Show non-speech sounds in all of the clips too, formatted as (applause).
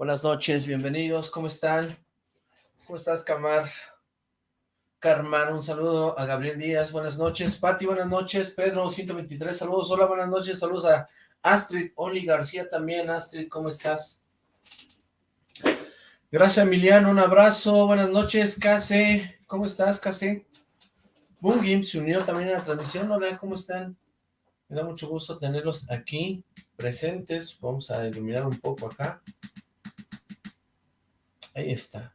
Buenas noches, bienvenidos, ¿cómo están? ¿Cómo estás, Camar? Carmar, un saludo a Gabriel Díaz, buenas noches. Pati, buenas noches. Pedro, 123, saludos. Hola, buenas noches, saludos a Astrid, Oli García también. Astrid, ¿cómo estás? Gracias, Emiliano, un abrazo. Buenas noches, Case. ¿Cómo estás, Case? Boom se unió también a la transmisión. Hola, ¿cómo están? Me da mucho gusto tenerlos aquí presentes. Vamos a iluminar un poco acá. Ahí está.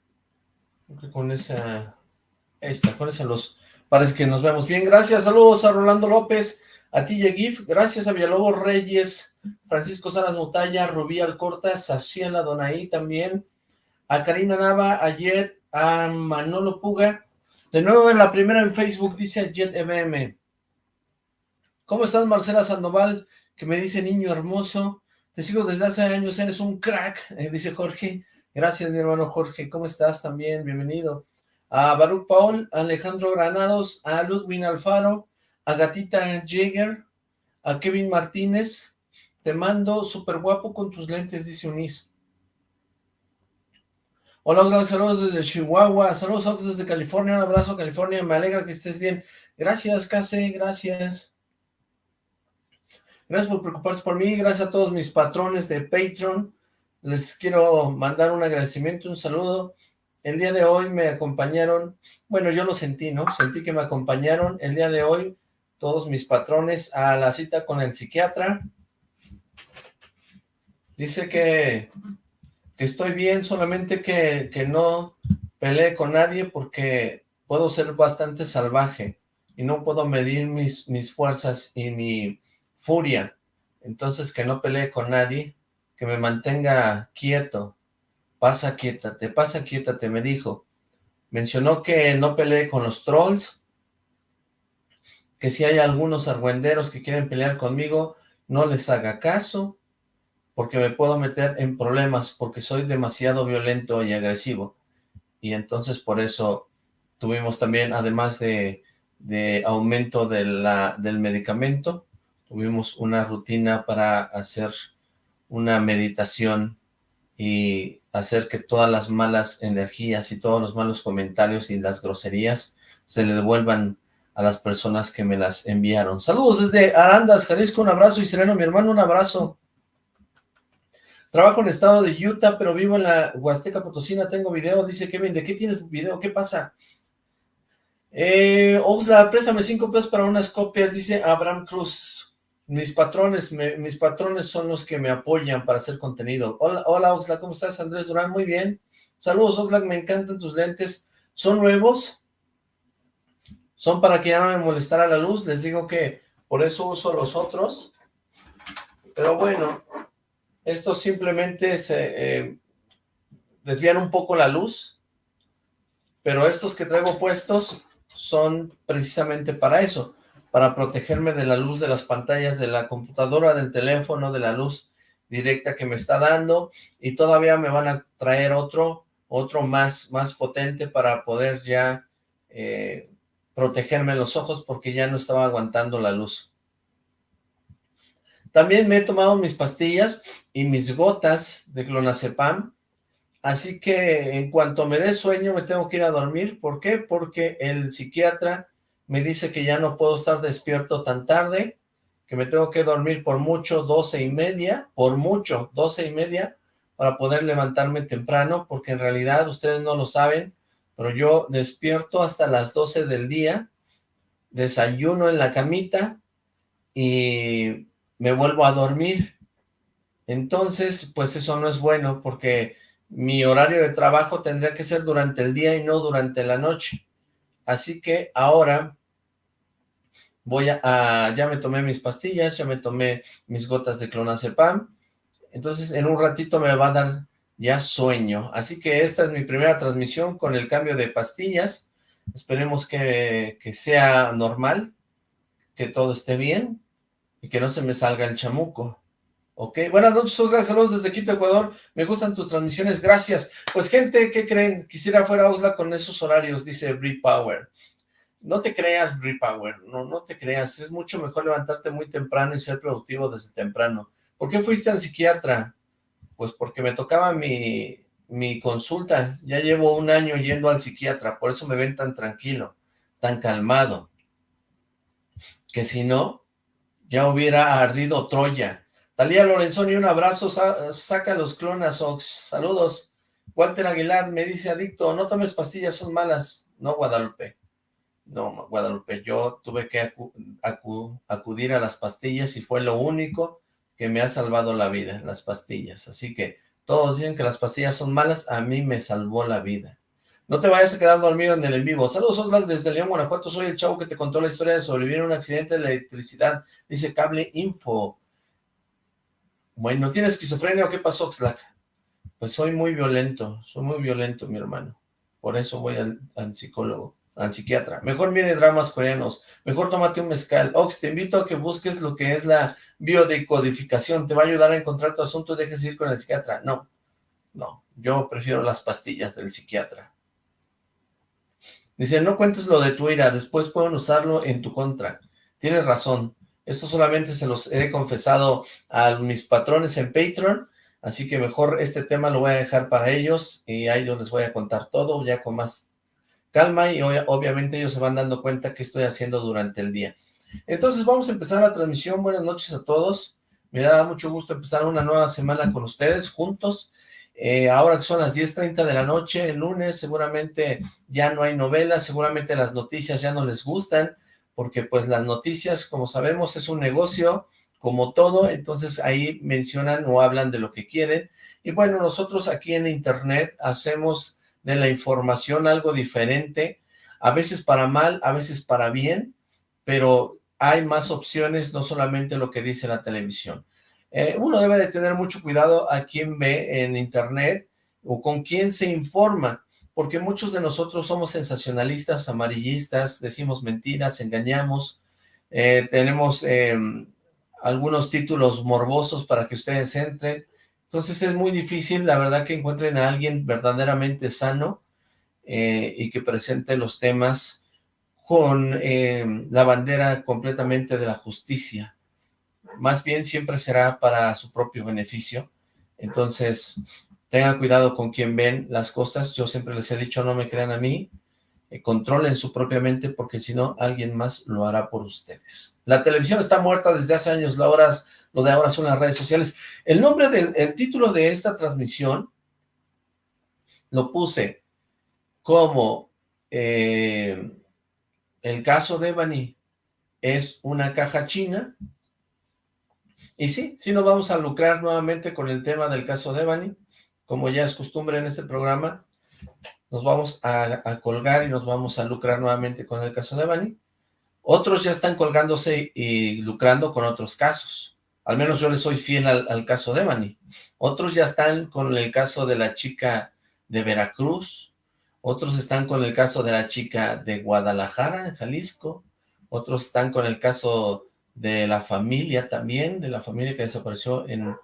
con esa... Ahí está, con esa luz. Parece que nos vemos bien. Gracias, saludos a Rolando López, a ti Gif, gracias a Villalobos Reyes, Francisco Salas Mutalla, Rubí Alcorta, Saciela Donaí también, a Karina Nava, a Jet, a Manolo Puga. De nuevo en la primera en Facebook dice Jet EBM. ¿Cómo estás, Marcela Sandoval? Que me dice niño hermoso. Te sigo desde hace años, eres un crack, eh, dice Jorge. Gracias, mi hermano Jorge. ¿Cómo estás también? Bienvenido. A Baruch Paul, a Alejandro Granados, a Ludwin Alfaro, a Gatita Jäger, a Kevin Martínez. Te mando súper guapo con tus lentes, dice Unis. Hola, Oxlack, saludos desde Chihuahua, saludos Ox desde California, un abrazo California, me alegra que estés bien. Gracias, Case, gracias. Gracias por preocuparse por mí, gracias a todos mis patrones de Patreon, les quiero mandar un agradecimiento, un saludo. El día de hoy me acompañaron, bueno, yo lo sentí, ¿no? Sentí que me acompañaron el día de hoy todos mis patrones a la cita con el psiquiatra. Dice que, que estoy bien, solamente que, que no peleé con nadie porque puedo ser bastante salvaje y no puedo medir mis, mis fuerzas y mi furia. Entonces que no peleé con nadie que me mantenga quieto, pasa quiétate, pasa quiétate, me dijo. Mencionó que no peleé con los trolls, que si hay algunos argüenderos que quieren pelear conmigo, no les haga caso, porque me puedo meter en problemas, porque soy demasiado violento y agresivo. Y entonces por eso tuvimos también, además de, de aumento de la, del medicamento, tuvimos una rutina para hacer una meditación y hacer que todas las malas energías y todos los malos comentarios y las groserías se le devuelvan a las personas que me las enviaron. Saludos desde Arandas, Jalisco, un abrazo, y Sereno, mi hermano, un abrazo. Trabajo en el estado de Utah, pero vivo en la Huasteca Potosina, tengo video, dice Kevin, ¿de qué tienes video? ¿Qué pasa? Eh, Oxla, préstame cinco pesos para unas copias, dice Abraham Cruz mis patrones, mis patrones son los que me apoyan para hacer contenido. Hola, hola Oxlack, ¿cómo estás? Andrés Durán, muy bien. Saludos Oxlack, me encantan tus lentes. ¿Son nuevos? Son para que ya no me molestara la luz. Les digo que por eso uso los otros. Pero bueno, estos simplemente se eh, desvían un poco la luz. Pero estos que traigo puestos son precisamente para eso para protegerme de la luz de las pantallas de la computadora, del teléfono, de la luz directa que me está dando, y todavía me van a traer otro, otro más, más potente para poder ya eh, protegerme los ojos porque ya no estaba aguantando la luz. También me he tomado mis pastillas y mis gotas de clonazepam, así que en cuanto me dé sueño me tengo que ir a dormir. ¿Por qué? Porque el psiquiatra me dice que ya no puedo estar despierto tan tarde, que me tengo que dormir por mucho doce y media, por mucho doce y media, para poder levantarme temprano, porque en realidad ustedes no lo saben, pero yo despierto hasta las doce del día, desayuno en la camita y me vuelvo a dormir. Entonces, pues eso no es bueno, porque mi horario de trabajo tendría que ser durante el día y no durante la noche. Así que ahora voy a, ya me tomé mis pastillas, ya me tomé mis gotas de clonazepam, entonces en un ratito me va a dar ya sueño. Así que esta es mi primera transmisión con el cambio de pastillas. Esperemos que, que sea normal, que todo esté bien y que no se me salga el chamuco. Ok, buenas noches, saludos desde Quito, Ecuador. Me gustan tus transmisiones, gracias. Pues gente, ¿qué creen? Quisiera fuera Osla con esos horarios, dice Brie Power. No te creas, Brie Power, no, no te creas. Es mucho mejor levantarte muy temprano y ser productivo desde temprano. ¿Por qué fuiste al psiquiatra? Pues porque me tocaba mi, mi consulta, ya llevo un año yendo al psiquiatra, por eso me ven tan tranquilo, tan calmado, que si no, ya hubiera ardido Troya. Talía Lorenzoni, un abrazo, saca los clonas, Ox, saludos. Walter Aguilar me dice, adicto, no tomes pastillas, son malas. No, Guadalupe, no, Guadalupe, yo tuve que acudir a las pastillas y fue lo único que me ha salvado la vida, las pastillas. Así que todos dicen que las pastillas son malas, a mí me salvó la vida. No te vayas a quedar dormido en el en vivo. Saludos, Oxlack, desde León, Guanajuato. Soy el chavo que te contó la historia de sobrevivir a un accidente de electricidad. Dice Cable Info. Bueno, ¿tienes esquizofrenia o qué pasó, Oxlack? Pues soy muy violento, soy muy violento, mi hermano. Por eso voy al, psicólogo, al psiquiatra. Mejor mire dramas coreanos, mejor tómate un mezcal. Ox, te invito a que busques lo que es la biodecodificación. Te va a ayudar a encontrar tu asunto, dejes ir con el psiquiatra. No, no, yo prefiero las pastillas del psiquiatra. Dice, no cuentes lo de tu ira, después pueden usarlo en tu contra. Tienes razón, esto solamente se los he confesado a mis patrones en Patreon, así que mejor este tema lo voy a dejar para ellos y ahí yo les voy a contar todo ya con más calma y obviamente ellos se van dando cuenta que estoy haciendo durante el día. Entonces vamos a empezar la transmisión, buenas noches a todos, me da mucho gusto empezar una nueva semana con ustedes juntos, eh, ahora que son las 10.30 de la noche, el lunes seguramente ya no hay novelas, seguramente las noticias ya no les gustan, porque pues las noticias, como sabemos, es un negocio como todo, entonces ahí mencionan o hablan de lo que quieren, y bueno, nosotros aquí en internet hacemos de la información algo diferente, a veces para mal, a veces para bien, pero hay más opciones, no solamente lo que dice la televisión. Eh, uno debe de tener mucho cuidado a quién ve en internet o con quién se informa, porque muchos de nosotros somos sensacionalistas, amarillistas, decimos mentiras, engañamos, eh, tenemos em, algunos títulos morbosos para que ustedes entren, entonces es muy difícil, la verdad, que encuentren a alguien verdaderamente sano eh, y que presente los temas con em, la bandera completamente de la justicia más bien siempre será para su propio beneficio. Entonces, tengan cuidado con quien ven las cosas. Yo siempre les he dicho, no me crean a mí, eh, controlen su propia mente, porque si no, alguien más lo hará por ustedes. La televisión está muerta desde hace años, lo, de ahora son las redes sociales. El nombre del el título de esta transmisión lo puse como eh, el caso de Bani es una caja china y sí, sí nos vamos a lucrar nuevamente con el tema del caso de Bani, como ya es costumbre en este programa, nos vamos a, colgar y nos vamos a lucrar nuevamente con el caso de Bani. Otros ya están colgándose y lucrando con otros casos. Al menos yo les soy fiel al, al caso de Bani. Otros ya están con el caso de la chica de Veracruz. Otros están con el caso de la chica de Guadalajara, en Jalisco. Otros están con el caso de la familia también, de la familia que desapareció en,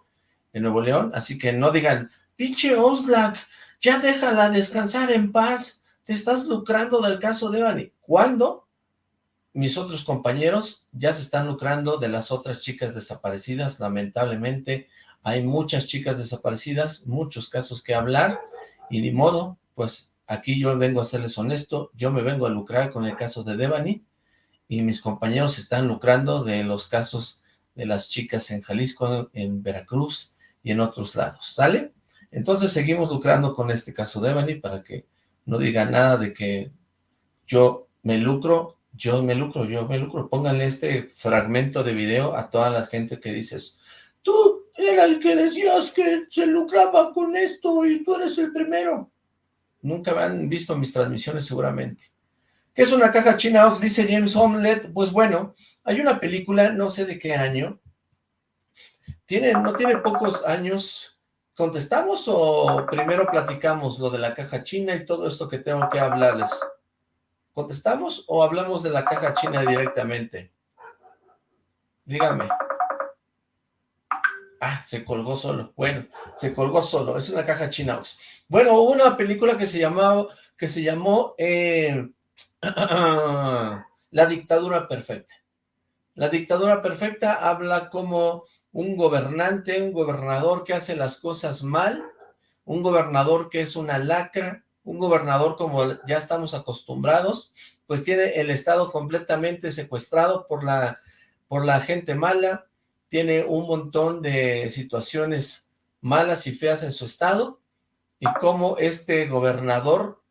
Nuevo León, así que no digan, pinche Oslak, ya déjala descansar en paz, te estás lucrando del caso de Evany. ¿Cuándo? Mis otros compañeros ya se están lucrando de las otras chicas desaparecidas, lamentablemente hay muchas chicas desaparecidas, muchos casos que hablar, y ni modo, pues aquí yo vengo a serles honesto, yo me vengo a lucrar con el caso de Devani, y mis compañeros están lucrando de los casos de las chicas en Jalisco, en Veracruz y en otros lados, ¿sale? Entonces seguimos lucrando con este caso de Ebony para que no diga nada de que yo me lucro, yo me lucro, yo me lucro. Pónganle este fragmento de video a toda la gente que dices, tú era el que decías que se lucraba con esto y tú eres el primero. Nunca han visto mis transmisiones seguramente. ¿Qué es una caja china Ox? Dice James Homelet. Pues bueno, hay una película, no sé de qué año. Tiene, no tiene pocos años. ¿Contestamos o primero platicamos lo de la caja china y todo esto que tengo que hablarles? ¿Contestamos o hablamos de la caja china directamente? Dígame. Ah, se colgó solo. Bueno, se colgó solo. Es una caja china. Bueno, hubo una película que se que se llamó eh, (clears throat) la dictadura perfecta. La dictadura perfecta habla como un gobernante, un gobernador que hace las cosas mal, un gobernador que es una lacra, un gobernador como ya estamos acostumbrados, pues tiene el estado completamente secuestrado por la, por la gente mala, tiene un montón de situaciones malas y feas en su estado, y cómo este gobernador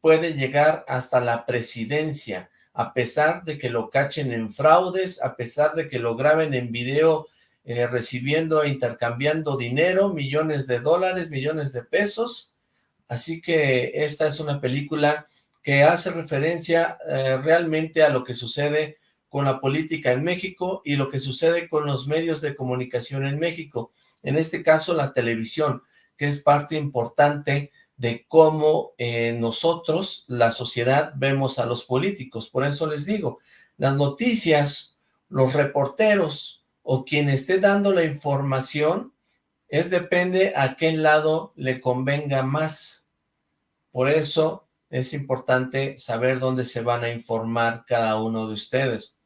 puede llegar hasta la presidencia, a pesar de que lo cachen en fraudes, a pesar de que lo graben en video eh, recibiendo e intercambiando dinero, millones de dólares, millones de pesos. Así que esta es una película que hace referencia eh, realmente a lo que sucede con la política en México y lo que sucede con los medios de comunicación en México. En este caso, la televisión, que es parte importante de cómo eh, nosotros, la sociedad, vemos a los políticos. Por eso les digo, las noticias, los reporteros o quien esté dando la información, es depende a qué lado le convenga más. Por eso es importante saber dónde se van a informar cada uno de ustedes.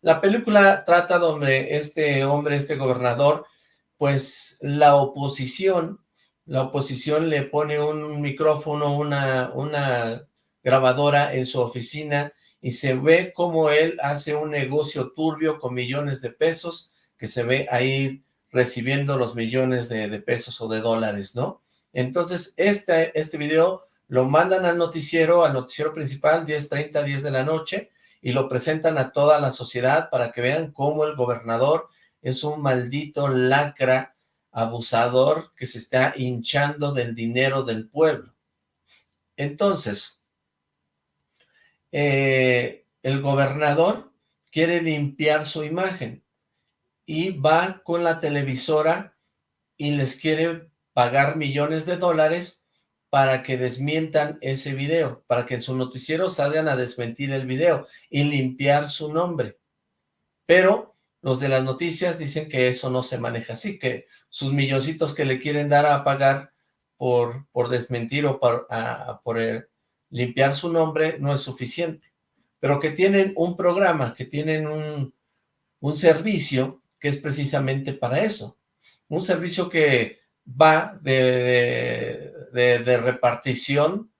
La película trata donde este hombre, este gobernador, pues la oposición la oposición le pone un micrófono, una, una grabadora en su oficina y se ve cómo él hace un negocio turbio con millones de pesos, que se ve ahí recibiendo los millones de, pesos o de dólares, ¿no? Entonces, este, este video lo mandan al noticiero, al noticiero principal, 10.30, 10 de la noche, y lo presentan a toda la sociedad para que vean cómo el gobernador es un maldito lacra abusador que se está hinchando del dinero del pueblo. Entonces, eh, el gobernador quiere limpiar su imagen y va con la televisora y les quiere pagar millones de dólares para que desmientan ese video, para que en su noticiero salgan a desmentir el video y limpiar su nombre. Pero los de las noticias dicen que eso no se maneja así, que sus milloncitos que le quieren dar a pagar por, por desmentir o por, por eh, limpiar su nombre no es suficiente, pero que tienen un programa, que tienen un, un servicio que es precisamente para eso, un servicio que va de, de, repartición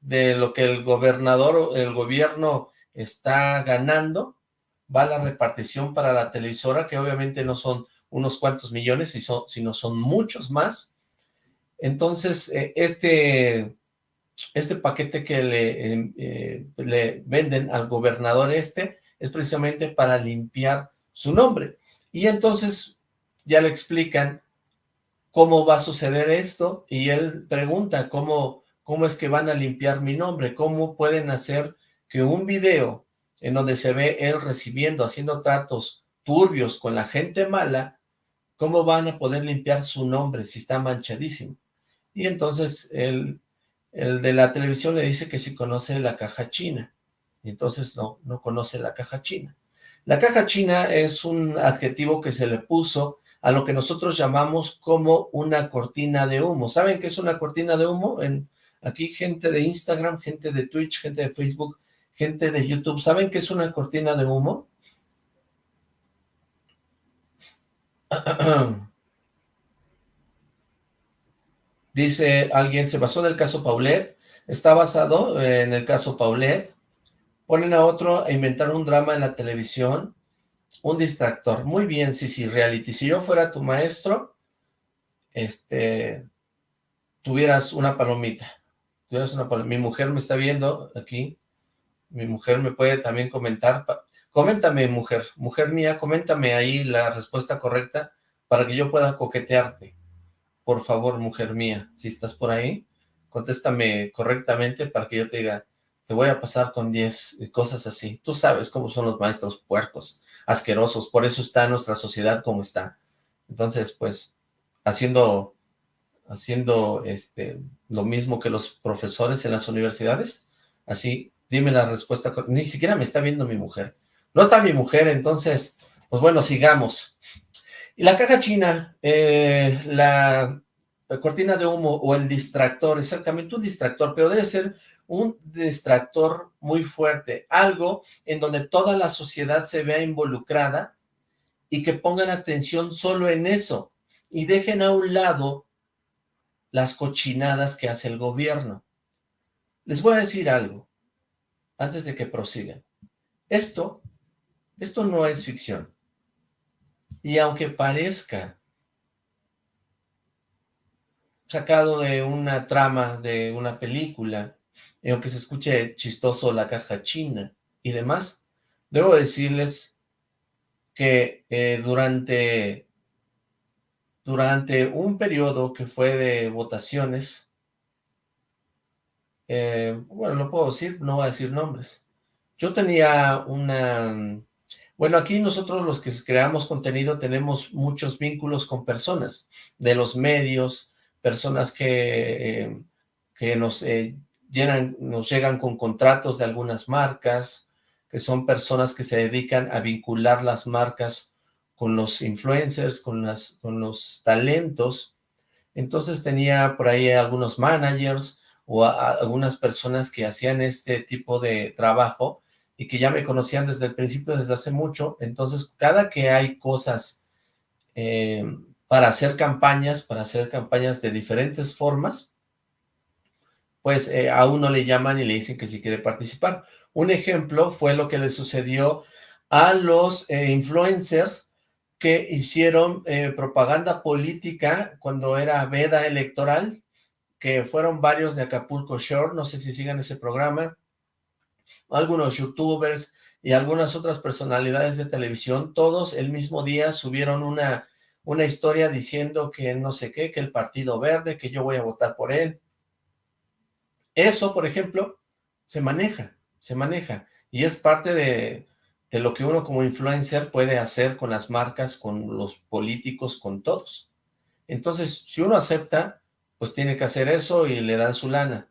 de lo que el gobernador o el gobierno está ganando va la repartición para la televisora, que obviamente no son unos cuantos millones, sino son muchos más. Entonces, eh, este, este paquete que le, em, eh, le venden al gobernador este es precisamente para limpiar su nombre. Y entonces ya le explican cómo va a suceder esto y él pregunta cómo, cómo es que van a limpiar mi nombre, cómo pueden hacer que un video en donde se ve él recibiendo, haciendo tratos turbios con la gente mala, ¿cómo van a poder limpiar su nombre si está manchadísimo? Y entonces el, el de la televisión le dice que si conoce la caja china, y entonces no, no conoce la caja china. La caja china es un adjetivo que se le puso a lo que nosotros llamamos como una cortina de humo. ¿Saben qué es una cortina de humo? Aquí gente de Instagram, gente de Twitch, gente de Facebook, gente de YouTube, ¿saben qué es una cortina de humo? (clears throat) (clears throat) Dice alguien, se basó en el caso Paulet, está basado en el caso Paulet, ponen a otro a inventar un drama en la televisión, un distractor, muy bien, sí, sí, reality, si yo fuera tu maestro, este, tuvieras una palomita, tuvieras una palomita, mi mujer me está viendo aquí, mi mujer me puede también comentar, coméntame mujer, mujer mía, coméntame ahí la respuesta correcta para que yo pueda coquetearte. Por favor, mujer mía, si estás por ahí, contéstame correctamente para que yo te diga, te voy a pasar con 10 cosas así. Tú sabes cómo son los maestros puercos, asquerosos, por eso está nuestra sociedad como está. Entonces, pues, haciendo, haciendo este, lo mismo que los profesores en las universidades, así Dime la respuesta. Ni siquiera me está viendo mi mujer. No está mi mujer, entonces, pues bueno, sigamos. Y la caja china, eh, la, cortina de humo o el distractor, exactamente un distractor, pero debe ser un distractor muy fuerte, algo en donde toda la sociedad se vea involucrada y que pongan atención solo en eso y dejen a un lado las cochinadas que hace el gobierno. Les voy a decir algo, antes de que prosigan. Esto, esto no es ficción. Y aunque parezca sacado de una trama de una película, y aunque se escuche chistoso la caja china y demás, debo decirles que eh, durante, durante un periodo que fue de votaciones, eh, bueno, no puedo decir, no voy a decir nombres, yo tenía una... Bueno, aquí nosotros los que creamos contenido tenemos muchos vínculos con personas de los medios, personas que, eh, nos, eh, llenan, nos llegan con contratos de algunas marcas, que son personas que se dedican a vincular las marcas con los influencers, con, las, con los talentos. Entonces tenía por ahí algunos managers o algunas personas que hacían este tipo de trabajo y que ya me conocían desde el principio, desde hace mucho. Entonces, cada que hay cosas eh, para hacer campañas, para hacer campañas de diferentes formas, pues eh, a uno le llaman y le dicen que si quiere participar. Un ejemplo fue lo que le sucedió a los eh, influencers que hicieron propaganda política cuando era veda electoral, que fueron varios de Acapulco Shore, no sé si sigan ese programa, algunos youtubers y algunas otras personalidades de televisión, todos el mismo día subieron una una historia diciendo que no sé qué, que el Partido Verde, que yo voy a votar por él. Eso, por ejemplo, se maneja, se maneja, y es parte de, de lo que uno como influencer puede hacer con las marcas, con los políticos, con todos. Entonces, si uno acepta, pues tiene que hacer eso y le dan su lana.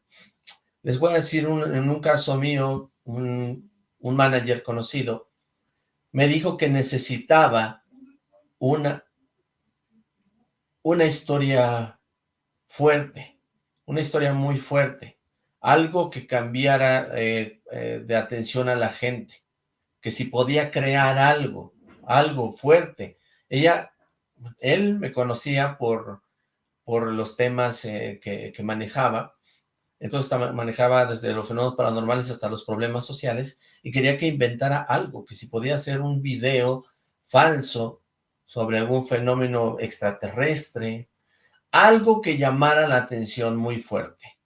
Les voy a decir, en un caso mío, un, un manager conocido, me dijo que necesitaba una una historia fuerte, una historia muy fuerte, algo que cambiara eh, eh, de atención a la gente, que si podía crear algo, algo fuerte. Ella, él me conocía por, por los temas eh, que, que, manejaba, entonces manejaba desde los fenómenos paranormales hasta los problemas sociales, y quería que inventara algo, que si podía hacer un video falso sobre algún fenómeno extraterrestre, algo que llamara la atención muy fuerte.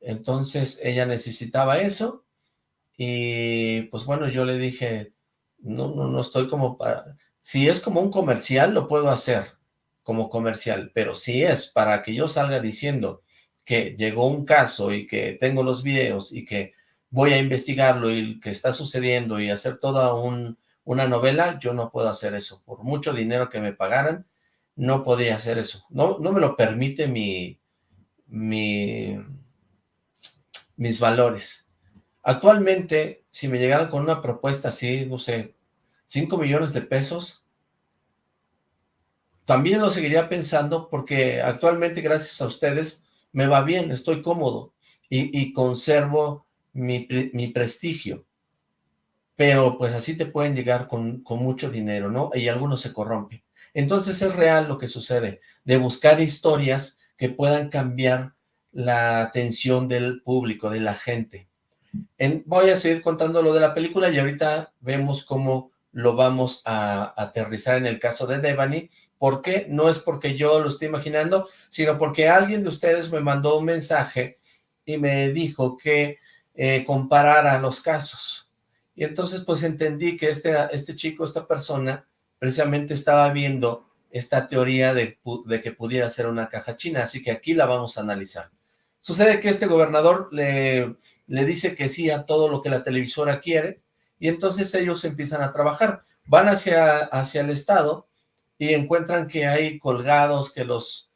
Entonces ella necesitaba eso y pues bueno, yo le dije, no, no, no estoy como para... Si es como un comercial, lo puedo hacer como comercial, pero si es para que yo salga diciendo que llegó un caso y que tengo los videos y que voy a investigarlo y que está sucediendo y hacer toda un, una novela, yo no puedo hacer eso. Por mucho dinero que me pagaran, no podía hacer eso. No, no me lo permite mi, mi, mis valores. Actualmente, si me llegaran con una propuesta así, no sé, 5 millones de pesos, también lo seguiría pensando porque actualmente, gracias a ustedes, me va bien, estoy cómodo y, conservo mi, prestigio pero pues así te pueden llegar con, mucho dinero, ¿no? Y algunos se corrompen. Entonces es real lo que sucede, de buscar historias que puedan cambiar la atención del público, de la gente. voy a seguir contando lo de la película y ahorita vemos cómo lo vamos a, aterrizar en el caso de Devani. ¿Por qué? No es porque yo lo estoy imaginando, sino porque alguien de ustedes me mandó un mensaje y me dijo que eh, comparara los casos. Y entonces pues entendí que este, este chico, esta persona, precisamente estaba viendo esta teoría de, que pudiera ser una caja china, así que aquí la vamos a analizar. Sucede que este gobernador le, le dice que sí a todo lo que la televisora quiere, y entonces ellos empiezan a trabajar. Van hacia, hacia el estado y encuentran que hay colgados, que los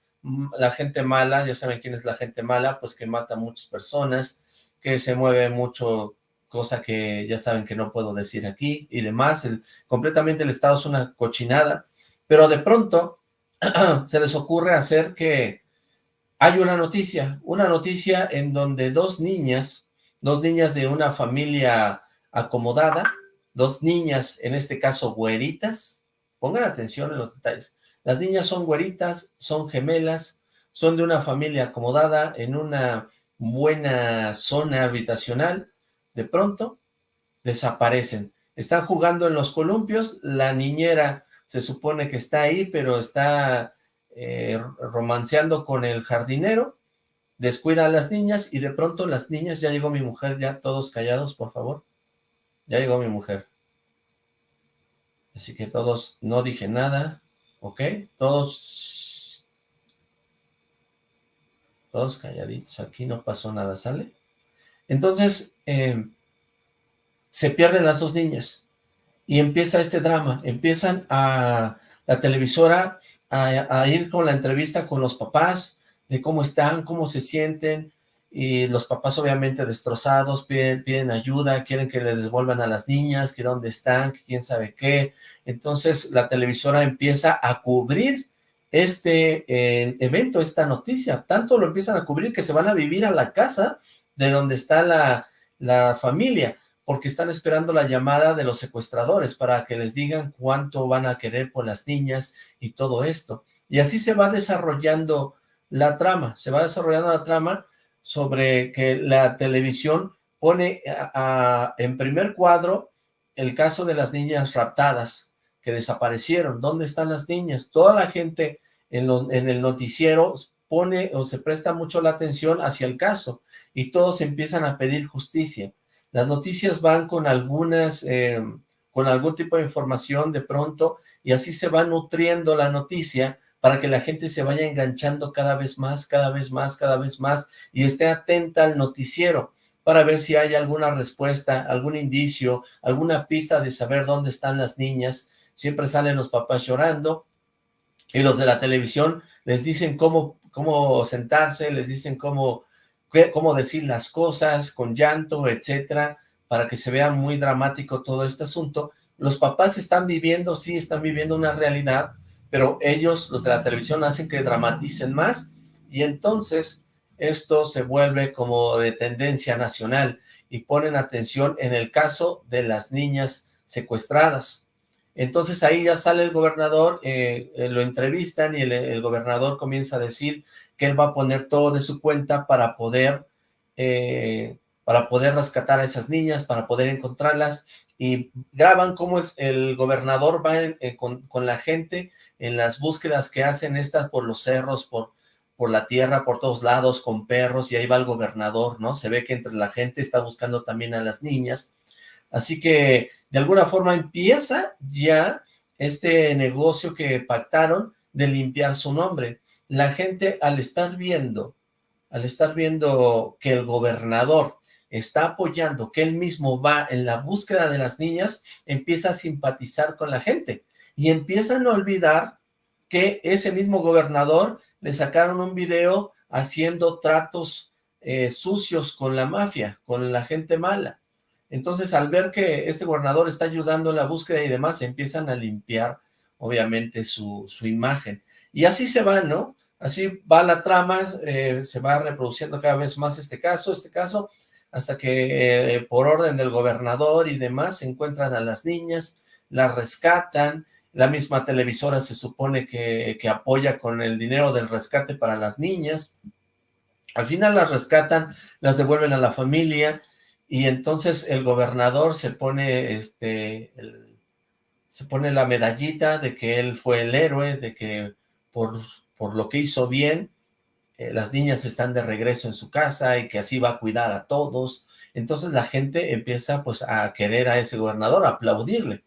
la gente mala, ya saben quién es la gente mala, pues que mata a muchas personas, que se mueve mucho cosa que ya saben que no puedo decir aquí y demás, completamente el Estado es una cochinada, pero de pronto (clears throat) se les ocurre hacer que hay una noticia, una noticia en donde dos niñas, dos niñas de una familia acomodada, dos niñas, en este caso güeritas, Pongan atención en los detalles. Las niñas son güeritas, son gemelas, son de una familia acomodada en una buena zona habitacional. De pronto, desaparecen. Están jugando en los columpios, la niñera se supone que está ahí, pero está eh, romanceando con el jardinero, descuida a las niñas y de pronto las niñas, ya llegó mi mujer, ya todos callados, por favor. Ya llegó mi mujer. Así que todos, no dije nada, ¿ok? Todos, todos calladitos, aquí no pasó nada, ¿sale? Entonces, eh, se pierden las dos niñas y empieza este drama, empiezan a la televisora a, ir con la entrevista con los papás, de cómo están, cómo se sienten, y los papás obviamente destrozados, piden, piden ayuda, quieren que les devuelvan a las niñas, que dónde están, que quién sabe qué. Entonces la televisora empieza a cubrir este eh, evento, esta noticia. Tanto lo empiezan a cubrir que se van a vivir a la casa de donde está la, la familia, porque están esperando la llamada de los secuestradores para que les digan cuánto van a querer por las niñas y todo esto. Y así se va desarrollando la trama, se va desarrollando la trama sobre que la televisión pone en primer cuadro el caso de las niñas raptadas que desaparecieron. ¿Dónde están las niñas? Toda la gente en, el noticiero pone o se presta mucho la atención hacia el caso y todos empiezan a pedir justicia. Las noticias van con algunas, eh, con algún tipo de información de pronto y así se va nutriendo la noticia para que la gente se vaya enganchando cada vez más, cada vez más, cada vez más, y esté atenta al noticiero para ver si hay alguna respuesta, algún indicio, alguna pista de saber dónde están las niñas. Siempre salen los papás llorando, y los de la televisión les dicen cómo, cómo sentarse, les dicen cómo, cómo decir las cosas con llanto, etcétera, para que se vea muy dramático todo este asunto. Los papás están viviendo, sí, están viviendo una realidad, pero ellos, los de la televisión, hacen que dramaticen más y entonces esto se vuelve como de tendencia nacional y ponen atención en el caso de las niñas secuestradas. Entonces ahí ya sale el gobernador, eh, eh, lo entrevistan y el, gobernador comienza a decir que él va a poner todo de su cuenta para poder, eh, para poder rescatar a esas niñas, para poder encontrarlas y graban cómo el, gobernador va con, con, la gente en las búsquedas que hacen estas por los cerros, por, por la tierra, por todos lados, con perros, y ahí va el gobernador, ¿no? Se ve que entre la gente está buscando también a las niñas. Así que, de alguna forma, empieza ya este negocio que pactaron de limpiar su nombre. La gente, al estar viendo, al estar viendo que el gobernador está apoyando, que él mismo va en la búsqueda de las niñas, empieza a simpatizar con la gente y empiezan a olvidar que ese mismo gobernador le sacaron un video haciendo tratos eh, sucios con la mafia, con la gente mala. Entonces, al ver que este gobernador está ayudando en la búsqueda y demás, empiezan a limpiar, obviamente, su, su imagen. Y así se va, ¿no? Así va la trama, eh, se va reproduciendo cada vez más este caso, este caso, hasta que eh, por orden del gobernador y demás se encuentran a las niñas, las rescatan, la misma televisora se supone que, que apoya con el dinero del rescate para las niñas, al final las rescatan, las devuelven a la familia, y entonces el gobernador se pone, este, se pone la medallita de que él fue el héroe, de que por, por lo que hizo bien, eh, las niñas están de regreso en su casa y que así va a cuidar a todos. Entonces la gente empieza pues a querer a ese gobernador, a aplaudirle.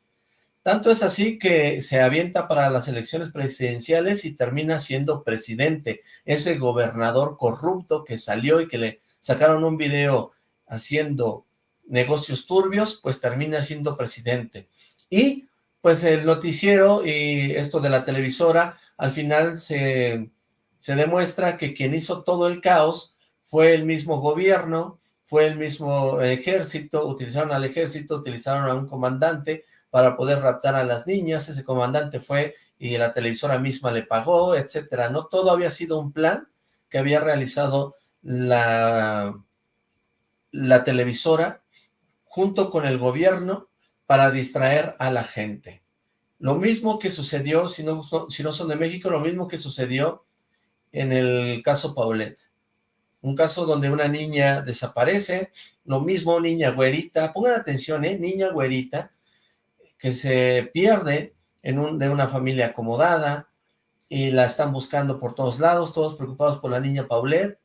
Tanto es así que se avienta para las elecciones presidenciales y termina siendo presidente. Ese gobernador corrupto que salió y que le sacaron un video haciendo negocios turbios, pues termina siendo presidente. Y pues el noticiero y esto de la televisora, al final se se demuestra que quien hizo todo el caos fue el mismo gobierno, fue el mismo ejército, utilizaron al ejército, utilizaron a un comandante para poder raptar a las niñas, ese comandante fue y la televisora misma le pagó, etcétera, ¿no? Todo había sido un plan que había realizado la, la televisora junto con el gobierno para distraer a la gente. Lo mismo que sucedió, si no, si no son de México, lo mismo que sucedió en el caso Paulette. Un caso donde una niña desaparece, lo mismo niña güerita, pongan atención, ¿eh? Niña güerita, que se pierde en un, de una familia acomodada, y la están buscando por todos lados, todos preocupados por la niña Paulette,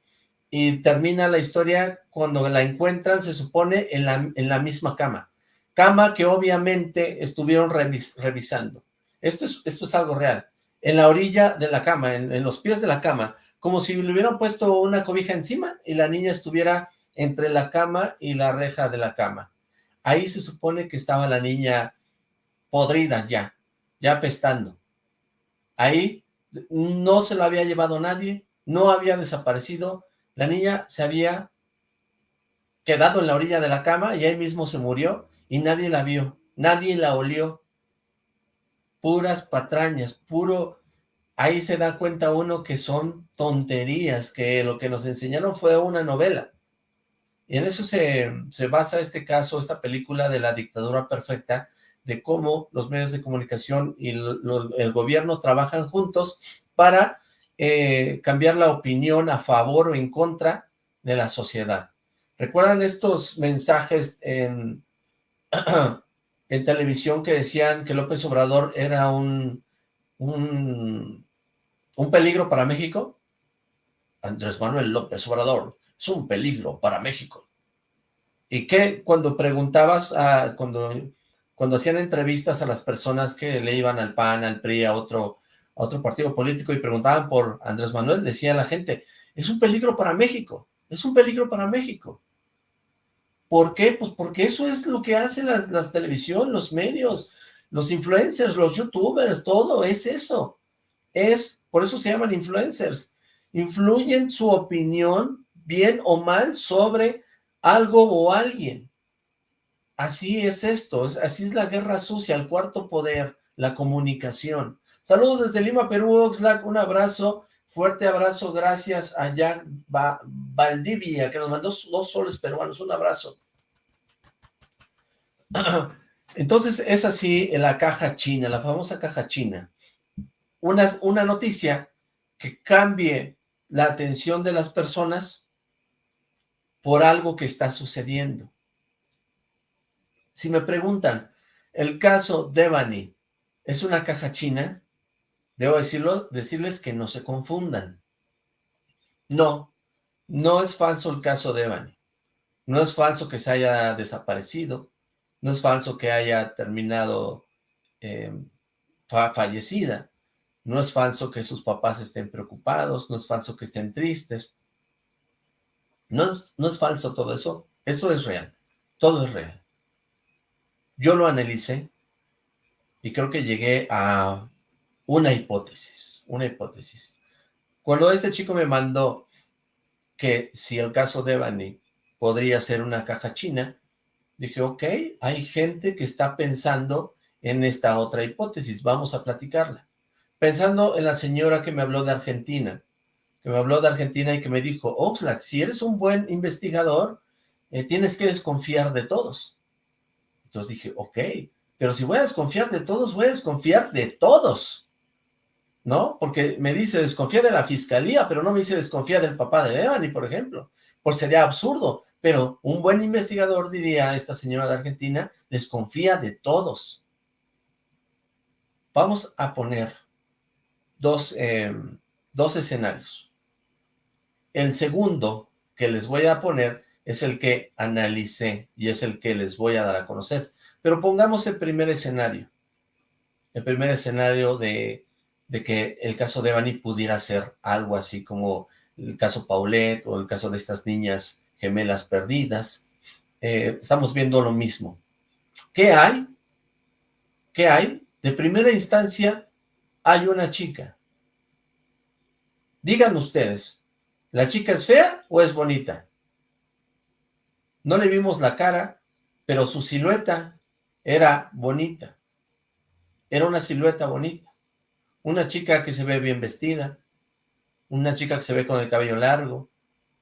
y termina la historia cuando la encuentran, se supone, en la, en la misma cama. Cama que obviamente estuvieron revisando. Esto es, esto es algo real. En la orilla de la cama, en, en los pies de la cama, como si le hubieran puesto una cobija encima y la niña estuviera entre la cama y la reja de la cama. Ahí se supone que estaba la niña podrida ya, ya apestando. Ahí no se lo había llevado nadie, no había desaparecido, la niña se había quedado en la orilla de la cama y ahí mismo se murió y nadie la vio, nadie la olió. Puras patrañas, puro... Ahí se da cuenta uno que son tonterías, que lo que nos enseñaron fue una novela. Y en eso se, se basa este caso, esta película de la dictadura perfecta, de cómo los medios de comunicación y el gobierno trabajan juntos para eh, cambiar la opinión a favor o en contra de la sociedad. ¿Recuerdan estos mensajes en, (clears throat) en televisión que decían que López Obrador era un, un, un peligro para México? Andrés Manuel López Obrador es un peligro para México. ¿Y qué? Cuando preguntabas, a, cuando cuando hacían entrevistas a las personas que le iban al PAN, al PRI, a otro, a otro partido político y preguntaban por Andrés Manuel, decía la gente, es un peligro para México, es un peligro para México. ¿Por qué? Pues porque eso es lo que hacen las, las televisión, los medios, los influencers, los youtubers, todo es eso. Es, por eso se llaman influencers. Influyen su opinión, bien o mal, sobre algo o alguien. Así es esto, así es la guerra sucia, el cuarto poder, la comunicación. Saludos desde Lima, Perú, Oxlack, un abrazo, fuerte abrazo, gracias a Jack Valdivia, que nos mandó dos soles peruanos, un abrazo. (clears throat) Entonces es así en la caja china, la famosa caja china. Una, una noticia que cambie la atención de las personas por algo que está sucediendo. Si me preguntan, ¿el caso Devani es una caja china? Debo decirles que no se confundan. No, no es falso el caso Devani. No es falso que se haya desaparecido. No es falso que haya terminado eh, fallecida. No es falso que sus papás estén preocupados. No es falso que estén tristes. No no es falso todo eso. Eso es real. Todo es real. Yo lo analicé y creo que llegué a una hipótesis, una hipótesis. Cuando este chico me mandó que si el caso de Evany podría ser una caja china, dije, ok, hay gente que está pensando en esta otra hipótesis, vamos a platicarla. Pensando en la señora que me habló de Argentina, que me habló de Argentina y que me dijo, Oxlack, si eres un buen investigador, eh, tienes que desconfiar de todos. Entonces dije, ok, pero si voy a desconfiar de todos, voy a desconfiar de todos, ¿no? Porque me dice desconfía de la fiscalía, pero no me dice desconfía del papá de Evany, por ejemplo, pues sería absurdo, pero un buen investigador diría, esta señora de Argentina, desconfía de todos. Vamos a poner dos, em, dos escenarios. El segundo que les voy a poner es el que analicé y es el que les voy a dar a conocer. Pero pongamos el primer escenario, el primer escenario de, que el caso de Evany pudiera ser algo así como el caso Paulette o el caso de estas niñas gemelas perdidas. Eh, estamos viendo lo mismo. ¿Qué hay? ¿Qué hay? De primera instancia, hay una chica. Digan ustedes, ¿la chica es fea o es bonita? No le vimos la cara, pero su silueta era bonita. Era una silueta bonita. Una chica que se ve bien vestida, una chica que se ve con el cabello largo,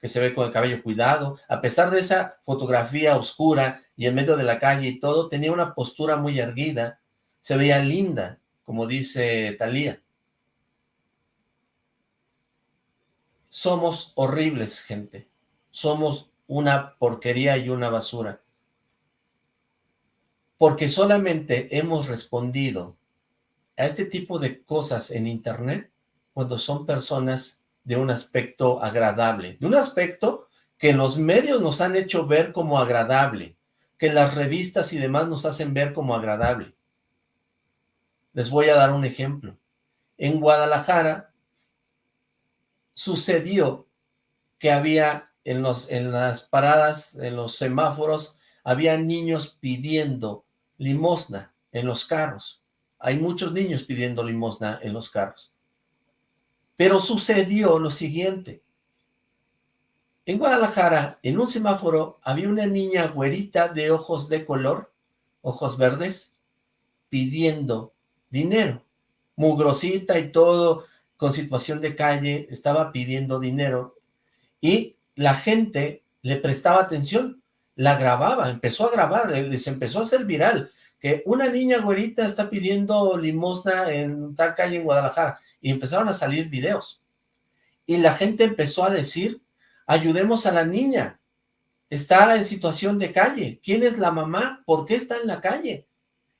que se ve con el cabello cuidado. A pesar de esa fotografía oscura y en medio de la calle y todo, tenía una postura muy erguida, se veía linda, como dice Talía. Somos horribles, gente. Somos una porquería y una basura. Porque solamente hemos respondido a este tipo de cosas en internet cuando son personas de un aspecto agradable, de un aspecto que los medios nos han hecho ver como agradable, que las revistas y demás nos hacen ver como agradable. Les voy a dar un ejemplo. En Guadalajara sucedió que había en, los, en las paradas, en los semáforos, había niños pidiendo limosna en los carros. Hay muchos niños pidiendo limosna en los carros. Pero sucedió lo siguiente. En Guadalajara, en un semáforo, había una niña güerita de ojos de color, ojos verdes, pidiendo dinero. Mugrosita y todo, con situación de calle, estaba pidiendo dinero. Y la gente le prestaba atención, la grababa, empezó a grabar, les empezó a hacer viral que una niña güerita está pidiendo limosna en tal calle en Guadalajara, y empezaron a salir videos. Y la gente empezó a decir, ayudemos a la niña, está en situación de calle, ¿quién es la mamá? ¿Por qué está en la calle?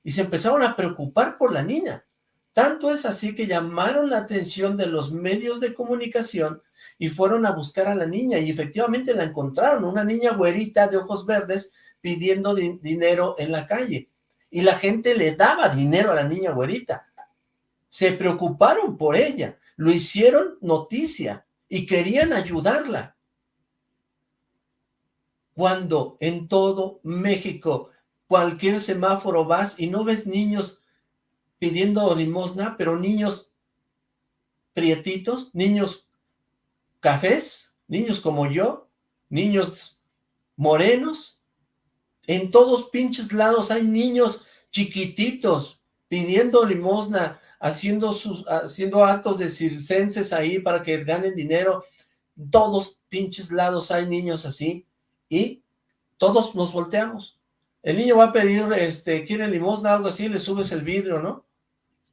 Y se empezaron a preocupar por la niña. Tanto es así que llamaron la atención de los medios de comunicación y fueron a buscar a la niña y efectivamente la encontraron, una niña güerita de ojos verdes pidiendo dinero en la calle y la gente le daba dinero a la niña güerita. Se preocuparon por ella, lo hicieron noticia y querían ayudarla. Cuando en todo México, cualquier semáforo vas y no ves niños pidiendo limosna, pero niños prietitos, niños cafés, niños como yo, niños morenos, en todos pinches lados hay niños chiquititos pidiendo limosna, haciendo, sus, haciendo actos de circenses ahí para que ganen dinero. todos pinches lados hay niños así y todos nos volteamos. El niño va a pedir, este, quiere limosna, algo así, le subes el vidrio, ¿no?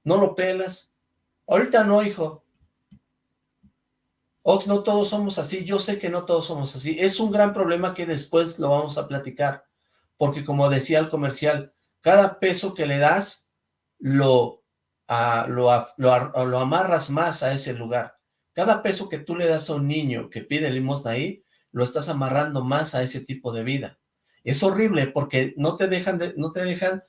No lo pelas. Ahorita no, hijo. Ox, no todos somos así. Yo sé que no todos somos así. Es un gran problema que después lo vamos a platicar porque como decía el comercial, cada peso que le das lo, lo, lo, amarras más a ese lugar. Cada peso que tú le das a un niño que pide limosna ahí, lo estás amarrando más a ese tipo de vida. Es horrible porque no te dejan, de, no te dejan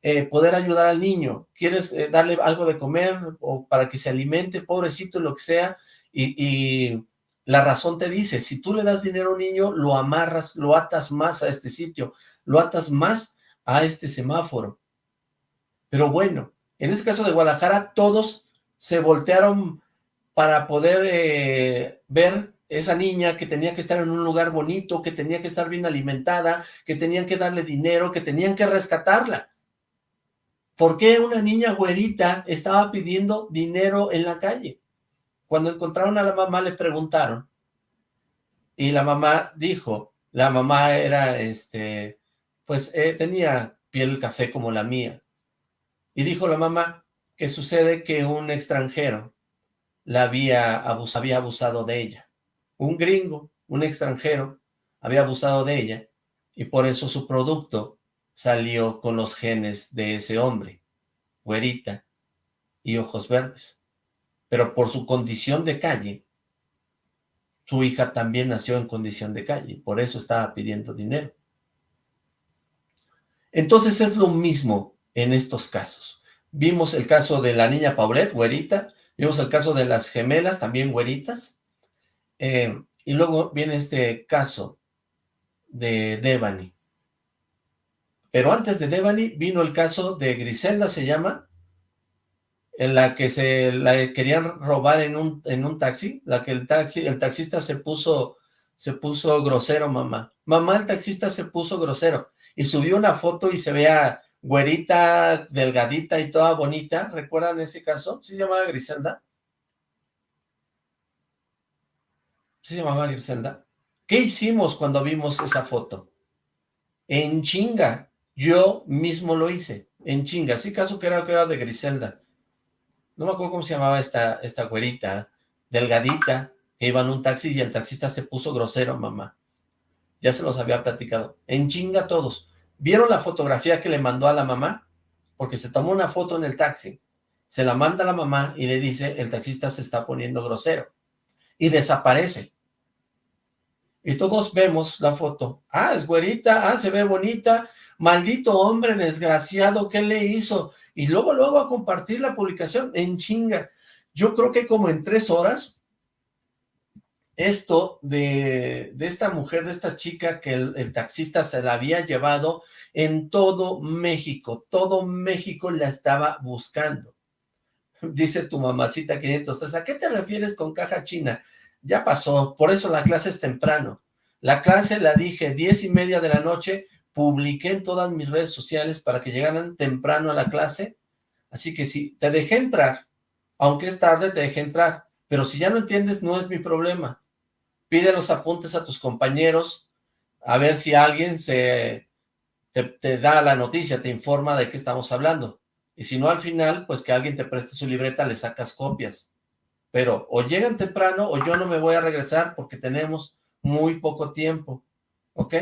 eh, poder ayudar al niño. Quieres eh, darle algo de comer o para que se alimente, pobrecito, lo que sea, y, la razón te dice, si tú le das dinero a un niño, lo amarras, lo atas más a este sitio, lo atas más a este semáforo. Pero bueno, en este caso de Guadalajara, todos se voltearon para poder eh, ver esa niña que tenía que estar en un lugar bonito, que tenía que estar bien alimentada, que tenían que darle dinero, que tenían que rescatarla. ¿Por qué una niña güerita estaba pidiendo dinero en la calle? Cuando encontraron a la mamá le preguntaron, y la mamá dijo, la mamá era este pues eh, tenía piel café como la mía. Y dijo la mamá que sucede que un extranjero la había, había abusado de ella. Un gringo, un extranjero, había abusado de ella y por eso su producto salió con los genes de ese hombre, güerita y ojos verdes. Pero por su condición de calle, su hija también nació en condición de calle, por eso estaba pidiendo dinero. Entonces es lo mismo en estos casos. Vimos el caso de la niña Paulette, güerita, vimos el caso de las gemelas, también güeritas, eh, y luego viene este caso de Devani. Pero antes de Devani vino el caso de Griselda, se llama, en la que se la querían robar en un, en un taxi, la que el taxi, el taxista se puso, se puso grosero, mamá. Mamá, el taxista se puso grosero y subió una foto y se vea güerita, delgadita y toda bonita. ¿Recuerdan ese caso? ¿Sí se llamaba Griselda? ¿Sí se llamaba Griselda? ¿Qué hicimos cuando vimos esa foto? En chinga. Yo mismo lo hice. En chinga. Sí, caso que era, que era de Griselda. No me acuerdo cómo se llamaba esta, esta güerita, delgadita, que iba en un taxi y el taxista se puso grosero, mamá. Ya se los había platicado. En chinga todos. ¿Vieron la fotografía que le mandó a la mamá? Porque se tomó una foto en el taxi. Se la manda a la mamá y le dice, el taxista se está poniendo grosero. Y desaparece. Y todos vemos la foto. Ah, es güerita, ah, se ve bonita. Maldito hombre desgraciado, ¿qué le hizo? Y luego, luego a compartir la publicación en chinga. Yo creo que como en tres horas esto de, esta mujer, de esta chica que el, taxista se la había llevado en todo México, todo México la estaba buscando. Dice tu mamacita 503, ¿a qué te refieres con caja china? Ya pasó, por eso la clase es temprano. La clase la dije diez y media de la noche, publiqué en todas mis redes sociales para que llegaran temprano a la clase, así que si te dejé entrar, aunque es tarde te dejé entrar, pero si ya no entiendes no es mi problema, pide los apuntes a tus compañeros, a ver si alguien se te, da la noticia, te informa de qué estamos hablando. Y si no, al final, pues que alguien te preste su libreta, le sacas copias. Pero o llegan temprano o yo no me voy a regresar porque tenemos muy poco tiempo. ¿Ok?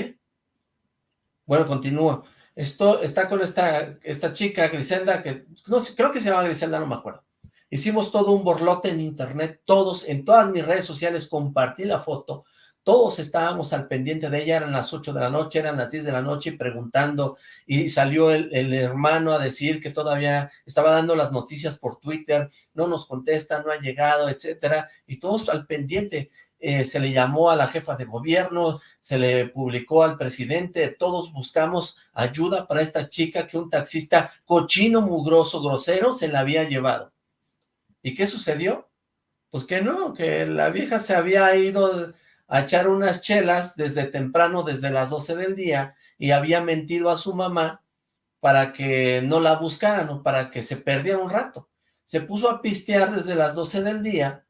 Bueno, continúo. Esto está con esta, esta chica, Griselda, que no sé, creo que se llama Griselda, no me acuerdo. Hicimos todo un borlote en internet, todos, en todas mis redes sociales compartí la foto, todos estábamos al pendiente de ella, eran las 8 de la noche, eran las 10 de la noche preguntando, y salió el, hermano a decir que todavía estaba dando las noticias por Twitter, no nos contesta, no ha llegado, etcétera, y todos al pendiente, eh, se le llamó a la jefa de gobierno, se le publicó al presidente, todos buscamos ayuda para esta chica que un taxista cochino, mugroso, grosero, se la había llevado. ¿Y qué sucedió? Pues que no, que la vieja se había ido a echar unas chelas desde temprano, desde las 12 del día, y había mentido a su mamá para que no la buscaran o para que se perdiera un rato. Se puso a pistear desde las 12 del día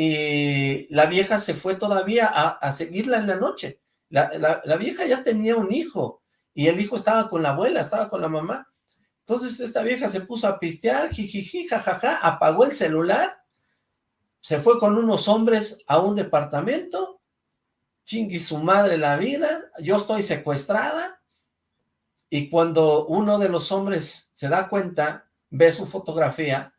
y la vieja se fue todavía a, seguirla en la noche. La, la vieja ya tenía un hijo y el hijo estaba con la abuela, estaba con la mamá. Entonces esta vieja se puso a pistear, jijiji, jajaja, apagó el celular, se fue con unos hombres a un departamento, chingui su madre la vida, yo estoy secuestrada, y cuando uno de los hombres se da cuenta, ve su fotografía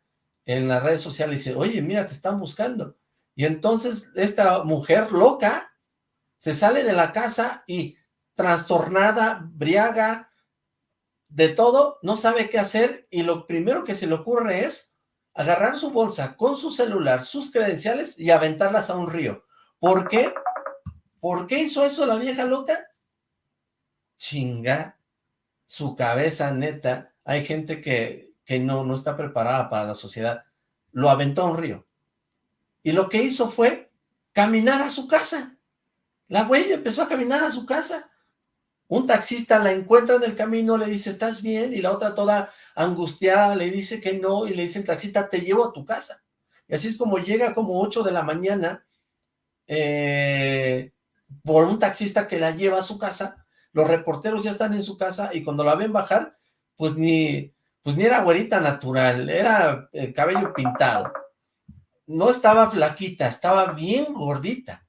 en las redes sociales y dice, oye, mira, te están buscando. Y entonces esta mujer loca se sale de la casa y trastornada, briaga, de todo, no sabe qué hacer y lo primero que se le ocurre es agarrar su bolsa con su celular, sus credenciales y aventarlas a un río. ¿Por qué? ¿Por qué hizo eso la vieja loca? Chinga, su cabeza neta. Hay gente que, que no, no está preparada para la sociedad. Lo aventó a un río. Y lo que hizo fue caminar a su casa. La güey empezó a caminar a su casa. Un taxista la encuentra en el camino, le dice, ¿estás bien? Y la otra toda angustiada le dice que no, y le dice el taxista, te llevo a tu casa. Y así es como llega como 8 de la mañana, eh, por un taxista que la lleva a su casa, los reporteros ya están en su casa, y cuando la ven bajar, pues ni, pues ni era güerita natural, era el eh, cabello pintado. No estaba flaquita, estaba bien gordita.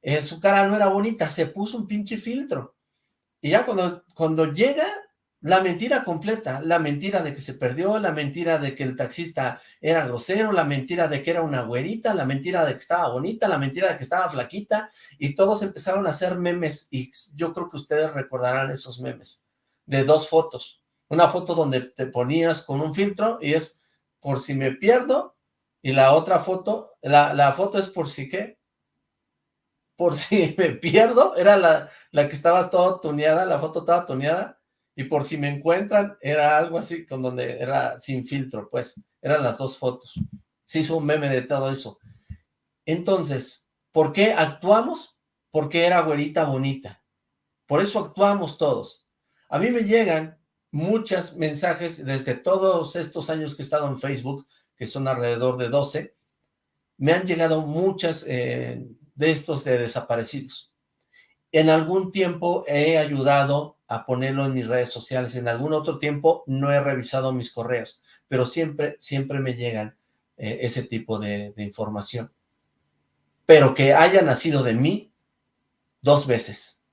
Eh, su cara no era bonita, se puso un pinche filtro. Y ya cuando, cuando llega la mentira completa, la mentira de que se perdió, la mentira de que el taxista era grosero, la mentira de que era una güerita, la mentira de que estaba bonita, la mentira de que estaba flaquita, y todos empezaron a hacer memes, y yo creo que ustedes recordarán esos memes, de dos fotos. Una foto donde te ponías con un filtro, y es por si me pierdo, y la otra foto, la, la foto es por si qué, por (laughs) si me pierdo, era la, la que estaba toda tuneada, la foto estaba tuneada, y por si me encuentran, era algo así, con donde era sin filtro, pues, eran las dos fotos. Se hizo un meme de todo eso. Entonces, ¿por qué actuamos? Porque era güerita bonita. Por eso actuamos todos. A mí me llegan muchos mensajes desde todos estos años que he estado en Facebook, que son alrededor de 12, me han llegado muchas eh, de estos de desaparecidos. En algún tiempo he ayudado a ponerlo en mis redes sociales, en algún otro tiempo no he revisado mis correos, pero siempre, siempre me llegan eh, ese tipo de, de información. Pero que haya nacido de mí dos veces.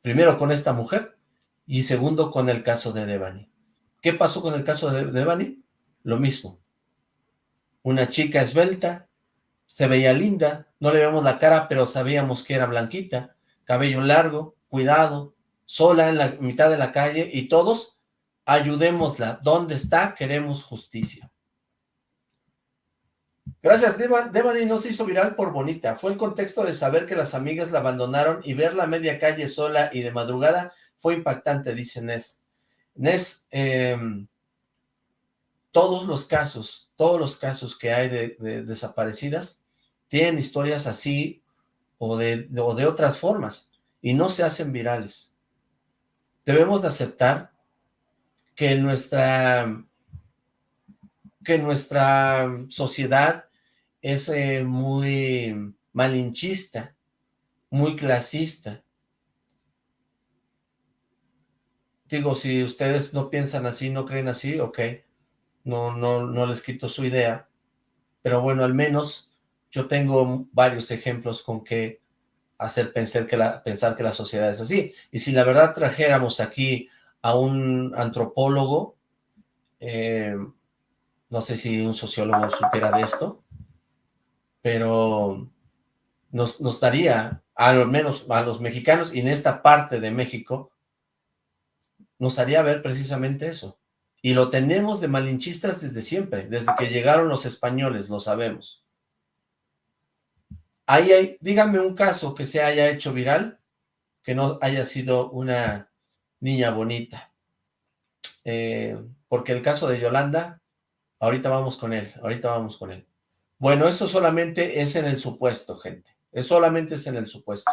Primero con esta mujer y segundo con el caso de Devani. ¿Qué pasó con el caso de Devani? Lo mismo. Una chica esbelta, se veía linda, no le vemos la cara, pero sabíamos que era blanquita, cabello largo, cuidado, sola en la mitad de la calle y todos ayudémosla. ¿Dónde está? Queremos justicia. Gracias, Devani no se hizo viral por bonita. Fue el contexto de saber que las amigas la abandonaron y verla media calle sola y de madrugada fue impactante, dice Nes. Nes, em, todos los casos, todos los casos que hay de, desaparecidas tienen historias así o de, o de otras formas y no se hacen virales. Debemos de aceptar que nuestra que nuestra sociedad es eh, muy malinchista, muy clasista. Digo, si ustedes no piensan así, no creen así, ok, no, no, no les quito su idea, pero bueno, al menos yo tengo varios ejemplos con que hacer pensar que la, pensar que la sociedad es así. Y si la verdad trajéramos aquí a un antropólogo, eh, no sé si un sociólogo supiera de esto, pero nos, nos daría, al menos a los mexicanos, y en esta parte de México, nos haría ver precisamente eso. Y lo tenemos de malinchistas desde siempre, desde que llegaron los españoles, lo sabemos. Ahí hay, díganme un caso que se haya hecho viral, que no haya sido una niña bonita. Eh, porque el caso de Yolanda Ahorita vamos con él, ahorita vamos con él. Bueno, eso solamente es en el supuesto, gente. Es solamente es en el supuesto.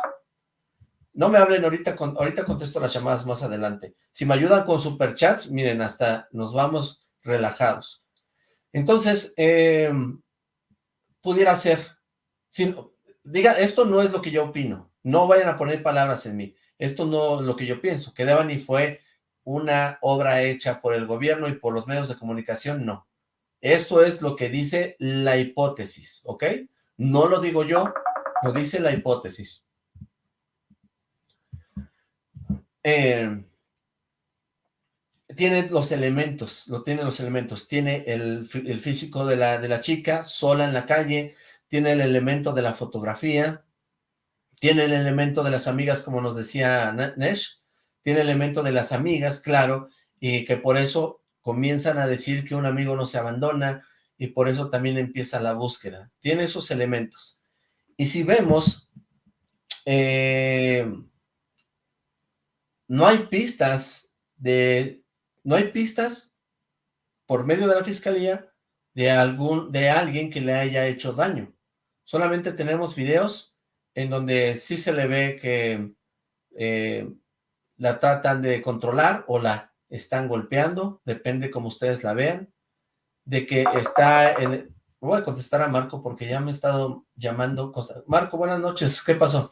No me hablen ahorita, ahorita contesto las llamadas más adelante. Si me ayudan con superchats, miren, hasta nos vamos relajados. Entonces, eh, pudiera ser, diga, esto no es lo que yo opino, no vayan a poner palabras en mí, esto no es lo que yo pienso, que Devani fue una obra hecha por el gobierno y por los medios de comunicación, no. Esto es lo que dice la hipótesis, ¿ok? No lo digo yo, lo dice la hipótesis. Eh, tiene los elementos, lo tiene los elementos. Tiene el, físico de la, de la chica, sola en la calle, tiene el elemento de la fotografía, tiene el elemento de las amigas, como nos decía Nesh, tiene el elemento de las amigas, claro, y que por eso comienzan a decir que un amigo no se abandona y por eso también empieza la búsqueda. Tiene esos elementos. Y si vemos, eh, no hay pistas de, no hay pistas por medio de la fiscalía de algún, de alguien que le haya hecho daño. Solamente tenemos videos en donde sí se le ve que eh, la tratan de controlar o la están golpeando, depende como ustedes la vean, de que está en... Voy a contestar a Marco porque ya me he estado llamando. Marco, buenas noches, ¿qué pasó?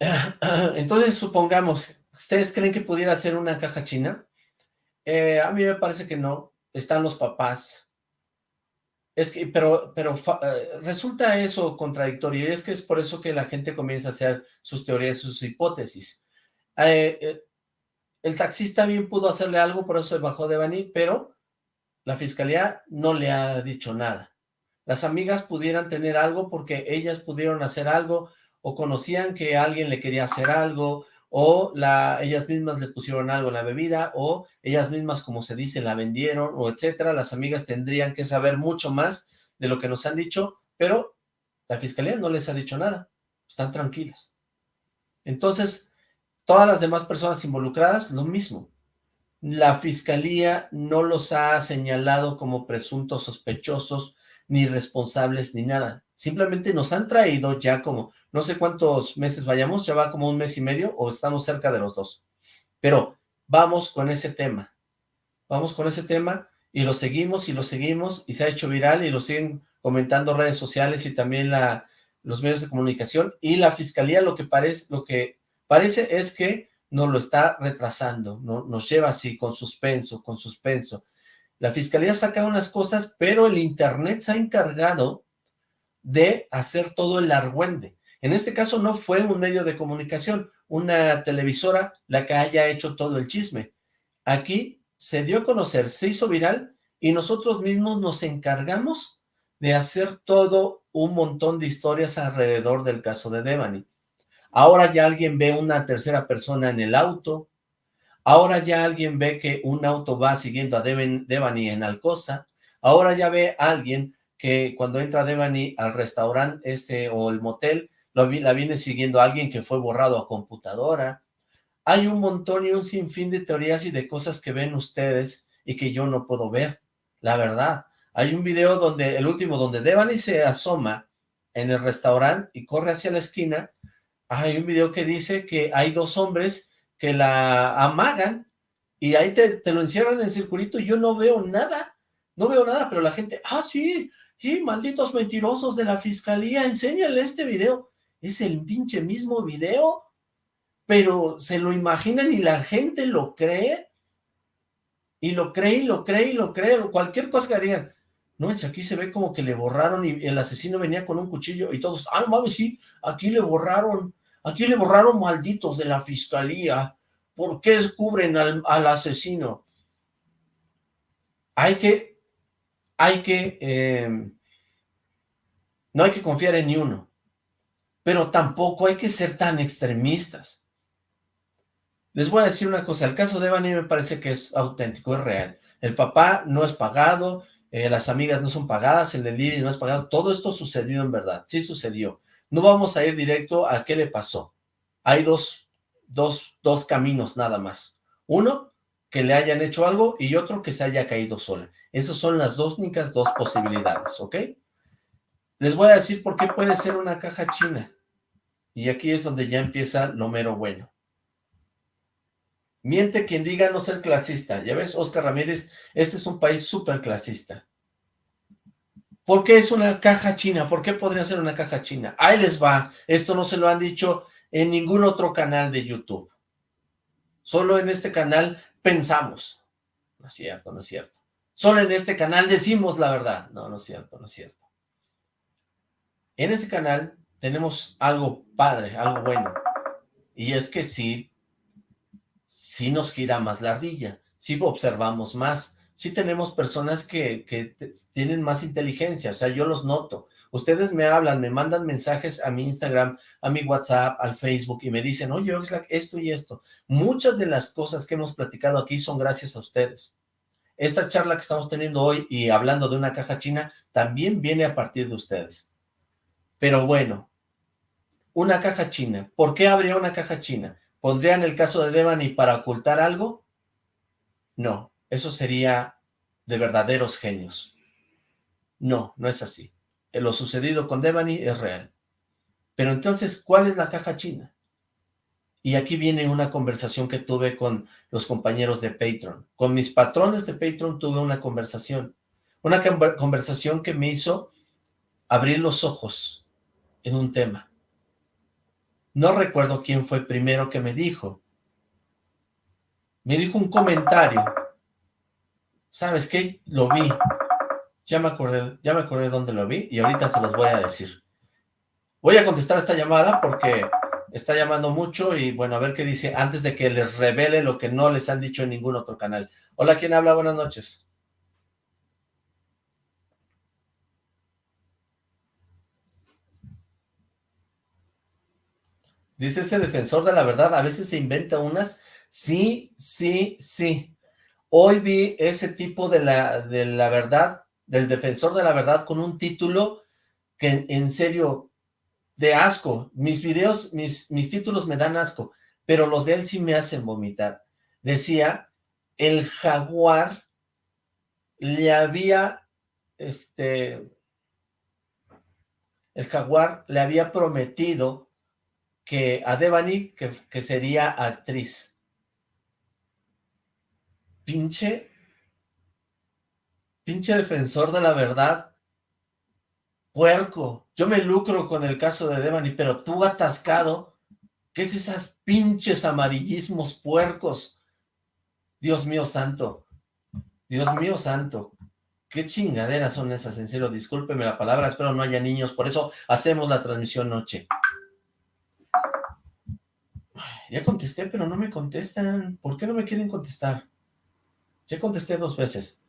(laughs) Entonces, supongamos, ¿ustedes creen que pudiera ser una caja china? Eh, a mí me parece que no. Están los papás. Es que, pero, pero eh, resulta eso contradictorio, y es que es por eso que la gente comienza a hacer sus teorías, sus hipótesis. Eh, el taxista bien pudo hacerle algo, por eso se bajó de Bani, pero la fiscalía no le ha dicho nada. Las amigas pudieran tener algo porque ellas pudieron hacer algo o conocían que alguien le quería hacer algo o la, ellas mismas le pusieron algo en la bebida o ellas mismas, como se dice, la vendieron o etcétera. Las amigas tendrían que saber mucho más de lo que nos han dicho, pero la fiscalía no les ha dicho nada. Están tranquilas. Entonces, todas las demás personas involucradas, lo mismo. la fiscalía no los ha señalado como presuntos sospechosos, ni responsables, ni nada. Simplemente nos han traído ya como, no sé cuántos meses vayamos, ya va como un mes y medio, o estamos cerca de los dos. Pero vamos con ese tema. Vamos con ese tema y lo seguimos y lo seguimos y se ha hecho viral y lo siguen comentando redes sociales y también la, los medios de comunicación y la fiscalía lo que parece, lo que parece es que nos lo está retrasando, no, nos lleva así con suspenso, con suspenso. La fiscalía saca unas cosas, pero el internet se ha encargado de hacer todo el argüende. En este caso no fue un medio de comunicación, una televisora la que haya hecho todo el chisme. Aquí se dio a conocer, se hizo viral y nosotros mismos nos encargamos de hacer todo un montón de historias alrededor del caso de Devani. Ahora ya alguien ve una tercera persona en el auto, ahora ya alguien ve que un auto va siguiendo a Devani en Alcosa, ahora ya ve a alguien que cuando entra Devani al restaurante este o el motel, la viene siguiendo alguien que fue borrado a computadora. Hay un montón y un sinfín de teorías y de cosas que ven ustedes y que yo no puedo ver, la verdad. Hay un video donde, el último, donde Devani se asoma en el restaurante y corre hacia la esquina. Hay un video que dice que hay dos hombres que la amagan y ahí te, lo encierran en el circulito y yo no veo nada. No veo nada, pero la gente, ah, sí, sí, malditos mentirosos de la fiscalía, enséñale este video. Es el pinche mismo video, pero se lo imaginan y la gente lo cree. Y lo cree, y lo cree, y lo cree. Cualquier cosa que harían. No, aquí se ve como que le borraron y el asesino venía con un cuchillo y todos, ah, mames, sí, aquí le borraron, aquí le borraron malditos de la fiscalía. ¿Por qué descubren al, asesino? Hay que, hay que, em, no hay que confiar en ni uno, pero tampoco hay que ser tan extremistas. Les voy a decir una cosa, el caso de Evany me parece que es auténtico, es real. El papá no es pagado, eh, las amigas no son pagadas, el del no es pagado, todo esto sucedió en verdad, sí sucedió. No vamos a ir directo a qué le pasó. Hay dos, dos, dos caminos nada más. Uno, que le hayan hecho algo y otro que se haya caído sola. Esas son las dos únicas dos posibilidades, ¿ok? Les voy a decir por qué puede ser una caja china. Y aquí es donde ya empieza lo mero bueno. Miente quien diga no ser clasista. Ya ves, Oscar Ramírez, este es un país súper clasista. ¿Por qué es una caja china? ¿Por qué podría ser una caja china? Ahí les va. Esto no se lo han dicho en ningún otro canal de YouTube. Solo en este canal pensamos. No es cierto, no es cierto. Solo en este canal decimos la verdad. No, no es cierto, no es cierto. En este canal tenemos algo padre, algo bueno. Y es que sí si nos gira más la ardilla, si observamos más, si tenemos personas que, que tienen más inteligencia, o sea, yo los noto. Ustedes me hablan, me mandan mensajes a mi Instagram, a mi WhatsApp, al Facebook, y me dicen, oye, Oxlack, esto y esto. Muchas de las cosas que hemos platicado aquí son gracias a ustedes. Esta charla que estamos teniendo hoy y hablando de una caja china, también viene a partir de ustedes. Pero bueno, una caja china. ¿Por qué habría una caja china? ¿Pondrían el caso de Devani para ocultar algo? No, eso sería de verdaderos genios. No, no es así. Lo sucedido con Devani es real. Pero entonces, ¿cuál es la caja china? Y aquí viene una conversación que tuve con los compañeros de Patreon. Con mis patrones de Patreon tuve una conversación. Una conversación que me hizo abrir los ojos en un tema. No recuerdo quién fue primero que me dijo. Me dijo un comentario. ¿Sabes qué? Lo vi. Ya me acordé, ya me acordé dónde lo vi y ahorita se los voy a decir. Voy a contestar esta llamada porque está llamando mucho y bueno, a ver qué dice antes de que les revele lo que no les han dicho en ningún otro canal. Hola, ¿quién habla? Buenas noches. Dice ese defensor de la verdad, a veces se inventa unas. Sí, sí, sí. Hoy vi ese tipo de la, de la verdad, del defensor de la verdad, con un título que en serio, de asco. Mis videos, mis, mis títulos me dan asco, pero los de él sí me hacen vomitar. Decía, el jaguar le había, este, el jaguar le había prometido que a Devani, que, que sería actriz. Pinche, pinche defensor de la verdad, puerco. Yo me lucro con el caso de Devani, pero tú atascado, ¿qué es esas pinches amarillismos puercos? Dios mío santo, Dios mío santo, qué chingaderas son esas, en serio, discúlpeme la palabra, espero no haya niños, por eso hacemos la transmisión noche. Ya contesté, pero no me contestan. ¿Por qué no me quieren contestar? Ya contesté dos veces.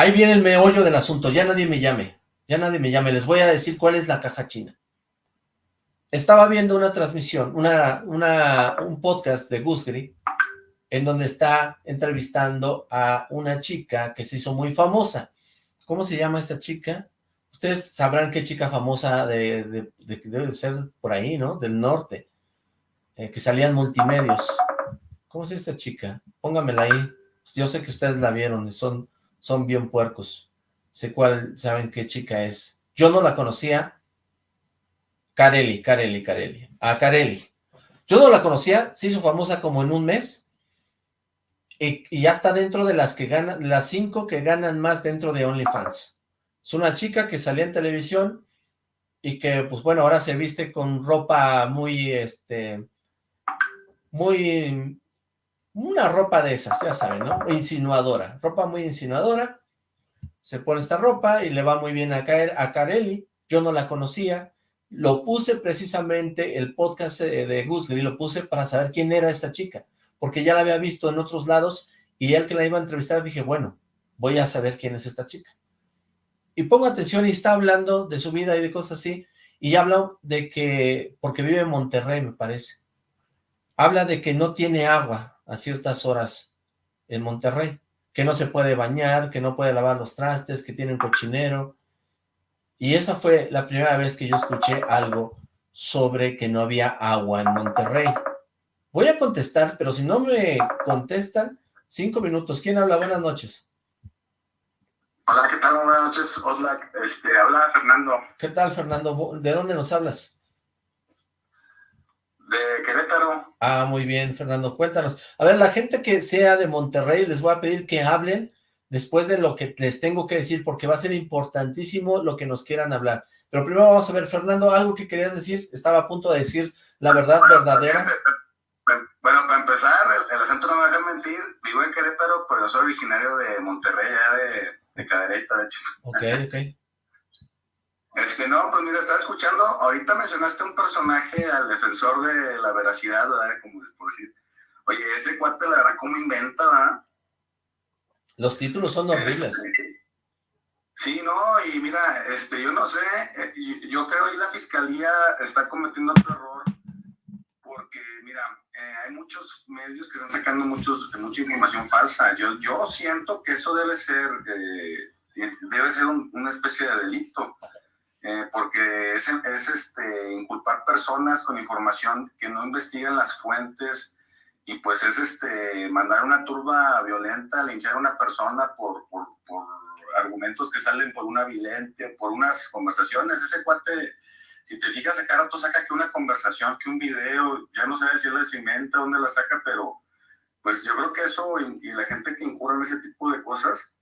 Ahí viene el meollo del asunto. Ya nadie me llame. Ya nadie me llame. Les voy a decir cuál es la caja china. Estaba viendo una transmisión, una, un podcast de Gusgri, en donde está entrevistando a una chica que se hizo muy famosa. ¿Cómo se llama esta chica? Ustedes sabrán qué chica famosa de, de, de, debe ser por ahí, ¿no? Del norte. Eh, que salían multimedios. ¿Cómo es esta chica? Póngamela ahí. Yo sé que ustedes la vieron, son, son bien puercos. Sé cuál, saben qué chica es. Yo no la conocía. Carelli, Carelli, Carelli. A Carelli. Yo no la conocía, se hizo famosa como en un mes. Y, ya está dentro de las que ganan, las cinco que ganan más dentro de OnlyFans. Es una chica que salía en televisión y que, pues bueno, ahora se viste con ropa muy, este, muy, una ropa de esas, ya saben, ¿no? Insinuadora, ropa muy insinuadora, se pone esta ropa y le va muy bien a, caer, a Carelli, yo no la conocía, lo puse precisamente, el podcast eh, de Gusgri, lo puse para saber quién era esta chica, porque ya la había visto en otros lados, y él que la iba a entrevistar dije, bueno, voy a saber quién es esta chica. Y pongo atención y está hablando de su vida y de cosas así, y habla de que, porque vive en Monterrey, me parece, habla de que no tiene agua a ciertas horas en Monterrey, que no se puede bañar, que no puede lavar los trastes, que tiene un cochinero. Y esa fue la primera vez que yo escuché algo sobre que no había agua en Monterrey. Voy a contestar, pero si no me contestan, cinco minutos. ¿Quién habla? Buenas noches. Hola, ¿qué tal? Buenas noches, Hola, Este, habla Fernando. ¿Qué tal, Fernando? ¿De dónde nos hablas? De Querétaro. Ah, muy bien, Fernando, cuéntanos. A ver, la gente que sea de Monterrey, les voy a pedir que hablen después de lo que les tengo que decir, porque va a ser importantísimo lo que nos quieran hablar. Pero primero vamos a ver, Fernando, algo que querías decir, estaba a punto de decir la verdad verdadera. Bueno, para empezar, el, acento no me deja mentir, vivo en Querétaro, pero yo soy originario de Monterrey, ya de, de Cadereyta, de hecho. Ok, ok. Este, no, pues mira, estaba escuchando, ahorita mencionaste un personaje al defensor de la veracidad, ¿verdad? Como por decir, oye, ese cuate la verdad, ¿cómo inventa, verdad? Los títulos son horribles. Este, sí, no, y mira, este, yo no sé, eh, yo creo que la fiscalía está cometiendo otro error, porque mira, eh, hay muchos medios que están sacando muchos, mucha información falsa. Yo, yo siento que eso debe ser, eh, debe ser una especie de delito eh, porque es, es este, inculpar personas con información que no investigan las fuentes y pues es este, mandar una turba violenta, linchar a una persona por, por, por argumentos que salen por una vidente, por unas conversaciones. Ese cuate, si te fijas, a cada rato saca que una conversación, que un video, ya no sé si él les inventa, dónde la saca, pero pues yo creo que eso y, y la gente que incurre en ese tipo de cosas,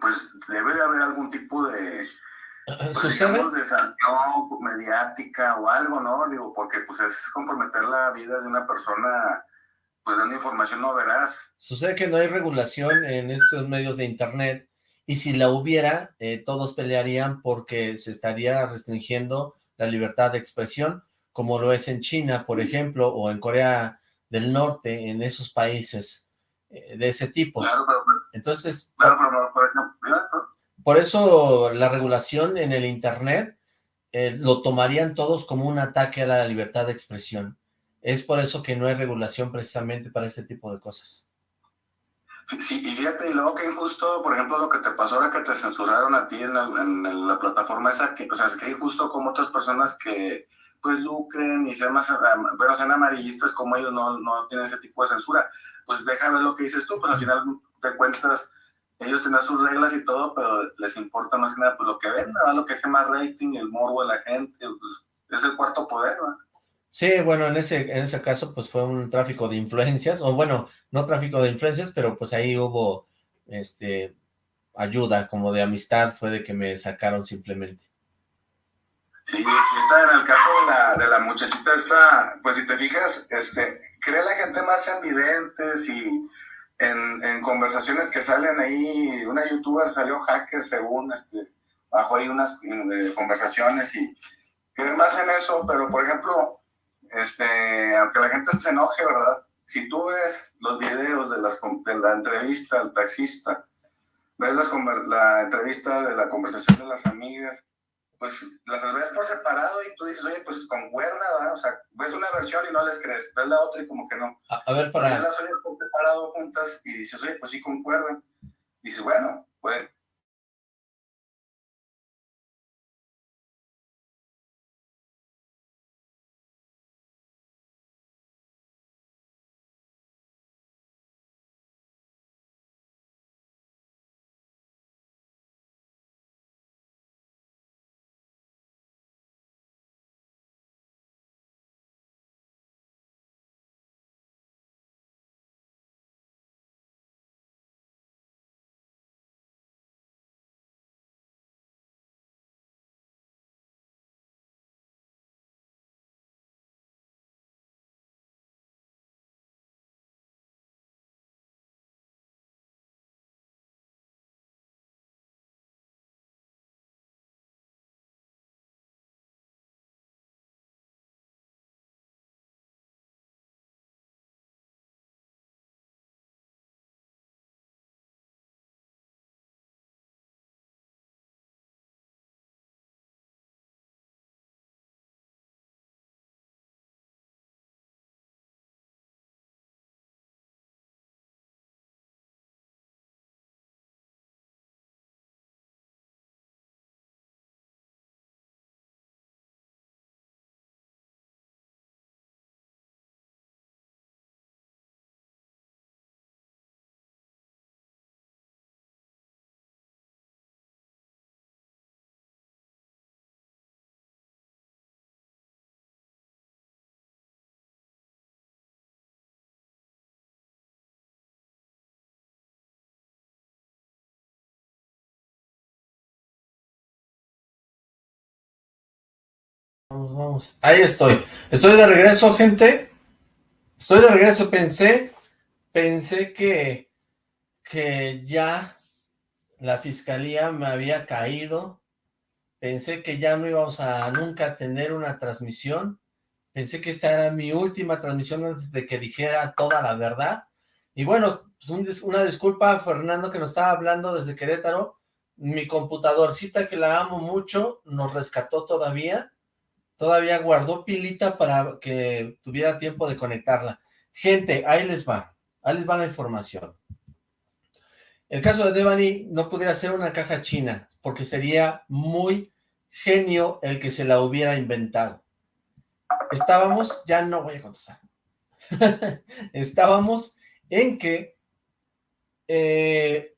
pues debe de haber algún tipo de, pues digamos de sanción mediática o algo, ¿no? Digo, porque pues es comprometer la vida de una persona, pues dando información no verás. Sucede que no hay regulación en estos medios de internet, y si la hubiera, eh, todos pelearían porque se estaría restringiendo la libertad de expresión, como lo es en China, por ejemplo, o en Corea del Norte, en esos países eh, de ese tipo. Claro, pero, Entonces... Claro, pero, por ejemplo, por eso la regulación en el Internet eh, lo tomarían todos como un ataque a la libertad de expresión. Es por eso que no hay regulación precisamente para este tipo de cosas. Sí, y fíjate, y luego que injusto, por ejemplo, lo que te pasó ahora que te censuraron a ti en la, plataforma esa, que, o sea, que injusto como otras personas que pues lucren y sean más, pero sean amarillistas como ellos no, no tienen ese tipo de censura. Pues déjame ver lo que dices tú, pues al final te cuentas, ellos tienen sus reglas y todo, pero les importa más que nada pues lo que venda, lo que más rating, el morbo de la gente, pues es el cuarto poder, ¿no? Sí, bueno, en ese, en ese caso pues fue un tráfico de influencias, o bueno, no tráfico de influencias, pero pues ahí hubo este ayuda, como de amistad, fue de que me sacaron simplemente. Sí, en el caso de la, de la muchachita esta, pues si te fijas, este, crea la gente más en videntes y en, en, conversaciones que salen ahí, una youtuber salió hacker según, este, bajo ahí unas eh, conversaciones y creen más en eso, pero por ejemplo, este, aunque la gente se enoje, ¿verdad? Si tú ves los videos de, las, de la entrevista al taxista, ves las, la entrevista de la conversación de las amigas, pues las ves por separado y tú dices, oye, pues concuerda, ¿verdad? O sea, ves una versión y no les crees, ves la otra y como que no. A, ver, para... Las por separado juntas y dices, oye, pues sí concuerdan. Dices, bueno, pues Vamos, vamos. Ahí estoy. Estoy de regreso, gente. Estoy de regreso. Pensé, pensé que, que ya la fiscalía me había caído. Pensé que ya no íbamos a nunca tener una transmisión. Pensé que esta era mi última transmisión antes de que dijera toda la verdad. Y bueno, pues una disculpa a Fernando que nos estaba hablando desde Querétaro. Mi computadorcita que la amo mucho nos rescató todavía todavía guardó pilita para que tuviera tiempo de conectarla. Gente, ahí les va, ahí les va la información. El caso de Devani no pudiera ser una caja china, porque sería muy genio el que se la hubiera inventado. Estábamos, ya no voy a contestar, (laughs) estábamos en que eh,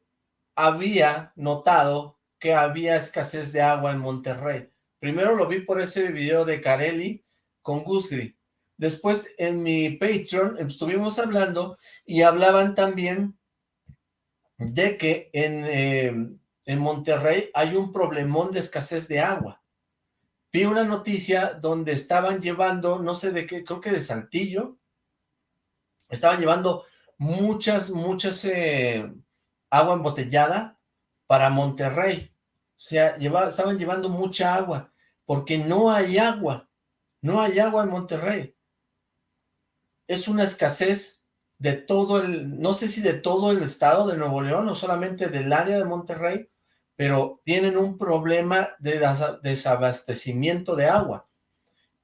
había notado que había escasez de agua en Monterrey. Primero lo vi por ese video de Carelli con Gusgri. Después en mi Patreon estuvimos hablando y hablaban también de que en, em, en Monterrey hay un problemón de escasez de agua. Vi una noticia donde estaban llevando, no sé de qué, creo que de Saltillo, estaban llevando muchas, muchas eh, agua embotellada para Monterrey. O sea, estaban llevando mucha agua porque no hay agua, no hay agua en Monterrey. Es una escasez de todo el, no sé si de todo el estado de Nuevo León o solamente del área de Monterrey, pero tienen un problema de desabastecimiento de agua.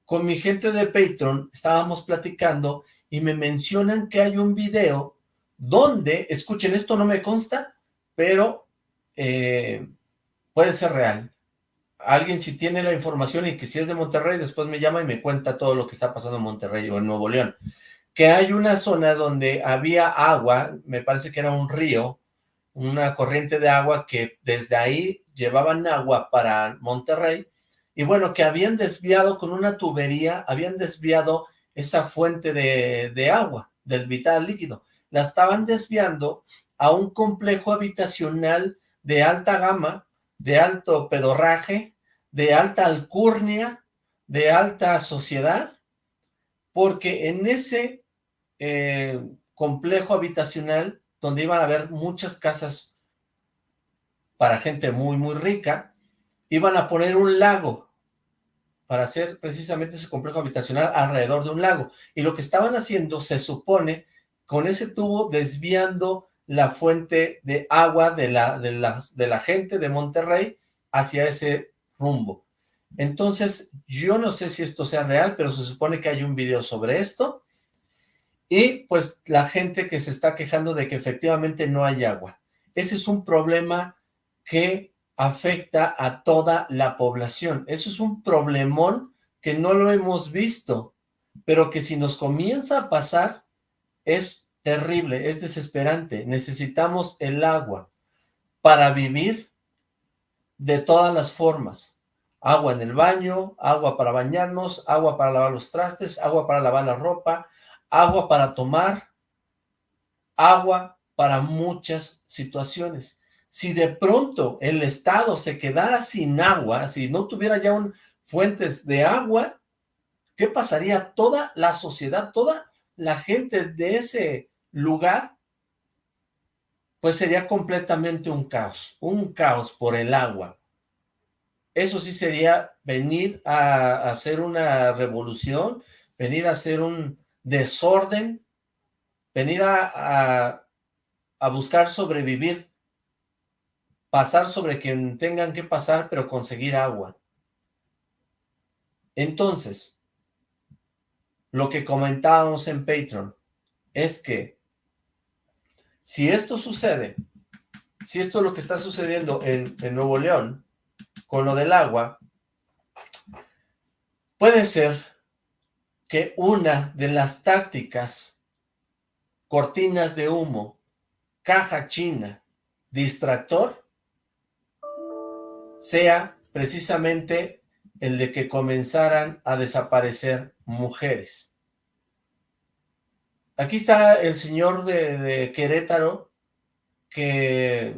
Con mi gente de Patreon estábamos platicando y me mencionan que hay un video donde, escuchen, esto no me consta, pero eh, puede ser real alguien si tiene la información y que si es de Monterrey, después me llama y me cuenta todo lo que está pasando en Monterrey o en Nuevo León. Que hay una zona donde había agua, me parece que era un río, una corriente de agua que desde ahí llevaban agua para Monterrey, y bueno, que habían desviado con una tubería, habían desviado esa fuente de, de agua, del vital líquido. La estaban desviando a un complejo habitacional de alta gama, de alto pedorraje, de alta alcurnia, de alta sociedad, porque en ese eh, complejo habitacional, donde iban a haber muchas casas para gente muy, muy rica, iban a poner un lago para hacer precisamente ese complejo habitacional alrededor de un lago. Y lo que estaban haciendo, se supone, con ese tubo desviando la fuente de agua de la, de de la gente de Monterrey hacia ese rumbo. Entonces, yo no sé si esto sea real, pero se supone que hay un video sobre esto, y pues la gente que se está quejando de que efectivamente no hay agua. Ese es un problema que afecta a toda la población. Eso es un problemón que no lo hemos visto, pero que si nos comienza a pasar es terrible, es desesperante. Necesitamos el agua para vivir de todas las formas. Agua en el baño, agua para bañarnos, agua para lavar los trastes, agua para lavar la ropa, agua para tomar, agua para muchas situaciones. Si de pronto el Estado se quedara sin agua, si no tuviera ya un, fuentes de agua, ¿qué pasaría? Toda la sociedad, toda la gente de ese lugar, pues sería completamente un caos, un caos por el agua. Eso sí sería venir a, hacer una revolución, venir a hacer un desorden, venir a, a buscar sobrevivir, pasar sobre quien tengan que pasar, pero conseguir agua. Entonces, lo que comentábamos en Patreon es que si esto sucede, si esto es lo que está sucediendo en, en Nuevo León, con lo del agua, puede ser que una de las tácticas, cortinas de humo, caja china, distractor, sea precisamente el de que comenzaran a desaparecer mujeres. Aquí está el señor de, Querétaro, que,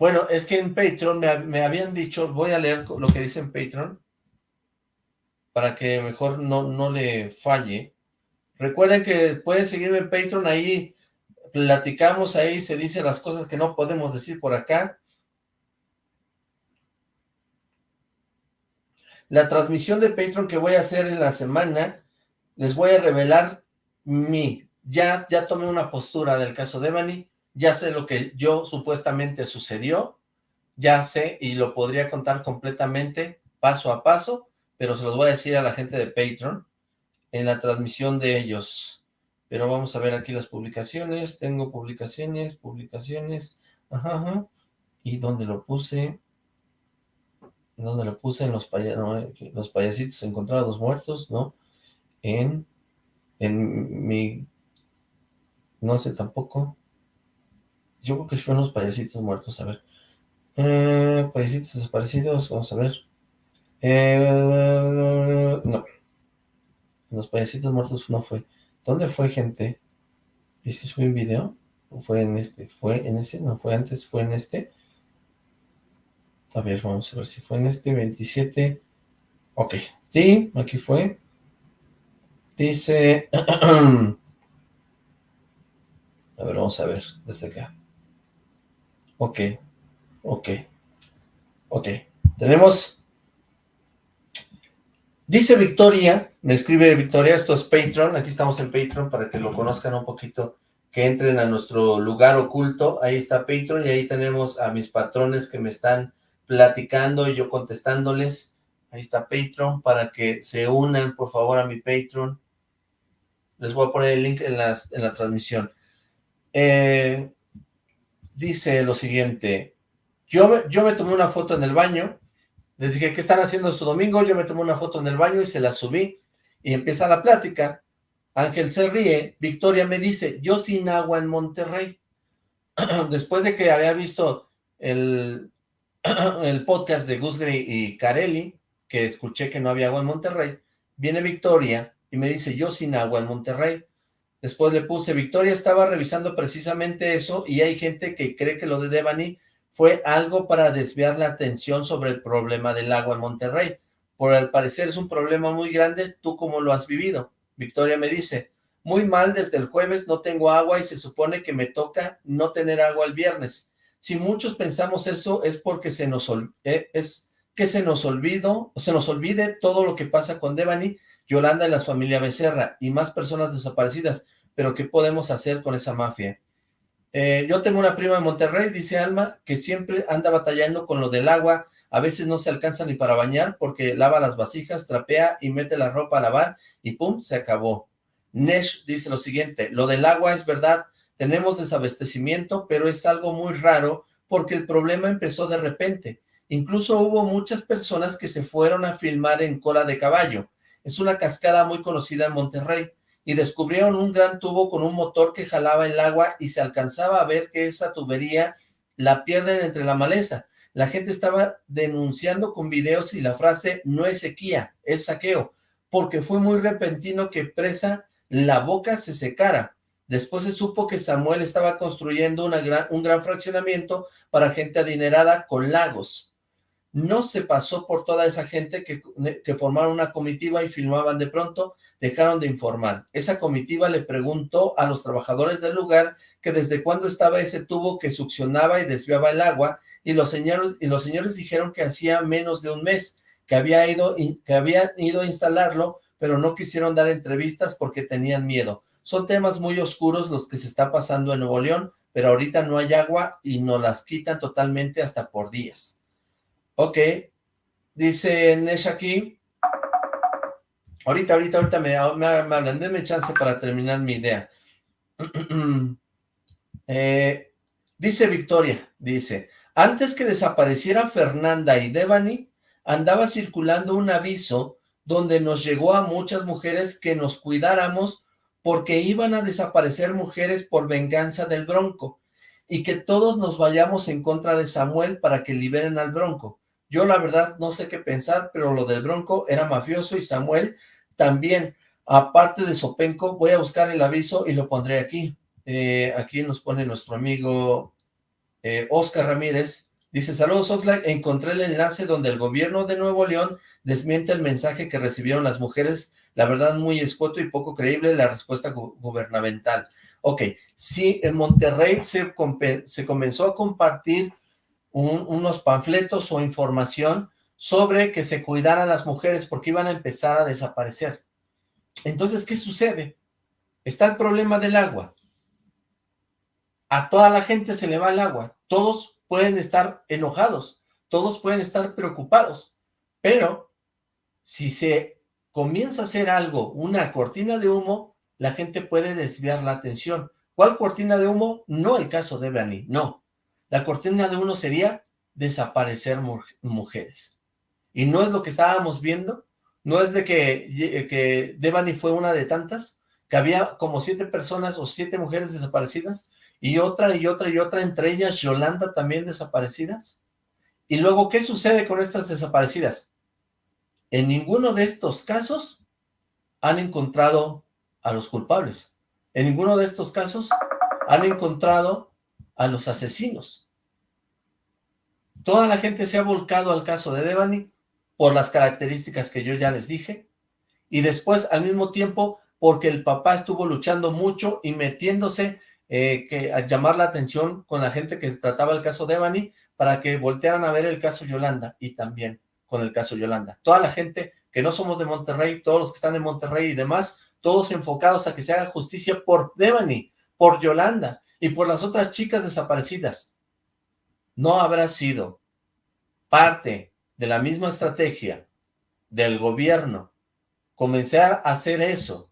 bueno, es que en Patreon me, habían dicho, voy a leer lo que dice en Patreon, para que mejor no, no le falle. Recuerden que pueden seguirme en Patreon, ahí platicamos, ahí se dicen las cosas que no podemos decir por acá. La transmisión de Patreon que voy a hacer en la semana, les voy a revelar mi, ya, ya tomé una postura del caso de Bani, ya sé lo que yo supuestamente sucedió, ya sé y lo podría contar completamente paso a paso, pero se los voy a decir a la gente de Patreon en la transmisión de ellos. Pero vamos a ver aquí las publicaciones, tengo publicaciones, publicaciones, ajá, y dónde lo puse, dónde lo puse en los, los payasitos encontrados muertos, ¿no? En en mi... no sé tampoco. Yo creo que fueron los payasitos muertos, a ver. Eh, payasitos desaparecidos, vamos a ver. Eh, no. Los payasitos muertos no fue. ¿Dónde fue, gente? ¿Y si un video? ¿O fue en este? ¿Fue en ese? ¿No fue antes? ¿Fue en este? A ver, vamos a ver si fue en este 27. Ok. Sí, aquí fue. Dice... (clears throat) a ver, vamos a ver desde acá. Ok, ok, ok. Tenemos... Dice Victoria, me escribe Victoria, esto es Patreon, aquí estamos en Patreon para que lo conozcan un poquito, que entren a nuestro lugar oculto, ahí está Patreon y ahí tenemos a mis patrones que me están platicando y yo contestándoles, ahí está Patreon, para que se unan por favor a mi Patreon, les voy a poner el link en, la transmisión. Eh, dice lo siguiente, yo, yo me tomé una foto en el baño Les dije, ¿qué están haciendo su domingo? Yo me tomé una foto en el baño y se la subí. Y empieza la plática. Ángel se ríe. Victoria me dice, yo sin agua en Monterrey. (clears throat) Después de que había visto el, (clears throat) el podcast de Gusgri y Carelli, que escuché que no había agua en Monterrey, viene Victoria y me dice, yo sin agua en Monterrey. Después le puse, Victoria estaba revisando precisamente eso y hay gente que cree que lo de Devani fue algo para desviar la atención sobre el problema del agua en Monterrey. Por el parecer es un problema muy grande, ¿tú cómo lo has vivido? Victoria me dice, muy mal desde el jueves, no tengo agua y se supone que me toca no tener agua el viernes. Si muchos pensamos eso es porque se nos eh, es que se nos olvidó, se nos olvide todo lo que pasa con Devani, Yolanda y la familia Becerra y más personas desaparecidas, pero ¿qué podemos hacer con esa mafia? Eh, yo tengo una prima en Monterrey, dice Alma, que siempre anda batallando con lo del agua, a veces no se alcanza ni para bañar porque lava las vasijas, trapea y mete la ropa a lavar y pum, se acabó. Nesh dice lo siguiente, lo del agua es verdad, tenemos desabastecimiento, pero es algo muy raro porque el problema empezó de repente. Incluso hubo muchas personas que se fueron a filmar en cola de caballo. Es una cascada muy conocida en Monterrey y descubrieron un gran tubo con un motor que jalaba el agua y se alcanzaba a ver que esa tubería la pierden entre la maleza. La gente estaba denunciando con videos y la frase no es sequía, es saqueo, porque fue muy repentino que presa la boca se secara. Después se supo que Samuel estaba construyendo un gran fraccionamiento para gente adinerada con lagos no se pasó por toda esa gente que, formaron una comitiva y filmaban de pronto, dejaron de informar. Esa comitiva le preguntó a los trabajadores del lugar que desde cuándo estaba ese tubo que succionaba y desviaba el agua, y los señores, y los señores dijeron que hacía menos de un mes que, había ido, que habían ido a instalarlo, pero no quisieron dar entrevistas porque tenían miedo. Son temas muy oscuros los que se está pasando en Nuevo León, pero ahorita no hay agua y nos las quitan totalmente hasta por días. Ok, dice Nesh aquí. Ahorita, ahorita, ahorita me, me, me denme chance para terminar mi idea. (clears throat) Eh, dice Victoria, dice, antes que desapareciera Fernanda y Devani, andaba circulando un aviso donde nos llegó a muchas mujeres que nos cuidáramos porque iban a desaparecer mujeres por venganza del Bronco y que todos nos vayamos en contra de Samuel para que liberen al Bronco. Yo la verdad no sé qué pensar, pero lo del Bronco era mafioso y Samuel también. Aparte de Sopenco, voy a buscar el aviso y lo pondré aquí. Eh, aquí nos pone nuestro amigo eh, Oscar Ramírez. Dice, saludos Oxlack, encontré el enlace donde el gobierno de Nuevo León desmiente el mensaje que recibieron las mujeres. La verdad muy escueto y poco creíble la respuesta gubernamental. Ok, sí, en Monterrey se, se comenzó a compartir unos panfletos o información sobre que se cuidaran las mujeres porque iban a empezar a desaparecer. Entonces, ¿qué sucede? Está el problema del agua. A toda la gente se le va el agua. Todos pueden estar enojados, todos pueden estar preocupados, pero si se comienza a hacer algo, una cortina de humo, la gente puede desviar la atención. ¿Cuál cortina de humo? No el caso de Bani, no. La cortina de uno sería desaparecer mujeres. Y no es lo que estábamos viendo, no es de que, que Devani fue una de tantas, que había como siete personas o siete mujeres desaparecidas, y otra y otra y otra, entre ellas Yolanda también desaparecidas. Y luego, ¿qué sucede con estas desaparecidas? En ninguno de estos casos han encontrado a los culpables. En ninguno de estos casos han encontrado a los asesinos. Toda la gente se ha volcado al caso de Devani por las características que yo ya les dije, y después al mismo tiempo porque el papá estuvo luchando mucho y metiéndose eh, que, a llamar la atención con la gente que trataba el caso Devani para que voltearan a ver el caso Yolanda y también con el caso Yolanda. Toda la gente que no somos de Monterrey, todos los que están en Monterrey y demás, todos enfocados a que se haga justicia por Devani, por Yolanda, y por las otras chicas desaparecidas. ¿No habrá sido parte de la misma estrategia del gobierno comenzar a hacer eso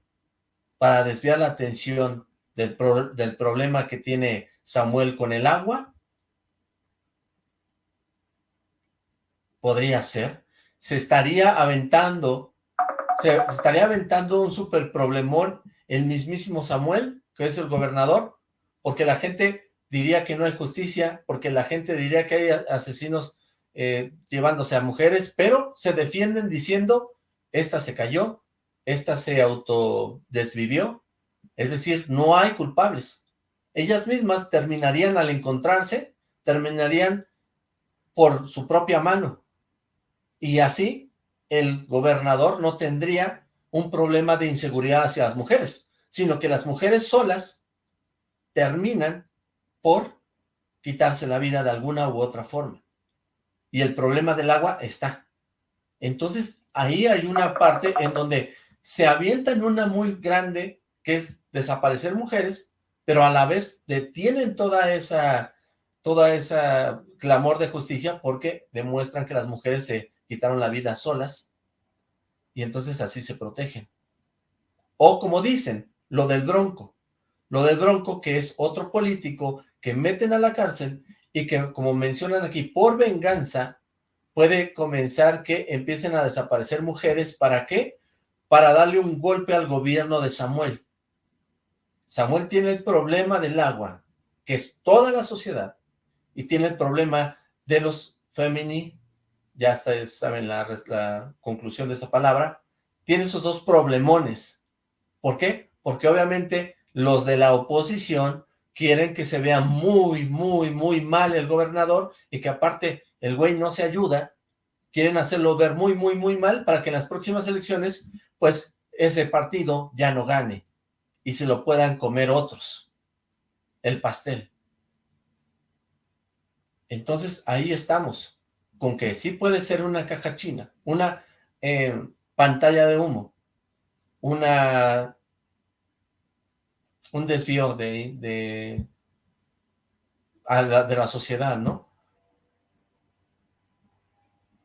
para desviar la atención del, del problema que tiene Samuel con el agua? ¿Podría ser? se estaría aventando, se, estaría aventando un super problemón el mismísimo Samuel, que es el gobernador, porque la gente diría que no hay justicia, porque la gente diría que hay asesinos eh, llevándose a mujeres, pero se defienden diciendo, esta se cayó, esta se autodesvivió, es decir, no hay culpables. Ellas mismas terminarían al encontrarse, terminarían por su propia mano. Y así el gobernador no tendría un problema de inseguridad hacia las mujeres, sino que las mujeres solas terminan por quitarse la vida de alguna u otra forma. Y el problema del agua está. Entonces, ahí hay una parte en donde se avienta en una muy grande, que es desaparecer mujeres, pero a la vez detienen toda esa, toda esa clamor de justicia porque demuestran que las mujeres se quitaron la vida solas y entonces así se protegen. O como dicen, lo del Bronco, lo del Bronco que es otro político que meten a la cárcel y que como mencionan aquí, por venganza puede comenzar que empiecen a desaparecer mujeres, ¿para qué? para darle un golpe al gobierno de Samuel. Samuel tiene el problema del agua, que es toda la sociedad, y tiene el problema de los femini, ya está, saben la, la conclusión de esa palabra, tiene esos dos problemones. ¿Por qué? Porque obviamente los de la oposición quieren que se vea muy, muy, muy mal el gobernador y que aparte el güey no se ayuda, quieren hacerlo ver muy, muy, muy mal para que en las próximas elecciones pues ese partido ya no gane y se lo puedan comer otros, el pastel. Entonces ahí estamos, con que sí puede ser una caja china, una eh, pantalla de humo, una un desvío de, de, de la sociedad, ¿no?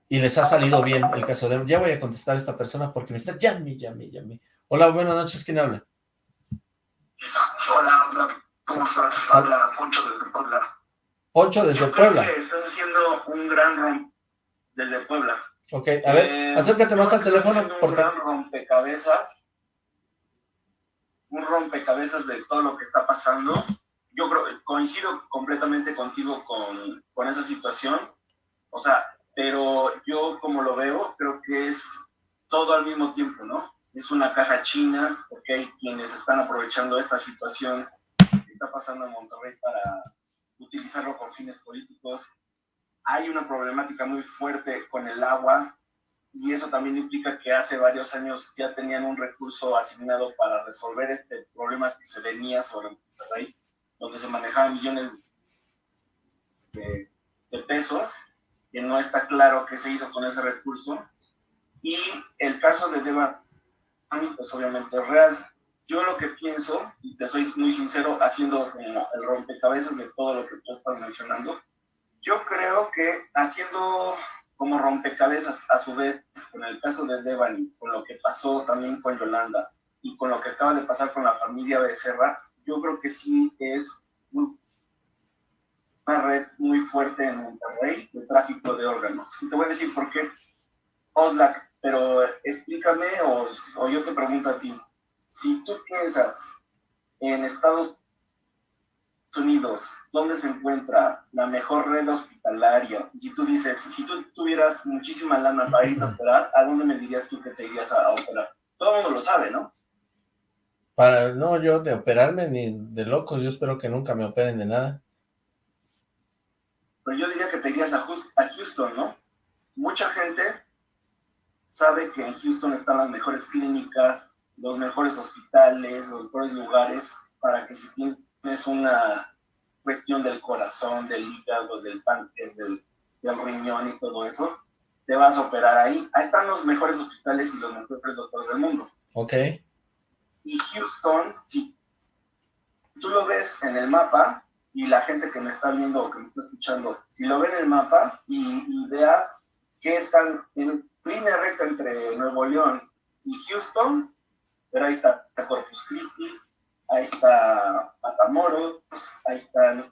y les ha salido bien el caso de... Ya voy a contestar a esta persona porque me está llame, llame, llame. Hola, buenas noches, ¿quién habla? Hola, ¿cómo estás? Habla Poncho desde Puebla. Poncho desde Puebla. estás haciendo un gran romp desde Puebla. Ok, a ver, eh, acércate más al teléfono. Un gran rompecabezas. Un rompecabezas de todo lo que está pasando. Yo creo, coincido completamente contigo con, con esa situación. O sea, pero yo como lo veo, creo que es todo al mismo tiempo, ¿no? Es una caja china, porque hay quienes están aprovechando esta situación que está pasando en Monterrey para utilizarlo con fines políticos. Hay una problemática muy fuerte con el agua y eso también implica que hace varios años ya tenían un recurso asignado para resolver este problema que se venía sobre Monterrey, donde se manejaban millones de, de pesos que no está claro qué se hizo con ese recurso. Y el caso de Deva, pues obviamente es real. Yo lo que pienso, y te soy muy sincero, haciendo el rompecabezas de todo lo que tú estás mencionando, yo creo que haciendo como rompecabezas a su vez con el caso de Devani, con lo que pasó también con Yolanda y con lo que acaba de pasar con la familia Becerra, yo creo que sí es una red muy fuerte en Monterrey de tráfico de órganos. Y te voy a decir por qué. Oslac, pero explícame o, o yo te pregunto a ti, si tú piensas en Estados Unidos, ¿dónde se encuentra la mejor red hospitalaria? Y si tú dices, si tú tuvieras muchísima lana para ir a operar, ¿a dónde me dirías tú que te irías a, a operar? Todo el mundo lo sabe, ¿no? Para, no, yo de operarme ni de loco, yo espero que nunca me operen de nada pero yo diría que te irías a, Houston, ¿no? Mucha gente sabe que en Houston están las mejores clínicas, los mejores hospitales, los mejores lugares para que si tienes una cuestión del corazón, del hígado, del páncreas, del, del riñón y todo eso, te vas a operar ahí. Ahí están los mejores hospitales y los mejores doctores del mundo. Ok. Y Houston, si tú lo ves en el mapa, y la gente que me está viendo o que me está escuchando, si lo ve en el mapa y, vea que están en línea recta entre Nuevo León y Houston, pero ahí está Corpus Christi, ahí está Matamoros, ahí están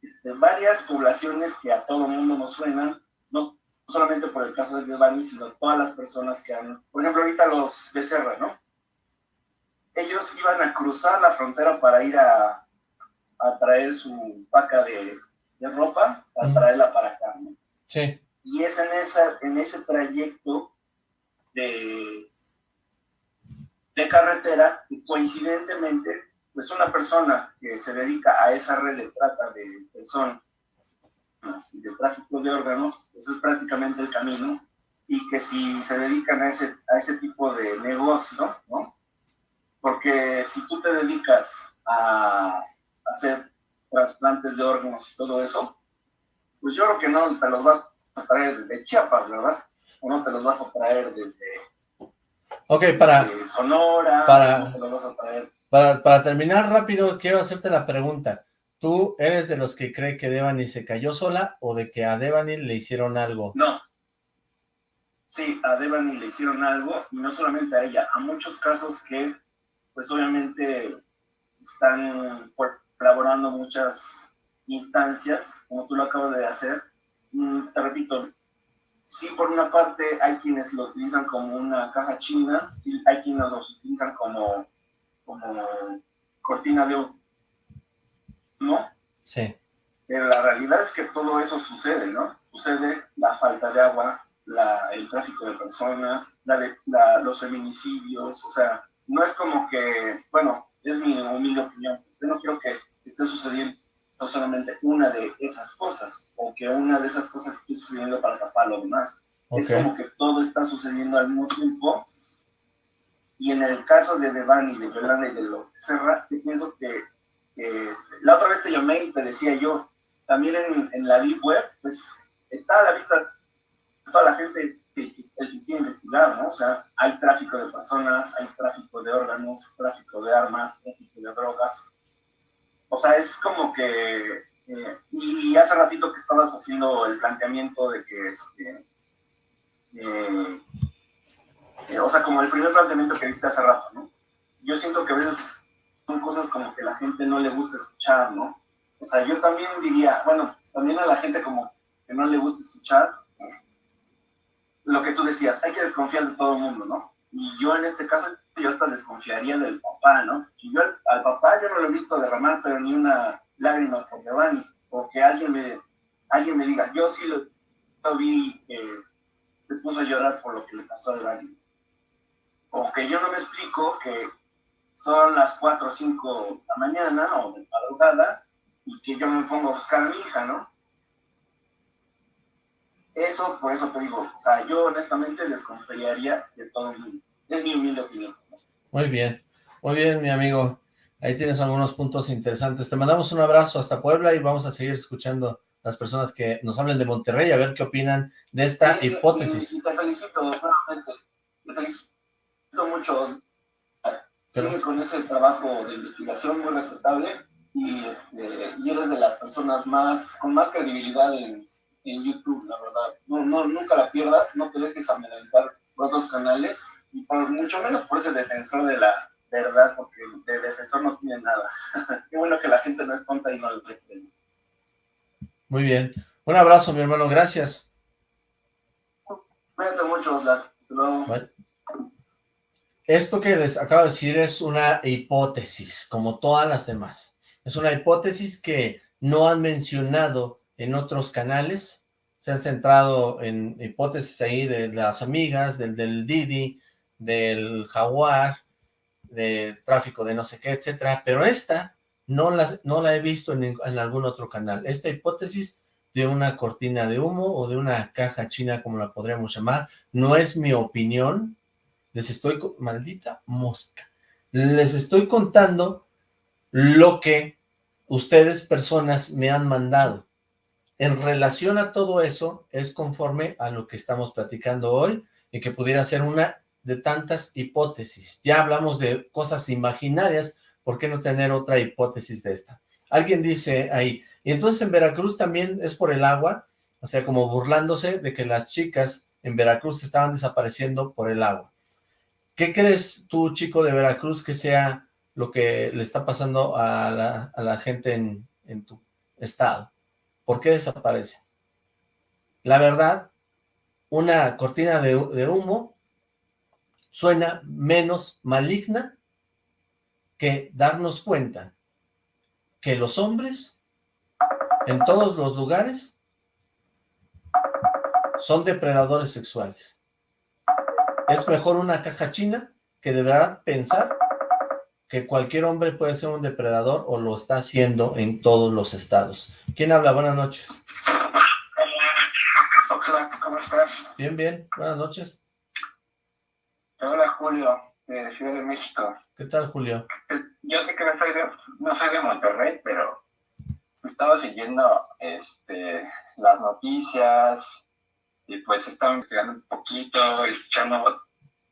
este, varias poblaciones que a todo mundo nos suenan, no solamente por el caso de Devani, sino todas las personas que han, por ejemplo, ahorita los Becerra, ¿no? Ellos iban a cruzar la frontera para ir a, a traer su paca de, de ropa, a traerla para acá, ¿no? Sí. Y es en, esa, en ese trayecto de, de carretera, y coincidentemente, pues una persona que se dedica a esa red de trata de personas y de tráfico de órganos, eso es prácticamente el camino, y que si se dedican a ese, a ese tipo de negocio, ¿no? Porque si tú te dedicas a hacer trasplantes de órganos y todo eso, pues yo creo que no te los vas a traer desde Chiapas, ¿verdad? O no te los vas a traer desde, Ok, para... Sonora, para, te los vas a traer. Para, terminar rápido, quiero hacerte la pregunta. ¿Tú eres de los que cree que Devani se cayó sola o de que a Devani le hicieron algo? No. Sí, a Devani le hicieron algo, y no solamente a ella, a muchos casos que, pues obviamente, están colaborando muchas instancias, como tú lo acabas de hacer. Mm, te repito, sí, por una parte hay quienes lo utilizan como una caja china, sí, hay quienes los utilizan como, como cortina de ¿no? Sí. Pero la realidad es que todo eso sucede, ¿no? Sucede la falta de agua, la, el tráfico de personas, la de, la, los feminicidios, o sea, no es como que, bueno, es mi humilde opinión, yo no creo que esté sucediendo solamente una de esas cosas, o que una de esas cosas esté sucediendo para tapar lo demás. Es como que todo está sucediendo al mismo tiempo. Y en el caso de Devani, de Yolanda y de los Serra, yo pienso que este, la otra vez te llamé y te decía yo, también en, en la Deep Web, pues está a la vista toda la gente que, que, que quiere investigar, ¿no? O sea, hay tráfico de personas, hay tráfico de órganos, tráfico de armas, tráfico de drogas, o sea, es como que, eh, y hace ratito que estabas haciendo el planteamiento de que, este, eh, o sea, como el primer planteamiento que diste hace rato, ¿no? Yo siento que a veces son cosas como que la gente no le gusta escuchar, ¿no? O sea, yo también diría, bueno, también a la gente como que no le gusta escuchar lo que tú decías, hay que desconfiar de todo el mundo, ¿no? Y yo en este caso yo hasta desconfiaría del papá, ¿no? Y yo al, papá yo no lo he visto derramar, pero ni una lágrima por Giovanni, o que alguien me, alguien me diga, yo sí lo, vi que se puso a llorar por lo que le pasó a Giovanni. O que yo no me explico que son las 4 o 5 de la mañana o de madrugada y que yo me pongo a buscar a mi hija, ¿no? Eso, por eso te digo, o sea, yo honestamente desconfiaría de todo el mundo. Es mi humilde opinión. Muy bien, muy bien, mi amigo. Ahí tienes algunos puntos interesantes. Te mandamos un abrazo hasta Puebla y vamos a seguir escuchando las personas que nos hablen de Monterrey a ver qué opinan de esta sí, hipótesis. Y, y, te felicito nuevamente. Te felicito mucho. Sigue con ese trabajo de investigación muy respetable y, este, y eres de las personas más con más credibilidad en, en YouTube, la verdad. No, no, nunca la pierdas, no te dejes amedrentar los dos canales, y por, mucho menos por ese defensor de la verdad, porque de defensor no tiene nada. (laughs) Qué bueno que la gente no es tonta y no lo cree. Muy bien. Un abrazo, mi hermano, gracias. Cuídate mucho, Oslar. Luego. Bye. Esto que les acabo de decir es una hipótesis, como todas las demás. Es una hipótesis que no han mencionado en otros canales, se han centrado en hipótesis ahí de las amigas, del, del Didi, del Jaguar, de tráfico de no sé qué, etcétera, pero esta no, las, no la he visto en, en, algún otro canal. Esta hipótesis de una cortina de humo o de una caja china, como la podríamos llamar, no es mi opinión, les estoy, maldita mosca, les estoy contando lo que ustedes personas me han mandado. En relación a todo eso, es conforme a lo que estamos platicando hoy, y que pudiera ser una de tantas hipótesis. Ya hablamos de cosas imaginarias, ¿por qué no tener otra hipótesis de esta? Alguien dice ahí, y entonces en Veracruz también es por el agua, o sea, como burlándose de que las chicas en Veracruz estaban desapareciendo por el agua. ¿Qué crees tú, chico de Veracruz, que sea lo que le está pasando a la, gente en, tu estado? ¿Por qué desaparece? La verdad una cortina de humo suena menos maligna que darnos cuenta que los hombres en todos los lugares son depredadores sexuales. Es mejor una caja china que deberá pensar que cualquier hombre puede ser un depredador o lo está haciendo en todos los estados. ¿Quién habla? Buenas noches. Hola, ¿cómo estás? Bien, bien. Buenas noches. Hola, Julio, de Ciudad de México. ¿Qué tal, Julio? Yo sé que no soy de, no soy de Monterrey, pero estaba siguiendo este, las noticias, y pues estaba investigando un poquito, escuchando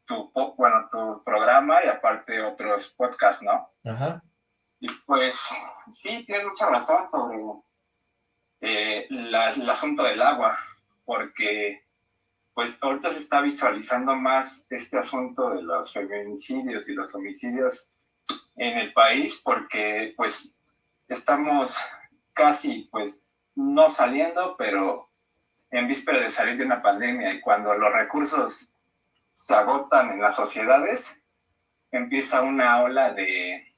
tu, bueno, tu programa y aparte otros podcasts, ¿no? Ajá. Y pues sí, tienes mucha razón sobre eh, el asunto del agua, porque pues ahorita se está visualizando más este asunto de los feminicidios y los homicidios en el país, porque pues estamos casi pues no saliendo, pero en víspera de salir de una pandemia y cuando los recursos se agotan en las sociedades, empieza una ola de,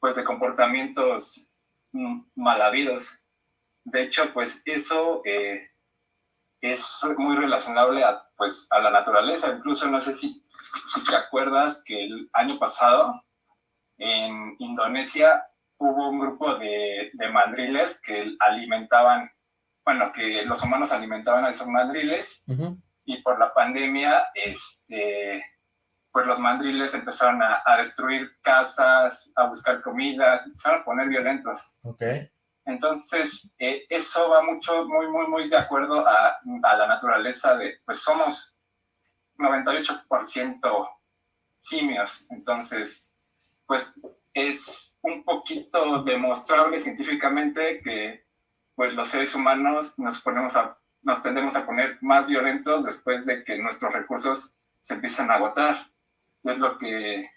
pues, de comportamientos mal habidos. De hecho, pues eso eh, es muy relacionable a, pues, a la naturaleza. Incluso no sé si, si te acuerdas que el año pasado en Indonesia hubo un grupo de, de mandriles que alimentaban bueno, que los humanos alimentaban a esos mandriles y por la pandemia, este, pues los mandriles empezaron a, destruir casas, a buscar comida, se empezaron a poner violentos. Okay. Entonces, eh, eso va mucho, muy, muy, muy de acuerdo a, a la naturaleza de, pues somos 98% simios, entonces, pues es un poquito demostrable científicamente que pues los seres humanos nos, ponemos a, nos tendemos a poner más violentos después de que nuestros recursos se empiezan a agotar. Es lo que,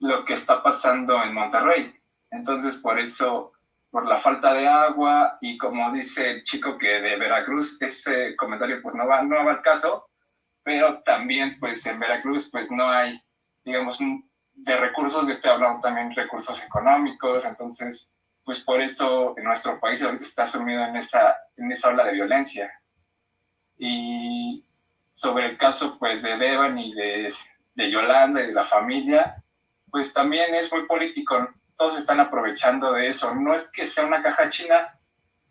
lo que está pasando en Monterrey. Entonces, por eso, por la falta de agua y como dice el chico que de Veracruz, este comentario pues no va, no va al caso, pero también pues en Veracruz pues no hay, digamos, de recursos, de estoy hablando también recursos económicos, entonces pues por eso nuestro país ahorita está sumido en esa, en esa ola de violencia. Y sobre el caso pues de Devan y de, de Yolanda y de la familia, pues también es muy político. Todos están aprovechando de eso. No es que sea una caja china,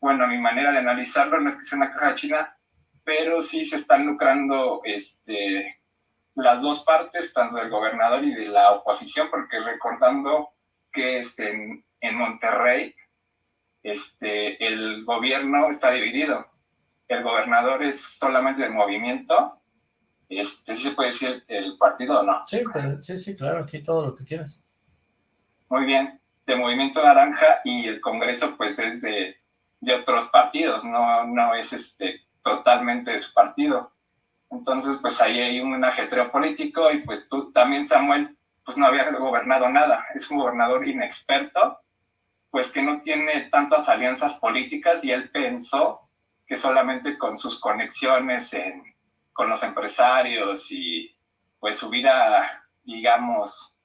bueno, mi manera de analizarlo no es que sea una caja china, pero sí se están lucrando este, las dos partes, tanto del gobernador y de la oposición, porque recordando que este, en Monterrey, este, el gobierno está dividido. El gobernador es solamente del movimiento. Este, ¿Sí se puede decir el partido o no? Sí, sí, sí, claro, aquí todo lo que quieras. Muy bien, de Movimiento Naranja y el Congreso pues es de, de otros partidos, no, no es este, totalmente de su partido. Entonces pues ahí hay un ajetreo político y pues tú también Samuel pues no había gobernado nada, es un gobernador inexperto pues que no tiene tantas alianzas políticas y él pensó que solamente con sus conexiones con los empresarios y pues su vida, digamos,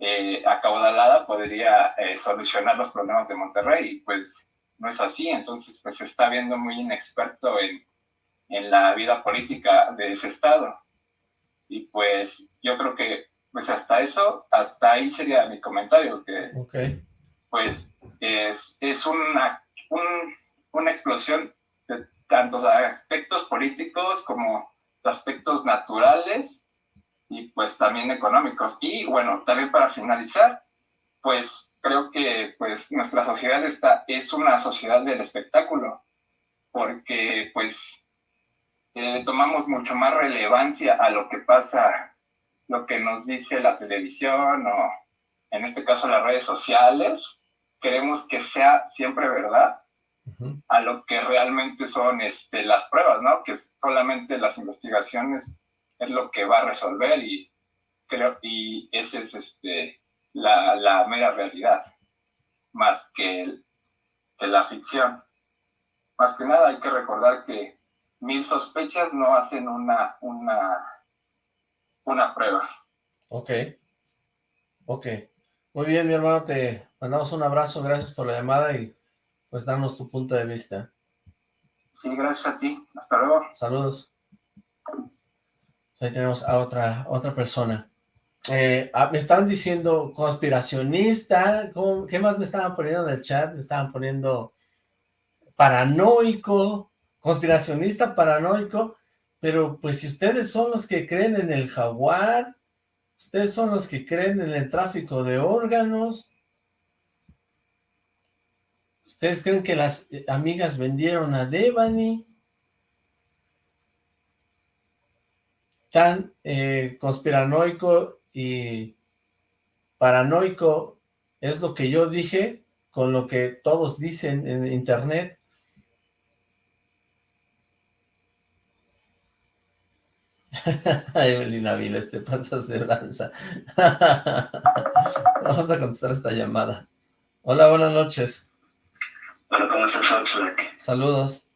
eh, acaudalada podría eh, solucionar los problemas de Monterrey. Y pues no es así, entonces pues se está viendo muy inexperto en, en la vida política de ese estado. Y pues yo creo que pues hasta eso, hasta ahí sería mi comentario, que okay pues es, es una, una explosión de tantos aspectos políticos como aspectos naturales y pues también económicos. Y bueno, también para finalizar, pues creo que pues nuestra sociedad está, es una sociedad del espectáculo, porque pues eh, tomamos mucho más relevancia a lo que pasa, lo que nos dice la televisión o en este caso las redes sociales, queremos que sea siempre verdad a lo que realmente son este, las pruebas, ¿no? Que solamente las investigaciones es lo que va a resolver y creo, y esa es este, la, la mera realidad, más que, que la ficción. Más que nada hay que recordar que mil sospechas no hacen una, una, una prueba. Ok, ok. Muy bien, mi hermano, te mandamos un abrazo, gracias por la llamada y pues darnos tu punto de vista. Sí, gracias a ti. Hasta luego. Saludos. Ahí tenemos a otra, otra persona. Eh, ah, me estaban diciendo conspiracionista, ¿qué más me estaban poniendo en el chat? Me estaban poniendo paranoico, conspiracionista paranoico, pero pues si ustedes son los que creen en el jaguar, ustedes son los que creen en el tráfico de órganos, ustedes creen que las amigas vendieron a Devani, tan eh, conspiranoico y paranoico es lo que yo dije, con lo que todos dicen en internet, (laughs) Evelina Viles, te pasas de lanza. (laughs) Vamos a contestar esta llamada. Hola, buenas noches. Hola, ¿cómo estás, Saludos.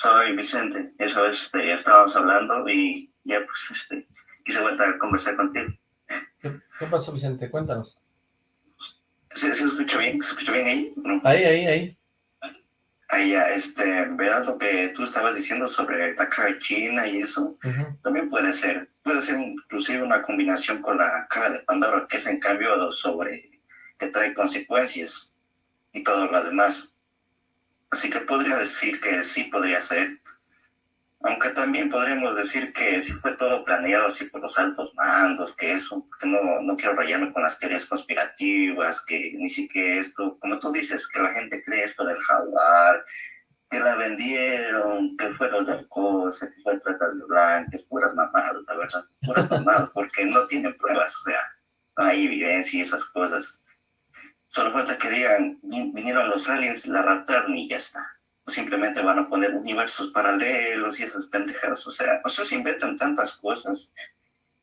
Soy Vicente. Eso es, este, ya estábamos hablando y ya pues este, quise vuelta a conversar contigo. ¿Qué, pasó, Vicente? Cuéntanos. ¿Se, escucha bien? ¿Se escucha bien ahí? Ahí, ahí, ahí. Ahí ya, este, verás lo que tú estabas diciendo sobre la caja de China y eso, también puede ser, puede ser inclusive una combinación con la caja de Pandora, que es en cambio sobre, que trae consecuencias y todo lo demás. Así que podría decir que sí podría ser, aunque también podríamos decir que sí fue todo planeado así por los altos mandos, que eso, porque no, no quiero rayarme con las teorías conspirativas, que ni siquiera esto, como tú dices, que la gente cree esto del jaguar, que la vendieron, que fue los del COSE, que fue tratas de blancas, puras mamadas, la verdad, puras mamadas, porque no tienen pruebas, o sea, no hay evidencia y esas cosas. Solo falta que digan, vinieron los aliens, la raptaron y ya está simplemente van a poner universos paralelos y esas pendejadas. O sea, o sea, se inventan tantas cosas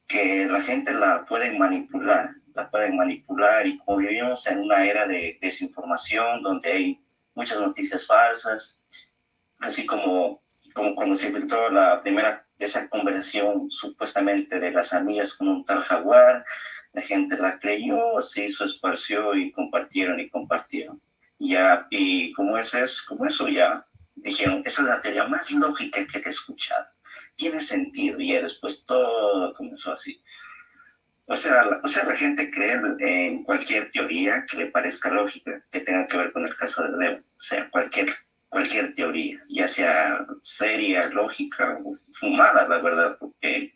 que la gente la puede manipular, la pueden manipular y como vivimos en una era de desinformación donde hay muchas noticias falsas, así como, como cuando se filtró la primera, esa conversación supuestamente de las amigas con un tal jaguar, la gente la creyó, se hizo, esparció y compartieron y compartieron. Ya, y como es como eso ya dijeron, esa es la teoría más lógica que he escuchado. Tiene sentido, y después todo comenzó así. O sea, la, o sea, la gente cree en cualquier teoría que le parezca lógica, que tenga que ver con el caso de Debo. O sea, cualquier, cualquier teoría, ya sea seria, lógica o fumada, la verdad, porque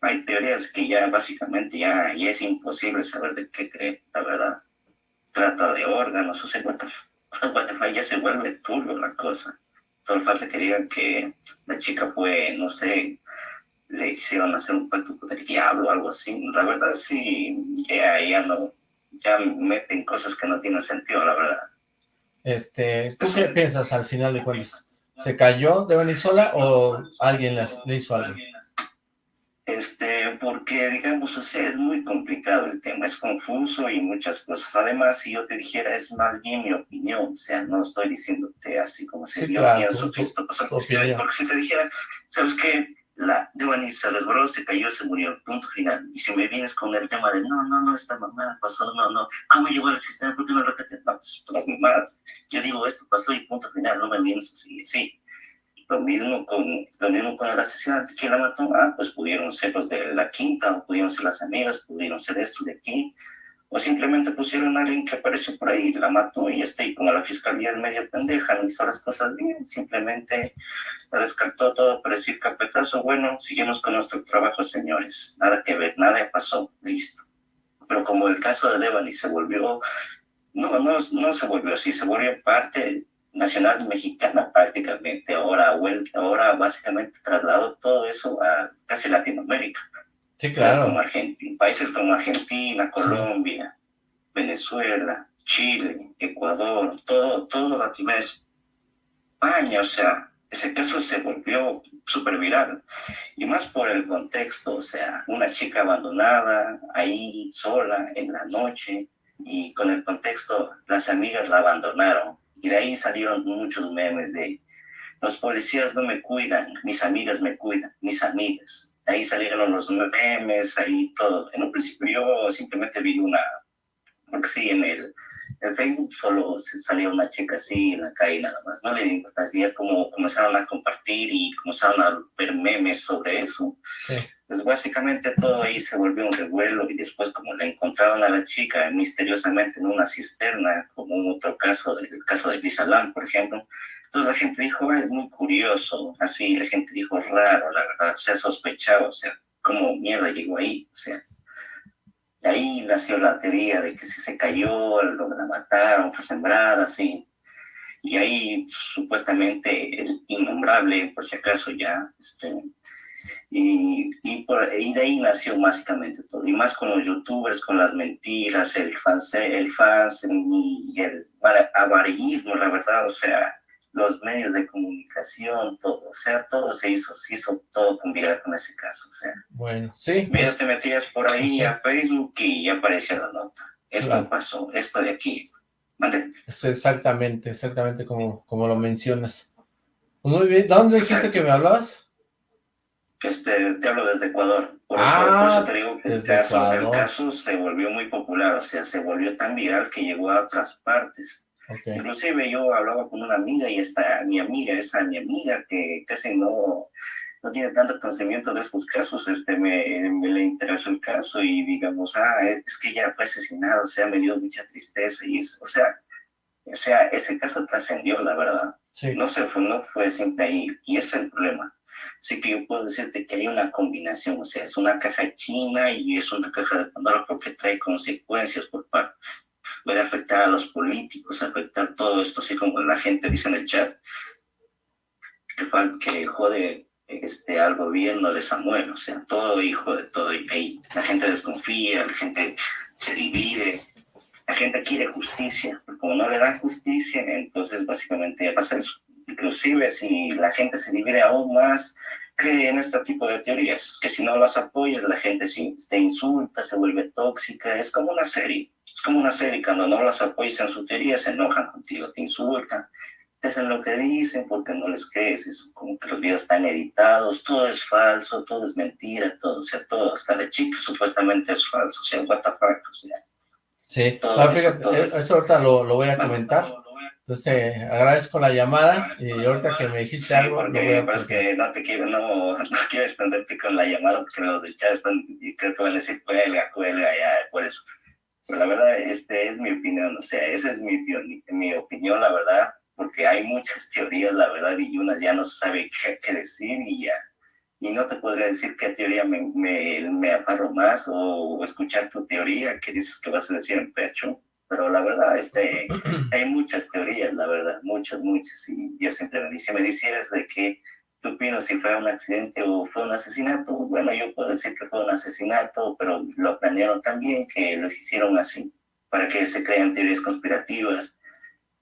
hay teorías que ya básicamente ya, ya es imposible saber de qué cree, la verdad trata de órganos, o sea, Spotify ya se vuelve turbio la cosa. Solo falta que digan que la chica fue, no sé, le hicieron hacer un pacto con el diablo o algo así. La verdad sí, ya, ya no, ya meten cosas que no tienen sentido, la verdad. Este, ¿tú qué piensas al final de cuentas? ¿Se cayó de Venezuela o alguien le hizo algo? Este, porque digamos, o sea, es muy complicado el tema, es confuso y muchas cosas. Además, si yo te dijera, es más bien mi opinión, o sea, no estoy diciéndote así como si yo pienso que esto pasó. Porque si te dijera, ¿sabes qué? La Devani se resbaló, se cayó, se murió, punto final. Y si me vienes con el tema de, no, no, no, esta mamá pasó, no, no, ¿cómo llegó al sistema? ¿Por qué no lo que No, pues, las mamadas. Yo digo, esto pasó y punto final, no me vienes así, sí. Lo mismo con, lo mismo con el asesinato la mató. Ah, pues pudieron ser los de la quinta, o pudieron ser las amigas, pudieron ser estos de aquí. O simplemente pusieron a alguien que apareció por ahí, la mató y está. Y como la fiscalía es medio pendeja, no hizo las cosas bien, simplemente la descartó todo para decir capetazo. Bueno, seguimos con nuestro trabajo, señores. Nada que ver, nada pasó, listo. Pero como el caso de Devani se volvió no, no, no se volvió así, se volvió parte nacional mexicana prácticamente, ahora, ahora básicamente trasladó todo eso a casi Latinoamérica. Sí, claro. Como Argentina, países como Argentina, Colombia, Venezuela, Chile, Ecuador, todo, todo Latinoamérica, España, o sea, ese caso se volvió súper viral. Y más por el contexto, o sea, una chica abandonada, ahí sola, en la noche, y con el contexto, las amigas la abandonaron y de ahí salieron muchos memes de, los policías no me cuidan, mis amigas me cuidan, mis amigas. Ahí salieron los memes, ahí todo. En un principio yo simplemente vi una, porque sí, en el, en Facebook solo salía una chica así en la calle nada más. No le di importancia, como comenzaron a compartir y comenzaron a ver memes sobre eso. Sí. Pues básicamente todo ahí se volvió un revuelo y después como le encontraron a la chica misteriosamente en una cisterna, como en otro caso, el caso de Bisalán, por ejemplo, entonces la gente dijo, ah, es muy curioso, así la gente dijo, raro, la verdad, se ha sospechado, o sea, ¿cómo mierda llegó ahí? O sea, de ahí nació la teoría de que si se cayó, lo la mataron, fue sembrada, así. Y ahí supuestamente el innombrable, por si acaso ya, este, y, y, por, y de ahí nació básicamente todo. Y más con los youtubers, con las mentiras, el fans, el fans y el avarillismo, la verdad, o sea, los medios de comunicación, todo, o sea, todo se hizo, se hizo todo con con ese caso, o sea. Bueno, sí. Mira, pues te metías por ahí a Facebook y ya aparecía la nota. Esto pasó, esto de aquí. ¿Mande? Es exactamente, exactamente como, como lo mencionas. Muy bien, ¿dónde dijiste que me hablabas? Este, te hablo desde Ecuador. Por, eso, por eso, ah, te digo que el caso, el caso se volvió muy popular, o sea, se volvió tan viral que llegó a otras partes. Inclusive yo hablaba con una amiga y esta mi amiga, esa mi amiga que casi no, no tiene tanto conocimiento de estos casos, este, me, me, le interesó el caso y digamos, ah, es que ella fue asesinada, o sea, me dio mucha tristeza y es, o sea, o sea, ese caso trascendió, la verdad. No se fue, no fue siempre ahí y ese es el problema. Así que yo puedo decirte que hay una combinación, o sea, es una caja china y es una caja de Pandora porque trae consecuencias por parte puede afectar a los políticos, afectar todo esto, así como la gente dice en el chat, que, que jode este, al gobierno de Samuel, o sea, todo hijo de todo, y ahí la gente desconfía, la gente se divide, la gente quiere justicia, pero como no le dan justicia, entonces básicamente ya pasa eso. Inclusive si la gente se divide aún más, cree en este tipo de teorías, que si no las apoyas, la gente se, se insulta, se vuelve tóxica, es como una serie. Es como una serie, cuando no las apoyas en su teoría, se enojan contigo, te insultan, te hacen lo que dicen porque no les crees, es como que los videos están editados, todo es falso, todo es mentira, todo, o sea, todo, hasta la chica supuestamente es falso, o sea, what the fuck, o sea. Sí, ah, eh, eso, ahorita lo, lo, voy a comentar. Entonces, agradezco la llamada y ahorita que me dijiste algo... porque es que no te quiero, no, (laughs) no quiero extenderte con la llamada porque los de chat están, y creo que van a decir, cuelga, cuelga, ya, por eso. Pero la verdad, este es mi opinión, o sea, esa es mi, mi opinión, la verdad, porque hay muchas teorías, la verdad, y una ya no sabe qué, qué decir y ya. Y no te podría decir qué teoría me, me, me afarro más o, escuchar tu teoría que dices que vas a decir en pecho. Pero la verdad, este, (clears throat) hay muchas teorías, la verdad, muchas, muchas. Y yo siempre me dice, me dijeras de que ¿Qué opinas si fue un accidente o fue un asesinato? Bueno, yo puedo decir que fue un asesinato, pero lo planearon también, que lo hicieron así, para que se crean teorías conspirativas.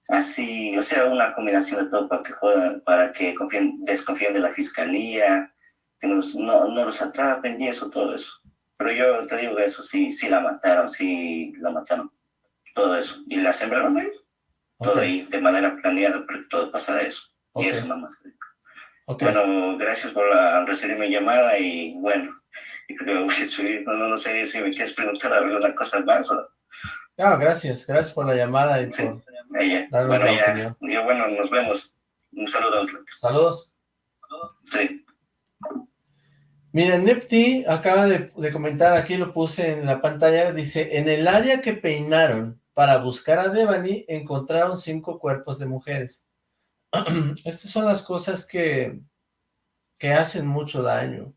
Así, o sea, una combinación de todo para que jodan, para que confíen, desconfíen de la fiscalía, que nos, no, no los atrapen y eso, todo eso. Pero yo te digo que eso sí, sí la mataron, sí la mataron, todo eso. Y la sembraron ahí, todo ahí, de manera planeada, para que todo pasara eso. Y eso más bueno, gracias por recibir mi llamada y bueno, creo que me voy a subir. No, no, sé si me quieres preguntar alguna cosa más. O... No, gracias, gracias por la llamada y por bueno, ya, ya, bueno, nos vemos. Un saludo. Saludos. Sí. Miren, Nepti acaba de, de, comentar, aquí lo puse en la pantalla, dice, en el área que peinaron para buscar a Devani, encontraron cinco cuerpos de mujeres. (clears throat) Estas son las cosas que, que hacen mucho daño.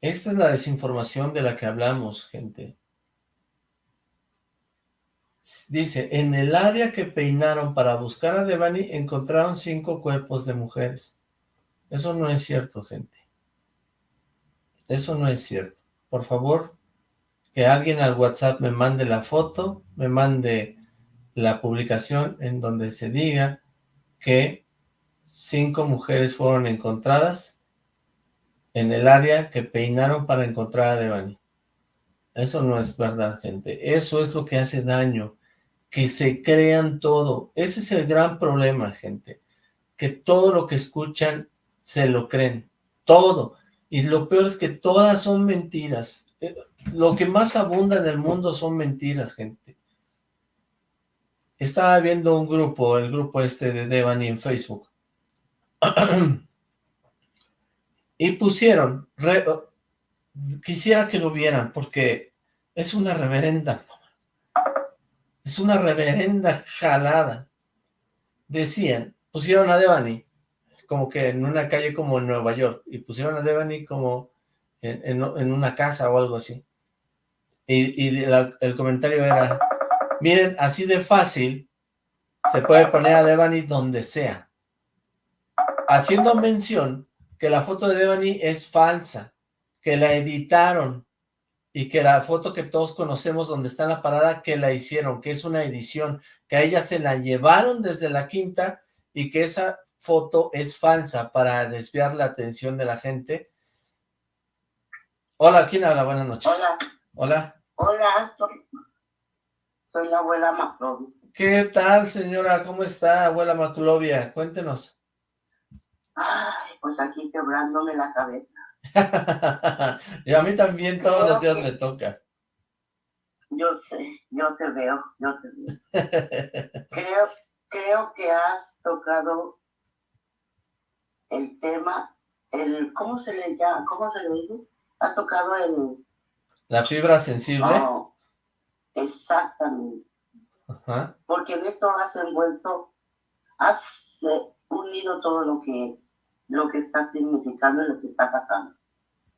Esta es la desinformación de la que hablamos, gente. Dice, en el área que peinaron para buscar a Devani, encontraron cinco cuerpos de mujeres. Eso no es cierto, gente. Eso no es cierto. Por favor, que alguien al WhatsApp me mande la foto, me mande la publicación en donde se diga que cinco mujeres fueron encontradas en el área que peinaron para encontrar a Devani. Eso no es verdad, gente. Eso es lo que hace daño, que se crean todo. Ese es el gran problema, gente. que todo lo que escuchan se lo creen, todo. Y lo peor es que todas son mentiras. Eh, lo que más abunda en el mundo son mentiras, gente. Estaba viendo un grupo, el grupo este de Devani en Facebook. (clears throat) y pusieron, quisiera que lo vieran, porque es una reverenda, es una reverenda jalada. Decían, pusieron a Devani, como que en una calle como en Nueva York, y pusieron a Devani como en, una casa o algo así. Y, el comentario era, miren, así de fácil se puede poner a Devani donde sea. Haciendo mención que la foto de Devani es falsa, que la editaron, y que la foto que todos conocemos donde está en la parada, que la hicieron, que es una edición, que a ella se la llevaron desde la quinta y que esa foto es falsa para desviar la atención de la gente. Hola, ¿quién habla? Buenas noches. Hola. Hola. Hola, soy, la abuela Maclovia. ¿Qué tal, señora? ¿Cómo está, abuela Maclovia? Cuéntenos. Ay, pues aquí quebrándome la cabeza. (laughs) y a mí también todos los días me toca. Yo sé, yo te veo, yo te veo. (laughs) creo, creo que has tocado el tema, el, ¿cómo se le llama? ¿Cómo se le dice? Ha tocado el... ¿La fibra sensible? Oh, exactamente. Porque de esto has envuelto, has eh, unido todo lo que, lo que está significando y lo que está pasando.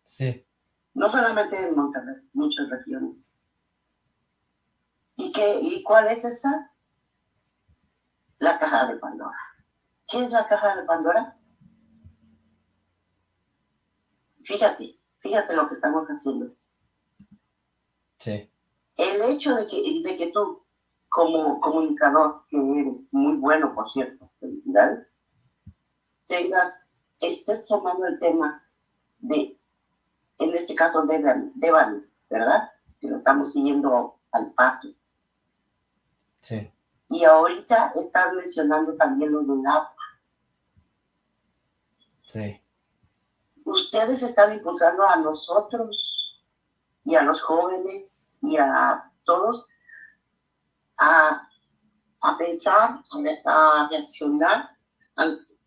Sí. No solamente en Monterrey, muchas regiones. ¿Y, qué, ¿Y cuál es esta? La caja de Pandora. ¿Qué es la caja de Pandora? Fíjate, fíjate lo que estamos haciendo. Sí. El hecho de que, de que tú, como comunicador, que eres muy bueno, por cierto, felicidades, tengas, estés tomando el tema de, en este caso, de Devani, ¿verdad? Que lo estamos siguiendo al paso. Sí. Y ahorita estás mencionando también lo del agua. Sí ustedes están impulsando a nosotros y a los jóvenes y a todos a, pensar, a, reaccionar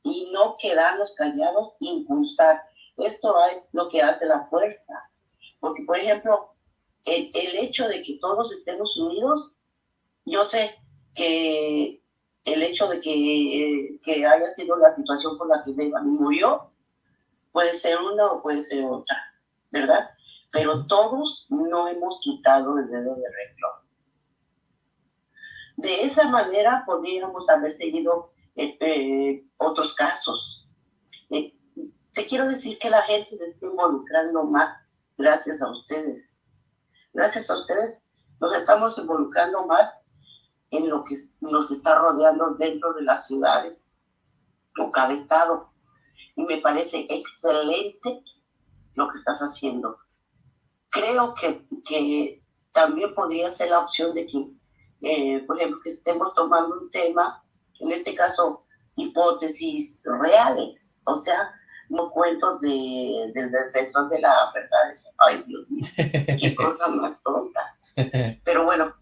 y no quedarnos callados, impulsar. Esto es lo que hace la fuerza. Porque, por ejemplo, el, hecho de que todos estemos unidos, yo sé que el hecho de que, que haya sido la situación por la que murió, Puede ser una o puede ser otra, ¿verdad? Pero todos no hemos quitado el dedo de renglón. De esa manera podríamos haber seguido eh, eh, otros casos. Eh, te quiero decir que la gente se está involucrando más gracias a ustedes. Gracias a ustedes nos estamos involucrando más en lo que nos está rodeando dentro de las ciudades o cada estado y me parece excelente lo que estás haciendo. Creo que, que también podría ser la opción de que, eh, por ejemplo, que estemos tomando un tema, en este caso, hipótesis reales, o sea, no cuentos de, del defensor de la verdad. Ay, Dios mío, qué (laughs) cosa más tonta. Pero bueno,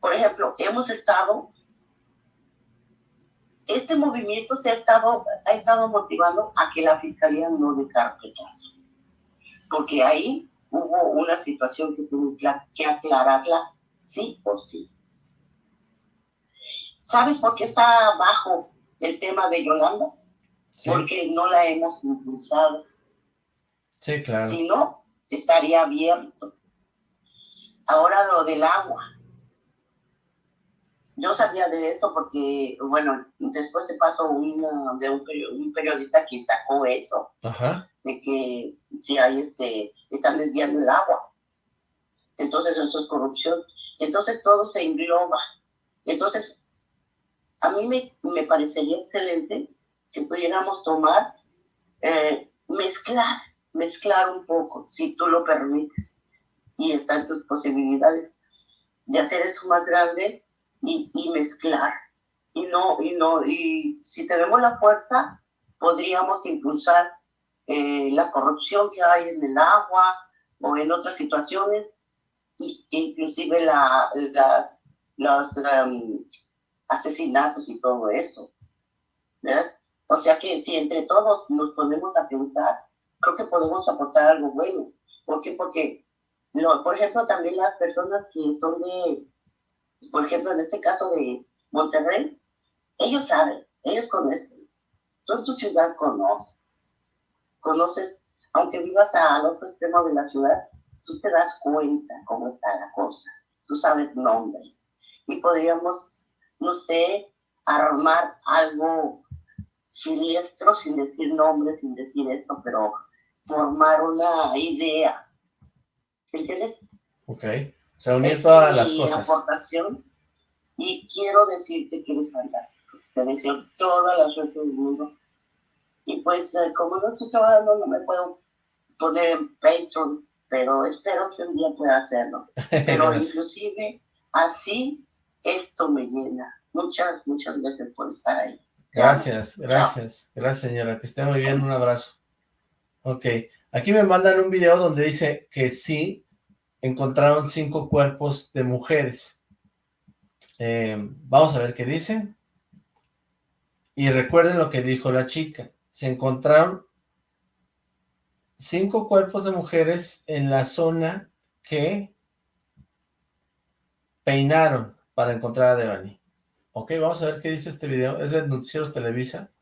por ejemplo, hemos estado este movimiento se ha estado, ha estado motivando a que la fiscalía no dé carpetazo, porque ahí hubo una situación que tuvo que aclararla sí o sí. ¿Sabes por qué está bajo el tema de Yolanda? Porque no la hemos impulsado. Sí, claro. Si no, estaría abierto. Ahora lo del agua. Yo sabía de eso porque, bueno, después se pasó una, de un, periodista que sacó eso, de que si hay este, están desviando el agua. Entonces eso es corrupción. Entonces todo se engloba. Entonces, a mí me, me parecería excelente que pudiéramos tomar, eh, mezclar, mezclar un poco, si tú lo permites, y están tus posibilidades de hacer esto más grande y, mezclar, y no, y no, y si tenemos la fuerza, podríamos impulsar eh, la corrupción que hay en el agua o en otras situaciones, y, inclusive la, las, los um, asesinatos y todo eso. ¿Ves? O sea que si entre todos nos ponemos a pensar, creo que podemos aportar algo bueno. ¿Por qué? Porque, no, por ejemplo, también las personas que son de, por ejemplo, en este caso de Monterrey, ellos saben, ellos conocen. Tú en tu ciudad conoces. Conoces, aunque vivas al otro extremo de la ciudad, tú te das cuenta cómo está la cosa. Tú sabes nombres. Y podríamos, no sé, armar algo siniestro, sin decir nombres, sin decir esto, pero formar una idea. ¿Entiendes? Ok. O sea, unir todas las cosas. aportación y quiero decirte que eres fantástico. Te deseo toda la suerte del mundo. Y pues, eh, como no estoy trabajando, no me puedo poner en Patreon, pero espero que un día pueda hacerlo. (laughs) Pero inclusive así esto me llena. Muchas, muchas gracias por estar ahí. Gracias, gracias, gracias señora, que esté muy bien, un abrazo. Ok, aquí me mandan un video donde dice que sí encontraron cinco cuerpos de mujeres. Eh, vamos a ver qué dice. Y recuerden lo que dijo la chica. Se encontraron cinco cuerpos de mujeres en la zona que peinaron para encontrar a Devani. Ok, vamos a ver qué dice este video. Es de Noticieros Televisa.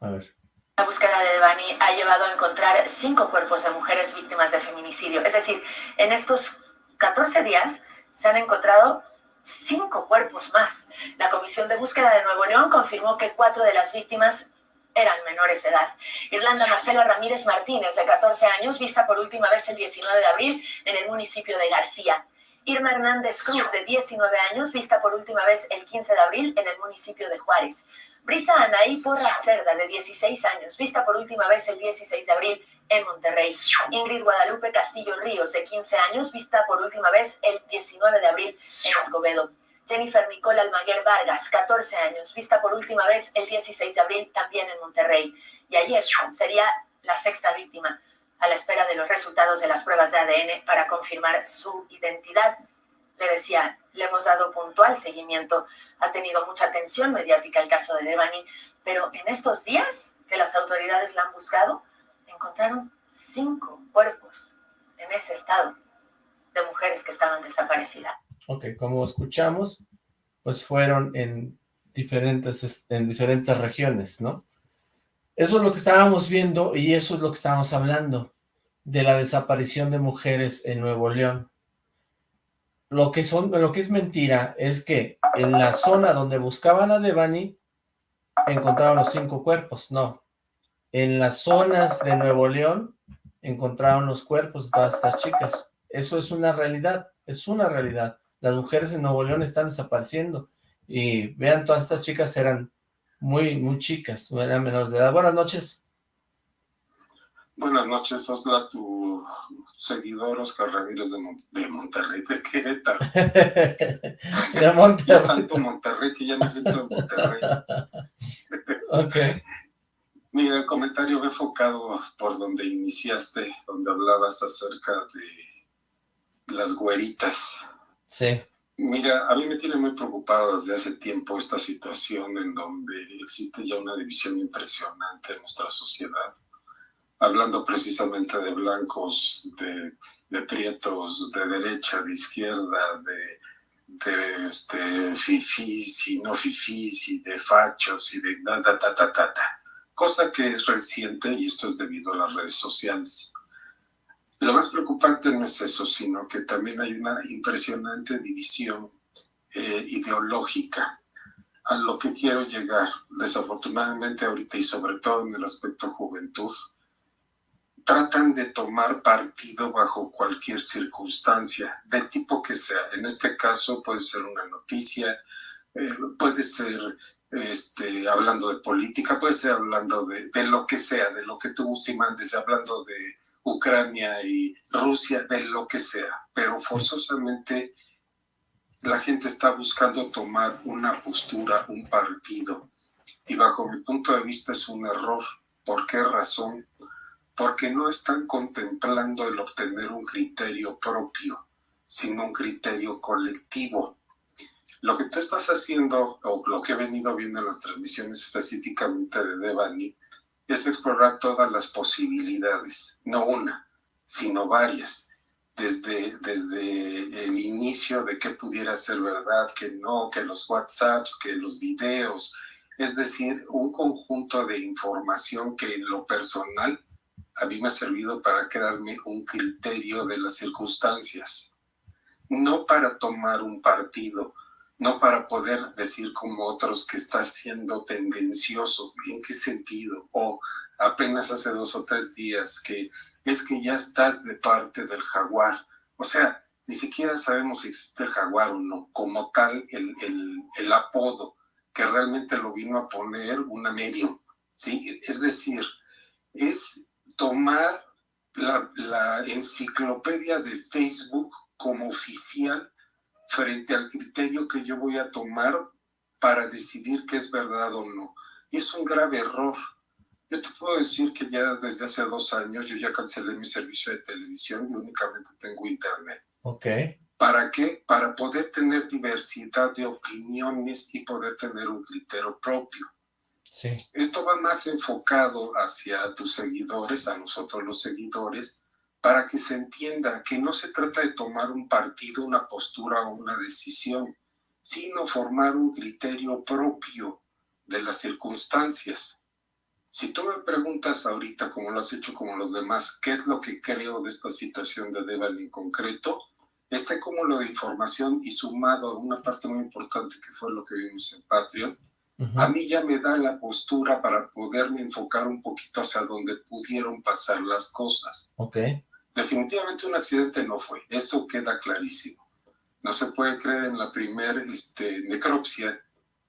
A ver. La búsqueda de Devani ha llevado a encontrar cinco cuerpos de mujeres víctimas de feminicidio. Es decir, en estos 14 días se han encontrado cinco cuerpos más. La Comisión de Búsqueda de Nuevo León confirmó que cuatro de las víctimas eran menores de edad. Irlanda Marcela Ramírez Martínez, de 14 años, vista por última vez el 19 de abril en el municipio de García. Irma Hernández Cruz, de 19 años, vista por última vez el 15 de abril en el municipio de Juárez. Brisa Anaí Porra Cerda, de 16 años, vista por última vez el 16 de abril en Monterrey. Ingrid Guadalupe Castillo Ríos, de 15 años, vista por última vez el 19 de abril en Escobedo. Jennifer Nicole Almaguer Vargas, 14 años, vista por última vez el 16 de abril también en Monterrey. Y ayer sería la sexta víctima a la espera de los resultados de las pruebas de ADN para confirmar su identidad. Le decía, le hemos dado puntual seguimiento, ha tenido mucha atención mediática el caso de Devani, pero en estos días que las autoridades la han buscado, encontraron cinco cuerpos en ese estado de mujeres que estaban desaparecidas. Ok, como escuchamos, pues fueron en diferentes, en diferentes regiones, ¿no? Eso es lo que estábamos viendo y eso es lo que estábamos hablando de la desaparición de mujeres en Nuevo León. Lo que, son, lo que es mentira es que en la zona donde buscaban a Devani encontraron los cinco cuerpos, no. En las zonas de Nuevo León encontraron los cuerpos de todas estas chicas. Eso es una realidad, es una realidad. Las mujeres en Nuevo León están desapareciendo. Y vean, todas estas chicas eran muy, muy chicas, eran menores de edad. Buenas noches. Buenas noches, Osla, tu seguidor Oscar Ramírez de, de Monterrey, de Querétaro. (laughs) de Monterrey. (laughs) tanto Monterrey que ya me siento en Monterrey. (laughs) ok. Mira, el comentario fue enfocado por donde iniciaste, donde hablabas acerca de las güeritas. Sí. Mira, a mí me tiene muy preocupado desde hace tiempo esta situación en donde existe ya una división impresionante en nuestra sociedad hablando precisamente de blancos, de, de prietos, de derecha, de izquierda, de, de este, fifís y no fifís y de fachos y de ta, ta, ta, ta, ta, cosa que es reciente y esto es debido a las redes sociales. Lo más preocupante no es eso, sino que también hay una impresionante división eh, ideológica a lo que quiero llegar, desafortunadamente ahorita y sobre todo en el aspecto juventud, tratan de tomar partido bajo cualquier circunstancia, del tipo que sea. En este caso puede ser una noticia, eh, puede ser este, hablando de política, puede ser hablando de, de, lo que sea, de lo que tú, si mandes, hablando de Ucrania y Rusia, de lo que sea, pero forzosamente la gente está buscando tomar una postura, un partido. Y bajo mi punto de vista es un error. ¿Por qué razón? Porque no están contemplando el obtener un criterio propio, sino un criterio colectivo. Lo que tú estás haciendo, o lo que he venido viendo en las transmisiones específicamente de Devani, es explorar todas las posibilidades, no una, sino varias desde, desde el inicio de qué pudiera ser verdad, que no, que los WhatsApps, que los videos, es decir, un conjunto de información que en lo personal a mí me ha servido para crearme un criterio de las circunstancias, no para tomar un partido, no para poder decir como otros que está siendo tendencioso, ¿en qué sentido? O apenas hace dos o tres días que es que ya estás de parte del jaguar. O sea, ni siquiera sabemos si existe el jaguar o no, como tal el, el, apodo que realmente lo vino a poner una medium, ¿sí? Es decir, es tomar la, la enciclopedia de Facebook como oficial frente al criterio que yo voy a tomar para decidir qué es verdad o no. Y es un grave error. Yo te puedo decir que ya desde hace dos años yo ya cancelé mi servicio de televisión y únicamente tengo internet. Ok. ¿Para qué? Para poder tener diversidad de opiniones y poder tener un criterio propio. Sí. Esto va más enfocado hacia tus seguidores, a nosotros los seguidores, para que se entienda que no se trata de tomar un partido, una postura o una decisión, sino formar un criterio propio de las circunstancias. Si tú me preguntas ahorita, como lo has hecho como los demás, qué es lo que creo de esta situación de Deval en concreto, este cúmulo de información y sumado a una parte muy importante que fue lo que vimos en Patreon, a mí ya me da la postura para poderme enfocar un poquito hacia donde pudieron pasar las cosas. Ok. Definitivamente un accidente no fue, eso queda clarísimo. No se puede creer en la primera este, necropsia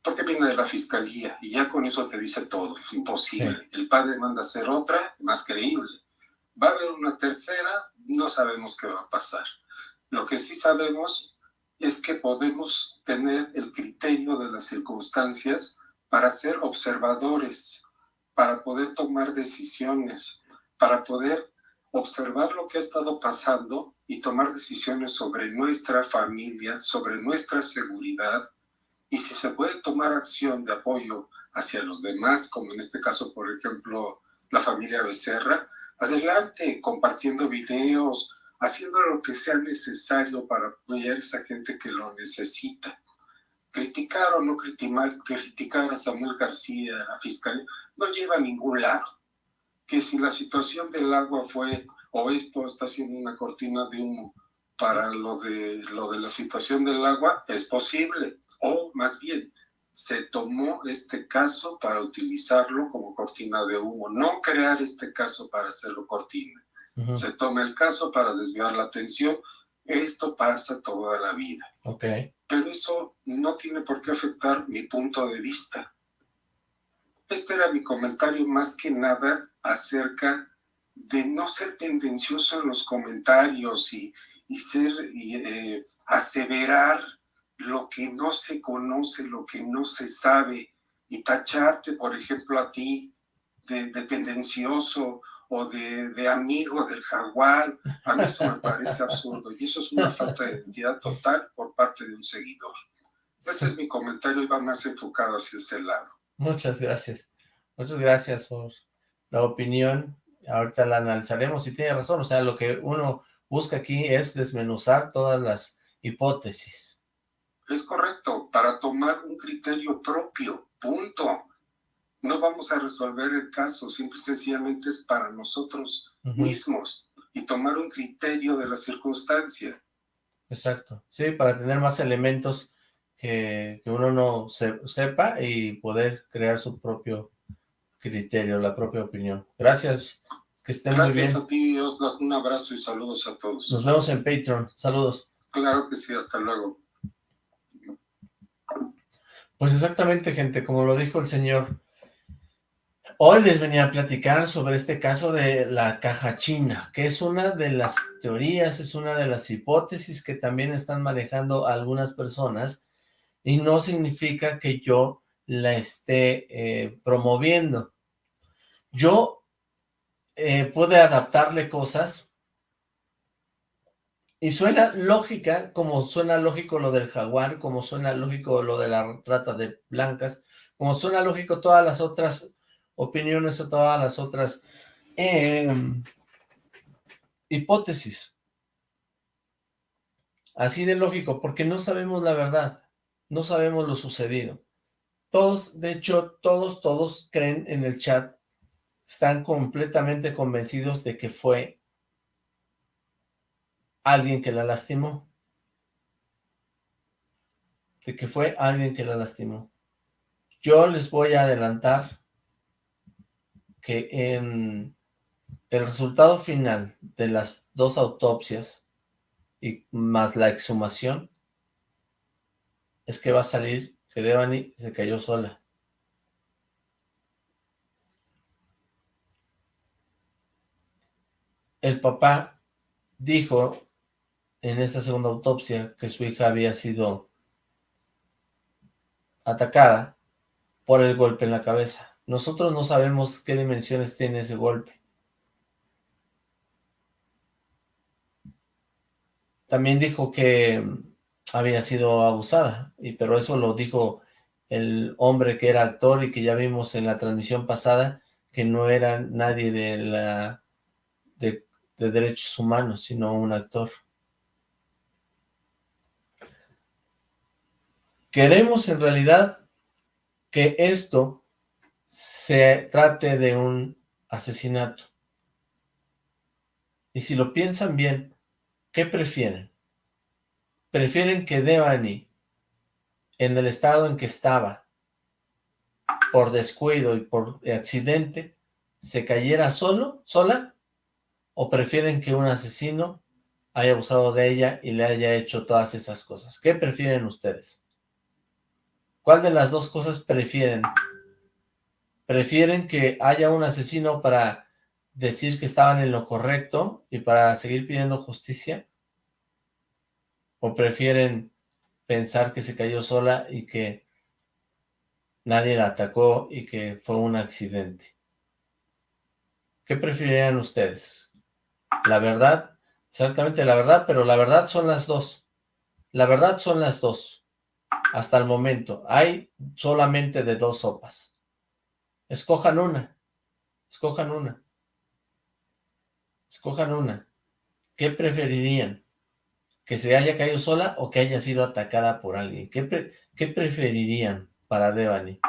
porque viene de la fiscalía y ya con eso te dice todo, imposible. El padre manda a hacer otra, más creíble. Va a haber una tercera, no sabemos qué va a pasar. Lo que sí sabemos es que podemos tener el criterio de las circunstancias para ser observadores, para poder tomar decisiones, para poder observar lo que ha estado pasando y tomar decisiones sobre nuestra familia, sobre nuestra seguridad, y si se puede tomar acción de apoyo hacia los demás, como en este caso, por ejemplo, la familia Becerra, adelante, compartiendo videos, haciendo lo que sea necesario para apoyar a esa gente que lo necesita. Criticar o no criticar, a Samuel García, a la fiscalía, no lleva a ningún lado. Que si la situación del agua fue, o esto está siendo una cortina de humo para lo de, lo de la situación del agua, es posible o más bien se tomó este caso para utilizarlo como cortina de humo, no crear este caso para hacerlo cortina. Se toma el caso para desviar la atención. Esto pasa toda la vida. Okay. Pero eso no tiene por qué afectar mi punto de vista. Este era mi comentario más que nada acerca de no ser tendencioso en los comentarios y, y ser y, eh, aseverar lo que no se conoce, lo que no se sabe, y tacharte, por ejemplo, a ti de, tendencioso o de, de, amigo del jaguar, a mí eso me parece absurdo y eso es una falta de identidad total por parte de un seguidor. Ese es mi comentario y va más enfocado hacia ese lado. Muchas gracias. Muchas gracias por la opinión. Ahorita la analizaremos y tiene razón. O sea, lo que uno busca aquí es desmenuzar todas las hipótesis. Es correcto, para tomar un criterio propio, punto. No vamos a resolver el caso, simple y sencillamente es para nosotros mismos y tomar un criterio de la circunstancia. Exacto, sí, para tener más elementos que, uno no sepa y poder crear su propio criterio, la propia opinión. Gracias, que estén muy bien. Gracias a ti, Oslo. Un abrazo y saludos a todos. Nos vemos en Patreon. Saludos. Claro que sí, hasta luego. Pues exactamente, gente, como lo dijo el señor, Hoy les venía a platicar sobre este caso de la caja china, que es una de las teorías, es una de las hipótesis que también están manejando algunas personas y no significa que yo la esté eh, promoviendo. Yo eh, pude adaptarle cosas y suena lógica, como suena lógico lo del jaguar, como suena lógico lo de la trata de blancas, como suena lógico todas las otras opiniones o todas las otras em, hipótesis. Así de lógico, porque no sabemos la verdad, no sabemos lo sucedido. Todos, de hecho, todos, todos creen en el chat, están completamente convencidos de que fue alguien que la lastimó. De que fue alguien que la lastimó. Yo les voy a adelantar que en el resultado final de las dos autopsias y más la exhumación es que va a salir que Devani se cayó sola. El papá dijo en esta segunda autopsia que su hija había sido atacada por el golpe en la cabeza. Nosotros no sabemos qué dimensiones tiene ese golpe. También dijo que había sido abusada, y pero eso lo dijo el hombre que era actor y que ya vimos en la transmisión pasada que no era nadie de la de, de derechos humanos, sino un actor. Queremos en realidad que esto se trate de un asesinato. Y si lo piensan bien, ¿qué prefieren? ¿Prefieren que Devani, en el estado en que estaba, por descuido y por accidente, se cayera solo, sola? ¿O prefieren que un asesino haya abusado de ella y le haya hecho todas esas cosas? ¿Qué prefieren ustedes? ¿Cuál de las dos cosas prefieren? prefieren que haya un asesino para decir que estaban en lo correcto y para seguir pidiendo justicia? ¿O prefieren pensar que se cayó sola y que nadie la atacó y que fue un accidente? ¿Qué preferirían ustedes? La verdad, exactamente la verdad, pero la verdad son las dos. La verdad son las dos. Hasta el momento. Hay solamente de dos sopas. Escojan una. Escojan una. Escojan una. ¿Qué preferirían? ¿Que se haya caído sola o que haya sido atacada por alguien? ¿Qué, qué preferirían para Devani?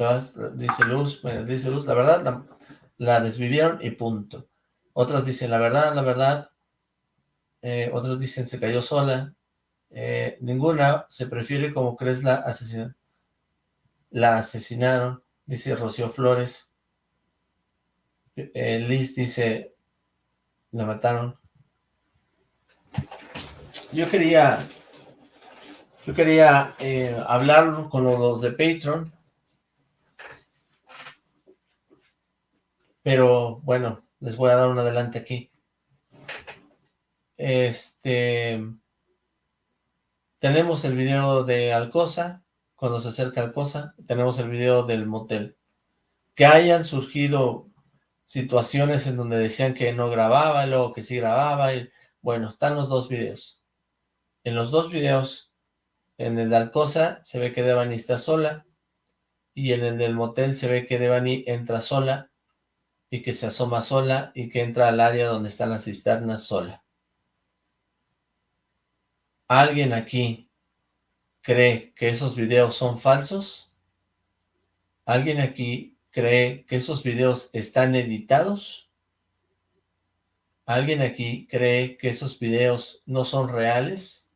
Todas, dice Luz, dice Luz, la verdad, la, la desvivieron y punto. Otras dicen, la verdad, la verdad, eh, otros dicen se cayó sola, eh, ninguna, se prefiere como crees la asesinaron, la asesinaron, dice Rocío Flores, eh, Liz dice, la mataron, yo quería, yo quería hablar con los de Patreon, pero bueno, les voy a dar un adelante aquí. Este, tenemos el video de Alcosa, cuando se acerca Alcosa, tenemos el video del motel. Que hayan surgido situaciones en donde decían que no grababa, y luego que sí grababa, y bueno, están los dos videos. En los dos videos, en el de Alcosa se ve que Devani está sola, y en el del motel se ve que Devani entra sola, y que se asoma sola, y que entra al área donde están las cisternas sola. ¿Alguien aquí cree que esos videos son falsos? ¿Alguien aquí cree que esos videos están editados? ¿Alguien aquí cree que esos videos no son reales?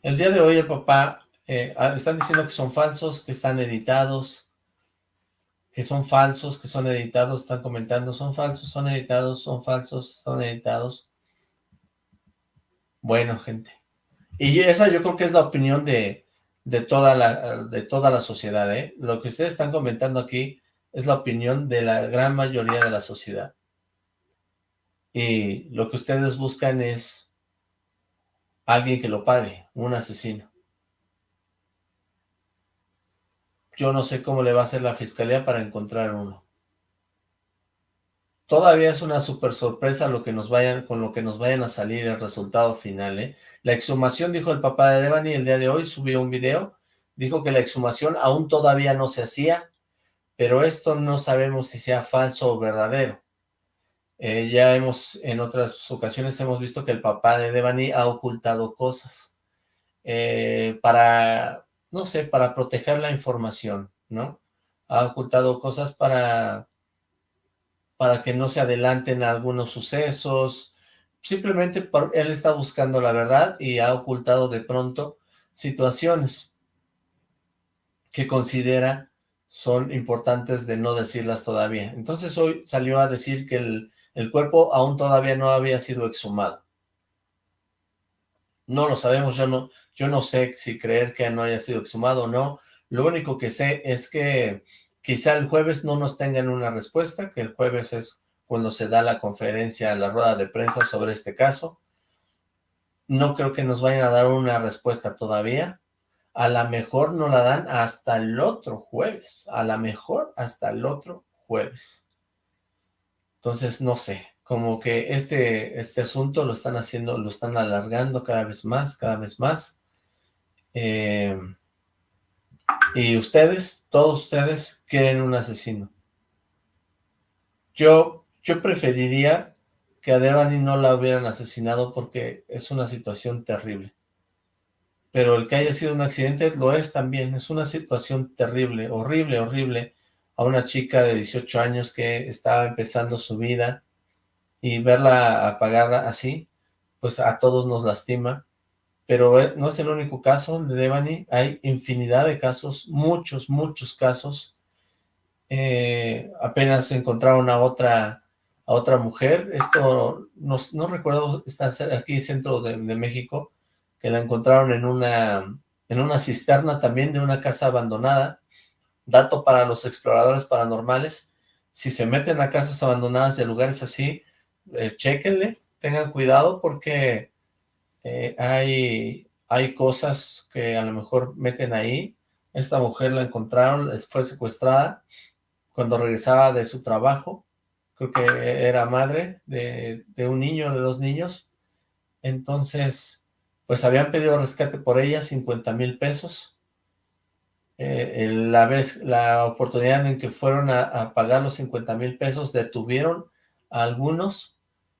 El día de hoy el papá, eh, ah, están diciendo que son falsos, que están editados, que son falsos, que son editados, están comentando, son falsos, son editados, son falsos, son editados. Bueno, gente. Y esa yo creo que es la opinión de, de, toda, la, de toda la sociedad, ¿eh? Lo que ustedes están comentando aquí es la opinión de la gran mayoría de la sociedad. Y lo que ustedes buscan es alguien que lo pague, un asesino. Yo no sé cómo le va a hacer la fiscalía para encontrar uno. Todavía es una super sorpresa lo que nos vayan, con lo que nos vayan a salir el resultado final, ¿eh? La exhumación, dijo el papá de Devani el día de hoy, subió un video, dijo que la exhumación aún todavía no se hacía, pero esto no sabemos si sea falso o verdadero. Eh, ya hemos, en otras ocasiones hemos visto que el papá de Devani ha ocultado cosas eh, para, no sé, para proteger la información, ¿no? Ha ocultado cosas para, para que no se adelanten algunos sucesos, simplemente por, él está buscando la verdad y ha ocultado de pronto situaciones que considera son importantes de no decirlas todavía. Entonces hoy salió a decir que el, el cuerpo aún todavía no había sido exhumado. No lo sabemos, yo no, yo no sé si creer que no haya sido exhumado o no. Lo único que sé es que quizá el jueves no nos tengan una respuesta, que el jueves es cuando se da la conferencia, la rueda de prensa sobre este caso. No creo que nos vayan a dar una respuesta todavía. A la mejor no la dan hasta el otro jueves. A la mejor hasta el otro jueves. Entonces, no sé, como que este, este asunto lo están haciendo, lo están alargando cada vez más, cada vez más. Eh, y ustedes, todos ustedes, quieren un asesino. Yo, yo preferiría que a Devani no la hubieran asesinado porque es una situación terrible. Pero el que haya sido un accidente lo es también, es una situación terrible, horrible, horrible, a una chica de 18 años que estaba empezando su vida, y verla apagarla así, pues a todos nos lastima, pero eh, no es el único caso de Devani, hay infinidad de casos, muchos, muchos casos, eh, apenas encontraron a otra, a otra mujer, esto no, no recuerdo, está aquí centro de, de, México, que la encontraron en una, en una cisterna también de una casa abandonada, dato para los exploradores paranormales, si se meten a casas abandonadas de lugares así, eh, chequenle, tengan cuidado porque eh, hay, hay cosas que a lo mejor meten ahí. Esta mujer la encontraron, fue secuestrada cuando regresaba de su trabajo. Creo que era madre de, un niño, de dos niños. Entonces, pues habían pedido rescate por ella, 50 mil pesos. Eh, la vez, la oportunidad en que fueron a, a pagar los 50 mil pesos, detuvieron a algunos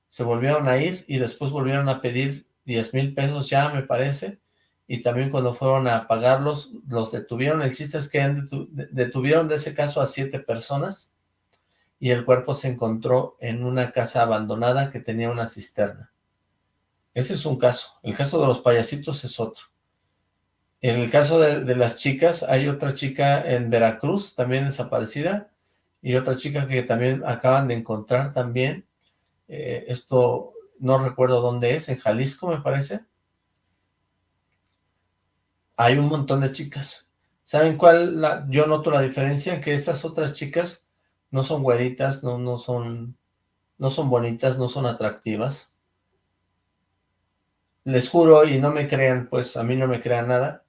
se volvieron a ir y después volvieron a pedir 10 mil pesos ya, me parece, y también cuando fueron a pagarlos, los detuvieron. El chiste es que detuvieron de ese caso a siete personas y el cuerpo se encontró en una casa abandonada que tenía una cisterna. Ese es un caso. El caso de los payasitos es otro. En el caso de, las chicas, hay otra chica en Veracruz, también desaparecida, y otra chica que también acaban de encontrar también, eh, esto no recuerdo dónde es, en Jalisco me parece. Hay un montón de chicas. ¿Saben cuál? Yo noto la diferencia, que estas otras chicas no son güeritas, no, no, son, no son bonitas, no son atractivas. Les juro, y no me crean, pues a mí no me crean nada,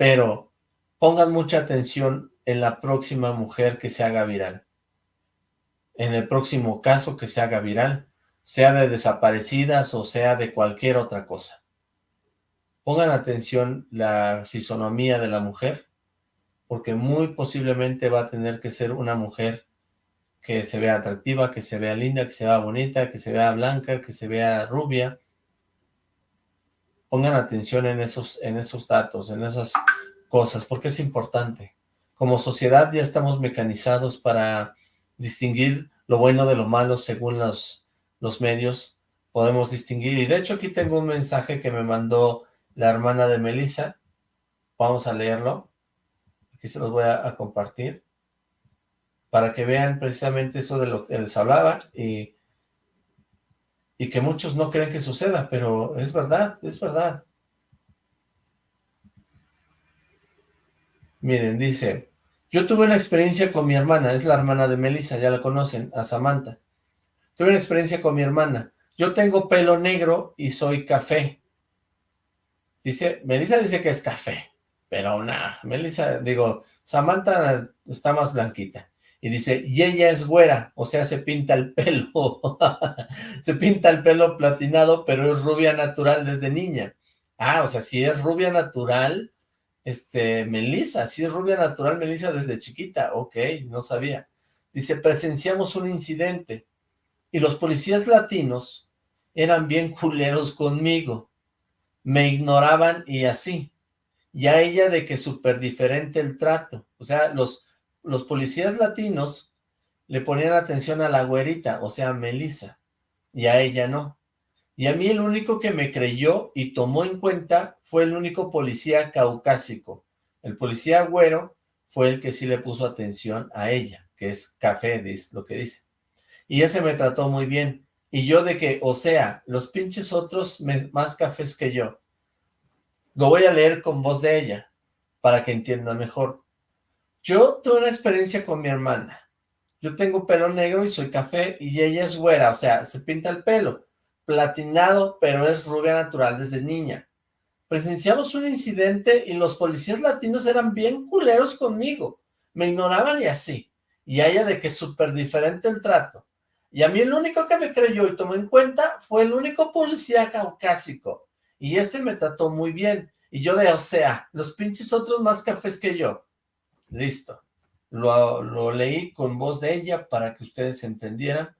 pero pongan mucha atención en la próxima mujer que se haga viral en el próximo caso que se haga viral, sea de desaparecidas o sea de cualquier otra cosa. Pongan atención la fisonomía de la mujer, porque muy posiblemente va a tener que ser una mujer que se vea atractiva, que se vea linda, que se vea bonita, que se vea blanca, que se vea rubia. Pongan atención en esos, en esos datos, en esas cosas, porque es importante. Como sociedad ya estamos mecanizados para distinguir lo bueno de lo malo según los, los medios, podemos distinguir. Y de hecho aquí tengo un mensaje que me mandó la hermana de Melissa. Vamos a leerlo. Aquí se los voy a, a compartir. para que vean precisamente eso de lo que les hablaba y, y que muchos no creen que suceda, pero es verdad, es verdad. Miren, dice, yo tuve una experiencia con mi hermana, es la hermana de Melissa, ya la conocen, a Samantha. Tuve una experiencia con mi hermana. Yo tengo pelo negro y soy café. Dice, Melissa dice que es café, pero nada, Melissa, digo, Samantha está más blanquita. Y dice, y ella es güera, o sea, se pinta el pelo. (laughs) se pinta el pelo platinado, pero es rubia natural desde niña. Ah, o sea, si es rubia natural, este, Melissa, si es rubia natural, Melissa desde chiquita. Ok, no sabía. Dice, presenciamos un incidente y los policías latinos eran bien culeros conmigo. Me ignoraban y así. Y a ella de que súper diferente el trato. O sea, los los policías latinos le ponían atención a la güerita, o sea, a Melissa, y a ella no. Y a mí el único que me creyó y tomó en cuenta fue el único policía caucásico. El policía güero fue el que sí le puso atención a ella, que es café, es lo que dice. Y ese me trató muy bien. Y yo de que, o sea, los pinches otros más cafés que yo. Lo voy a leer con voz de ella, para que entienda mejor. Yo tuve una experiencia con mi hermana. Yo tengo pelo negro y soy café y ella es güera, o sea, se pinta el pelo. Platinado, pero es rubia natural desde niña. Presenciamos un incidente y los policías latinos eran bien culeros conmigo. Me ignoraban y así. Y a ella de que es súper diferente el trato. Y a mí el único que me creyó y tomó en cuenta fue el único policía caucásico. Y ese me trató muy bien. Y yo de, o sea, los pinches otros más cafés que yo. Listo. Lo, leí con voz de ella para que ustedes entendieran,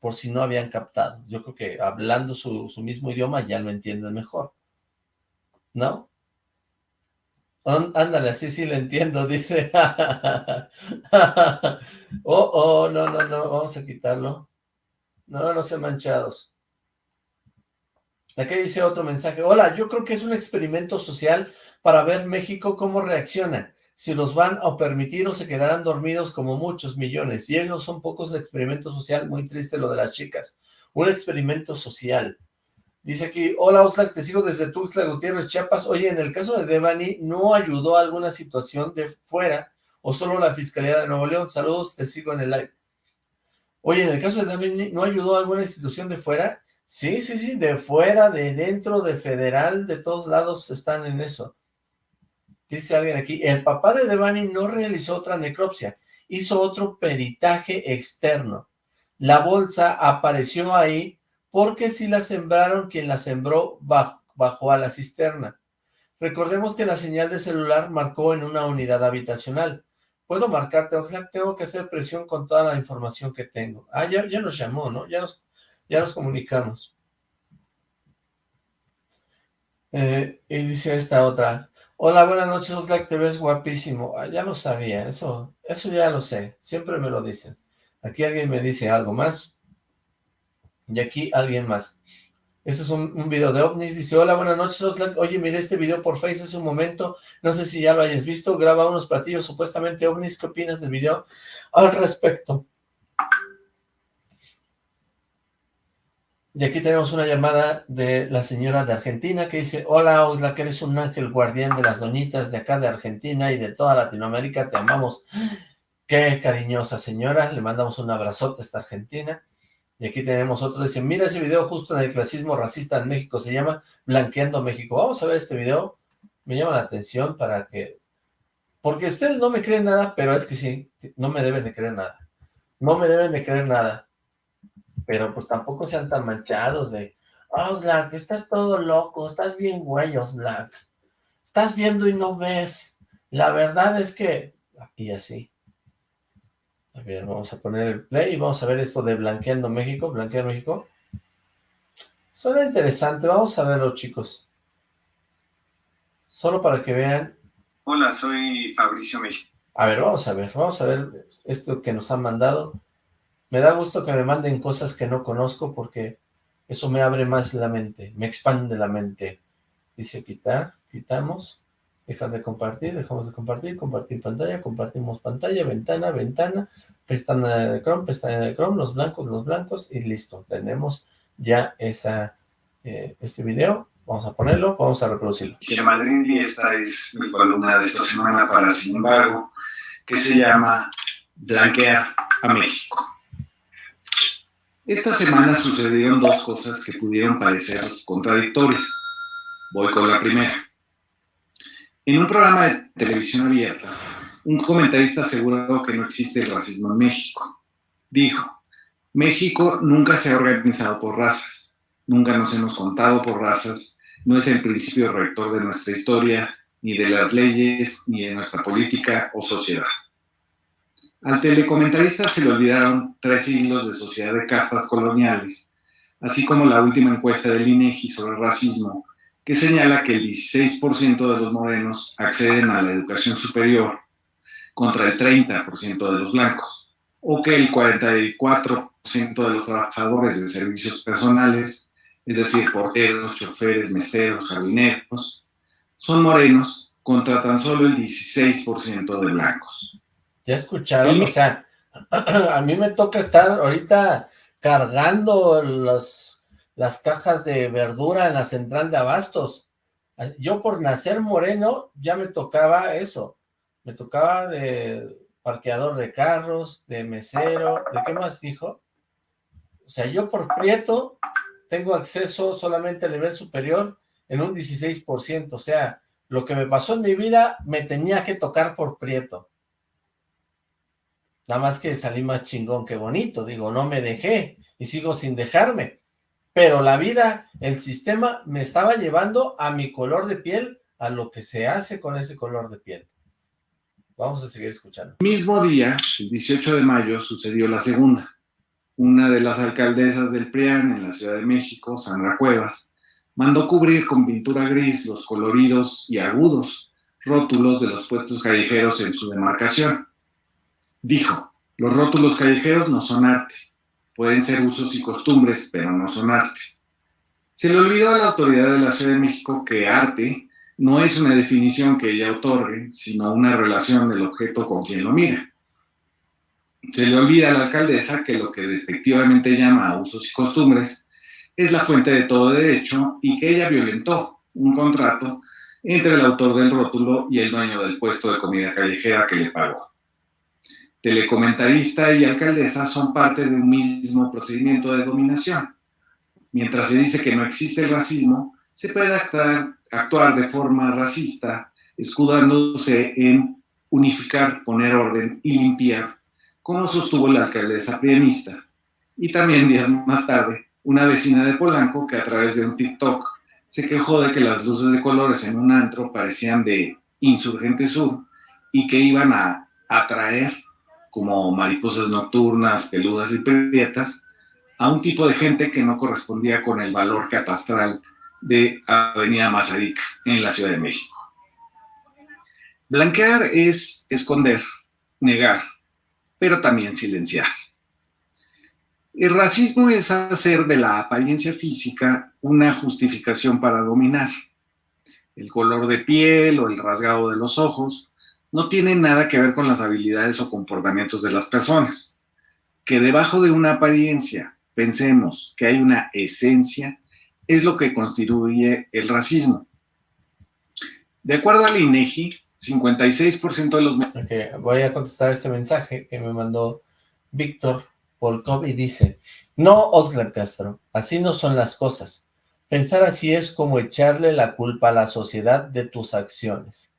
por si no habían captado. Yo creo que hablando su, mismo idioma ya lo entienden mejor. ¿No? Ándale, así sí lo entiendo, (laughs) dice. oh, oh, no, no, no, vamos a quitarlo. No, no sean manchados. Aquí dice otro mensaje. Hola, yo creo que es un experimento social para ver México cómo reacciona si los van a permitir o se quedarán dormidos como muchos millones. Y ellos son pocos de experimento social, muy triste lo de las chicas. Un experimento social. Dice aquí, hola Oxlack, te sigo desde Tuxtla Gutiérrez, Chiapas. Oye, en el caso de Devani, ¿no ayudó a alguna situación de fuera o solo la Fiscalía de Nuevo León? Saludos, te sigo en el live. Oye, en el caso de Devani, ¿no ayudó a alguna institución de fuera? Sí, sí, sí, de fuera, de dentro, de federal, de todos lados están en eso. Dice alguien aquí, el papá de Devani no realizó otra necropsia, hizo otro peritaje externo. La bolsa apareció ahí porque si la sembraron, quien la sembró bajó a la cisterna. Recordemos que la señal de celular marcó en una unidad habitacional. ¿Puedo marcarte, Oxlack? Tengo que hacer presión con toda la información que tengo. Ah, ya, nos llamó, ¿no? Ya nos, ya nos comunicamos. Eh, y dice esta otra, Hola, buenas noches, Oxlack, te ves guapísimo. Ah, ya lo sabía, eso, eso ya lo sé, siempre me lo dicen. Aquí alguien me dice algo más, y aquí alguien más. Este es un, video de ovnis, dice, hola, buenas noches, Oxlack. Oye, miré este video por Face hace un momento, no sé si ya lo hayas visto, graba unos platillos supuestamente ovnis, ¿qué opinas del video al respecto? Y aquí tenemos una llamada de la señora de Argentina que dice, hola Osla, que eres un ángel guardián de las doñitas de acá de Argentina y de toda Latinoamérica, te amamos. Qué cariñosa señora, le mandamos un abrazote a esta Argentina. Y aquí tenemos otro, dice, mira ese video justo en el clasismo racista en México, se llama Blanqueando México. Vamos a ver este video, me llama la atención para que... Porque ustedes no me creen nada, pero es que sí, no me deben de creer nada. No me deben de creer nada pero pues tampoco sean tan manchados de, oh, que estás todo loco, estás bien güey, Oxlack, estás viendo y no ves, la verdad es que, y así. A ver, vamos a poner el play y vamos a ver esto de Blanqueando México, Blanqueando México. Suena interesante, vamos a verlo, chicos. Solo para que vean. Hola, soy Fabricio México. A ver, vamos a ver, vamos a ver esto que nos han mandado. Me da gusto que me manden cosas que no conozco porque eso me abre más la mente, me expande la mente. Dice quitar, quitamos. dejar de compartir, dejamos de compartir, compartir pantalla, compartimos pantalla, ventana, ventana, pestaña de Chrome, pestaña de Chrome, los blancos, los blancos, y listo, tenemos ya esa, eh, este video, vamos a ponerlo, vamos a reproducirlo. Madrid y esta es mi columna de esta semana para Sin embargo, que se llama Blanquear a México. Esta semana sucedieron dos cosas que pudieron parecer contradictorias. Voy con la primera. En un programa de televisión abierta, un comentarista aseguró que no existe el racismo en México. Dijo, México nunca se ha organizado por razas, nunca nos hemos contado por razas, no es el principio rector de nuestra historia, ni de las leyes, ni de nuestra política o sociedad. Al telecomentarista se le olvidaron tres siglos de sociedad de castas coloniales, así como la última encuesta del INEGI sobre racismo, que señala que el 16% de los morenos acceden a la educación superior contra el 30% de los blancos, o que el 44% de los trabajadores de servicios personales, es decir, porteros, choferes, meseros, jardineros, son morenos contra tan solo el 16% de blancos. ¿Ya escucharon? O sea, (clears throat) a mí me toca estar ahorita cargando los las cajas de verdura en la central de abastos. Yo por nacer moreno ya me tocaba eso, me tocaba de parqueador de carros, de mesero, ¿de qué más dijo? O sea, yo por prieto tengo acceso solamente al nivel superior en un 16%, o sea, lo que me pasó en mi vida me tenía que tocar por prieto. Nada más que salí más chingón que bonito, digo, no me dejé y sigo sin dejarme pero la vida, el sistema me estaba llevando a mi color de piel, a lo que se hace con ese color de piel. Vamos a seguir escuchando. El mismo día, el 18 de mayo, sucedió la segunda. Una de las alcaldesas del PRIAN en la Ciudad de México, Sandra Cuevas, mandó cubrir con pintura gris los coloridos y agudos rótulos de los puestos callejeros en su demarcación. Dijo, los rótulos callejeros no son arte, pueden ser usos y costumbres, pero no son arte. Se le olvidó a la autoridad de la Ciudad de México que arte no es una definición que ella otorgue, sino una relación del objeto con quien lo mira. Se le olvida a la alcaldesa que lo que despectivamente llama usos y costumbres es la fuente de todo derecho y que ella violentó un contrato entre el autor del rótulo y el dueño del puesto de comida callejera que le pagó telecomentarista y alcaldesa son parte de un mismo procedimiento de dominación. Mientras se dice que no existe el racismo, se puede actuar, actuar de forma racista, escudándose en unificar, poner orden y limpiar, como sostuvo la alcaldesa pianista. Y también días más tarde, una vecina de Polanco que a través de un TikTok se quejó de que las luces de colores en un antro parecían de Insurgente Sur y que iban a atraer como mariposas nocturnas, peludas y prietas, a un tipo de gente que no correspondía con el valor catastral de Avenida Mazarica en la Ciudad de México. Blanquear es esconder, negar, pero también silenciar. El racismo es hacer de la apariencia física una justificación para dominar. El color de piel o el rasgado de los ojos no tiene nada que ver con las habilidades o comportamientos de las personas. Que debajo de una apariencia pensemos que hay una esencia, es lo que constituye el racismo. De acuerdo al INEGI, 56% de los... Voy a contestar este mensaje que me mandó Víctor Polkov y dice, no, Oxlack Castro, así no son las cosas. Pensar así es como echarle la culpa a la sociedad de tus acciones.